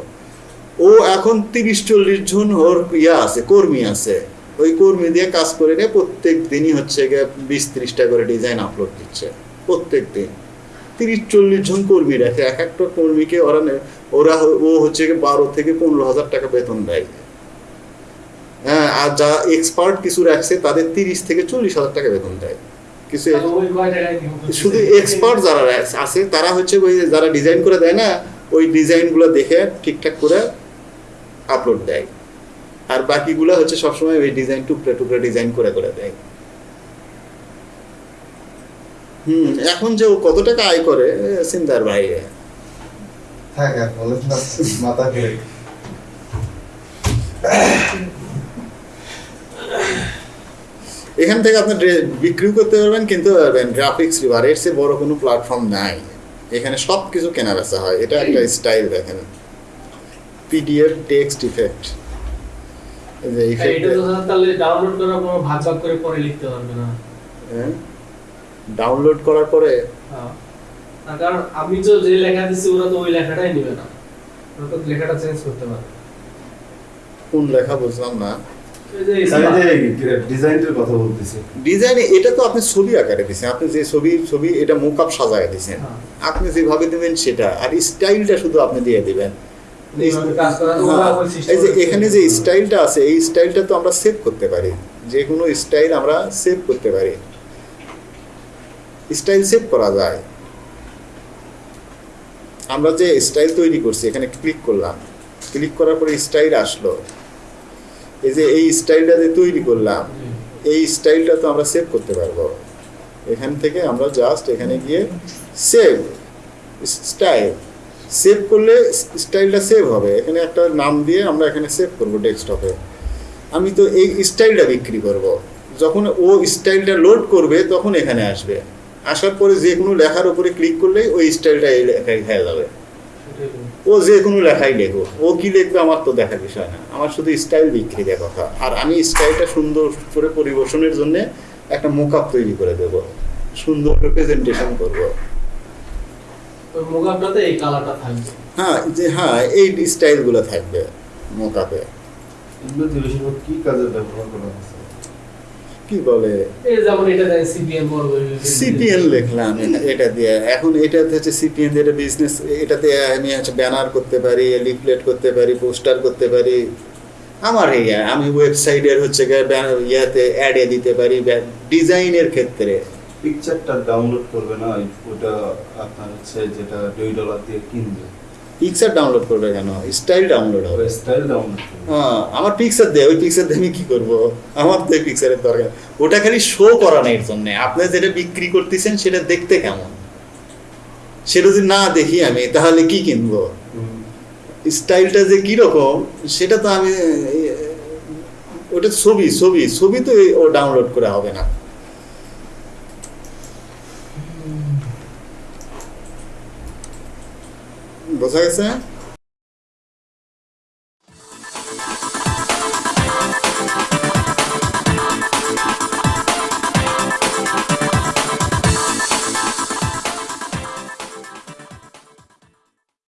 Speaker 2: ও এখন তিরিশ চল্লিশ জন ওর ইয়া আছে, কর্মী আছে। ওই কর্মী দিয়ে কাজ করে নিয়ে প্রত্যেক দিনই হচ্ছে গিয়ে বিশ ত্রিশটা করে ডিজাইন আপলোড দিচ্ছে, প্রত্যেক দিন। তিরিশ চল্লিশ জন কর্মী রাখে, এক একটা কর্মীকে ওরা ওরা ও হচ্ছে গিয়ে বারো থেকে পনেরো হাজার টাকা বেতন দেয়। হ্যাঁ আর যা এক্সপার্ট কিছু রাখছে, তাদের তিরিশ থেকে চল্লিশ হাজার টাকা বেতন দেয়। কিছু? শুধু এক্সপার্ট যারা আছে তারা হচ্ছে ওই যারা ডিজাইন করে দেয় না ওই ডিজাইনগুলো দেখে ঠিকঠাক করে আপলোড দেয়। আর বাকিগুলো হচ্ছে সবসময় ওই ডিজাইন টুকরে টুকরে ডিজাইন করে করে দেয়। হুম এখন যে ও কত টাকা আয় করে চিন্তার বাইরে।
Speaker 6: মাথা
Speaker 2: এখান থেকে আপনি বিক্রিও করতে পারবেন কিনতে পারবেন গ্রাফিক্স রিভার এর চেয়ে বড় কোনো প্ল্যাটফর্ম নাই। এখানে সব কিছু কেনা বেচা হয়। এটা একটা স্টাইল দেখেন। পিডিএফ টেক্সট ইফেক্ট যে ইফেক্ট
Speaker 7: তো তাহলে ডাউনলোড করার পর ভাগ ভাগ করে পরে লিখতে পারবে না।
Speaker 2: ডাউনলোড করার পরে?
Speaker 7: হ্যাঁ। কারণ আমি তো যে লেখা দিচ্ছি ওরা তো ওই লেখাটাই নিবে না। ওরা তো লেখাটা চেঞ্জ করতে পারে
Speaker 2: কোন লেখা বুঝলাম না। ডিজাইনে এটা তো আপনি ছবি আকারে দিচ্ছেন আপনি যে ছবি ছবি এটা মুকআপ সাজায় দিচ্ছেন
Speaker 7: হ্যাঁ।
Speaker 2: আপনি যেভাবে দিবেন সেটা। আর স্টাইলটা শুধু আপনি দিয়ে দিবেন। হ্যাঁ, এই যে এখানে যে স্টাইলটা আছে এই স্টাইলটা তো আমরা সেভ করতে পারি। যে কোনো স্টাইল আমরা সেভ করতে পারি। স্টাইল সেভ করা যায়। আমরা যে স্টাইল তৈরি করছি এখানে ক্লিক করলাম। ক্লিক করার পরে স্টাইল আসলো। এই যে এই স্টাইলটা যে তৈরি করলাম এই স্টাইলটা তো আমরা সেভ করতে পারব। এখান থেকে আমরা জাস্ট এখানে গিয়ে সেভ স্টাইল সেভ করলে স্টাইলটা সেভ হবে। এখানে একটা নাম দিয়ে আমরা এখানে সেভ করব ডেস্কটপে আমি তো এই স্টাইলটা বিক্রি করব। যখন ও স্টাইলটা লোড করবে তখন এখানে আসবে। আসার পরে যে কোনো লেখার উপরে ক্লিক করলেই ওই স্টাইলটা এই লেখায় হয়ে যাবে। ও যে কোনো লেখাই লেখো। ও কি লিখবে আমার তো দেখার বিষয় না। আমার শুধু স্টাইল বিক্রি দেওয়ার কথা। আর আমি স্টাইলটা সুন্দর করে পরিবেশনের জন্য একটা মোকআপ তৈরি করে দেব। সুন্দর প্রেজেন্টেশন করব।
Speaker 7: এই কালারটা থাকবে।
Speaker 2: হ্যাঁ যে হ্যাঁ এই স্টাইলগুলো থাকবে
Speaker 6: দিয়ে বেশিরভাগ কি কাজে ব্যবহার করা? হচ্ছে
Speaker 2: কি বলে?
Speaker 7: এটা
Speaker 2: সিপিএন লিখলাম এটা- এটা দিয়ে। এখন এটাতে হচ্ছে সিপিএন যেটা বিজনেস এটাতে আমি হচ্ছে ব্যানার করতে পারি লিফলেট করতে পারি পোস্টার করতে পারি। আমার এই আমি ওয়েবসাইটের হচ্ছে ইয়াতে অ্যাডে দিতে পারি ডিজাইনের ক্ষেত্রে।
Speaker 6: পিকচারটা ডাউনলোড করবে না ওটা আপনার হচ্ছে যেটা দুই ডলার দিয়ে কিনবে।
Speaker 2: পিকচার ডাউনলোড করবে কেন? স্টাইল ডাউনলোড হবে।
Speaker 6: স্টাইল ডাউনলোড
Speaker 2: হ্যাঁ আমার পিকচার দেয় ওই পিকচার দিয়ে আমি কি করব? আমার তো পিকচারের দরকার। ওটা খালি শো করানোর জন্য। আপনি যেটা বিক্রি করতেছেন সেটা দেখতে কেমন? সেটা যদি না দেখি আমি তাহলে কি কিনবো? স্টাইলটা যে কীরকম সেটা তো আমি ওটা ছবি ছবি ছবি তো ও ডাউনলোড করে হবে না। বোঝা গেছে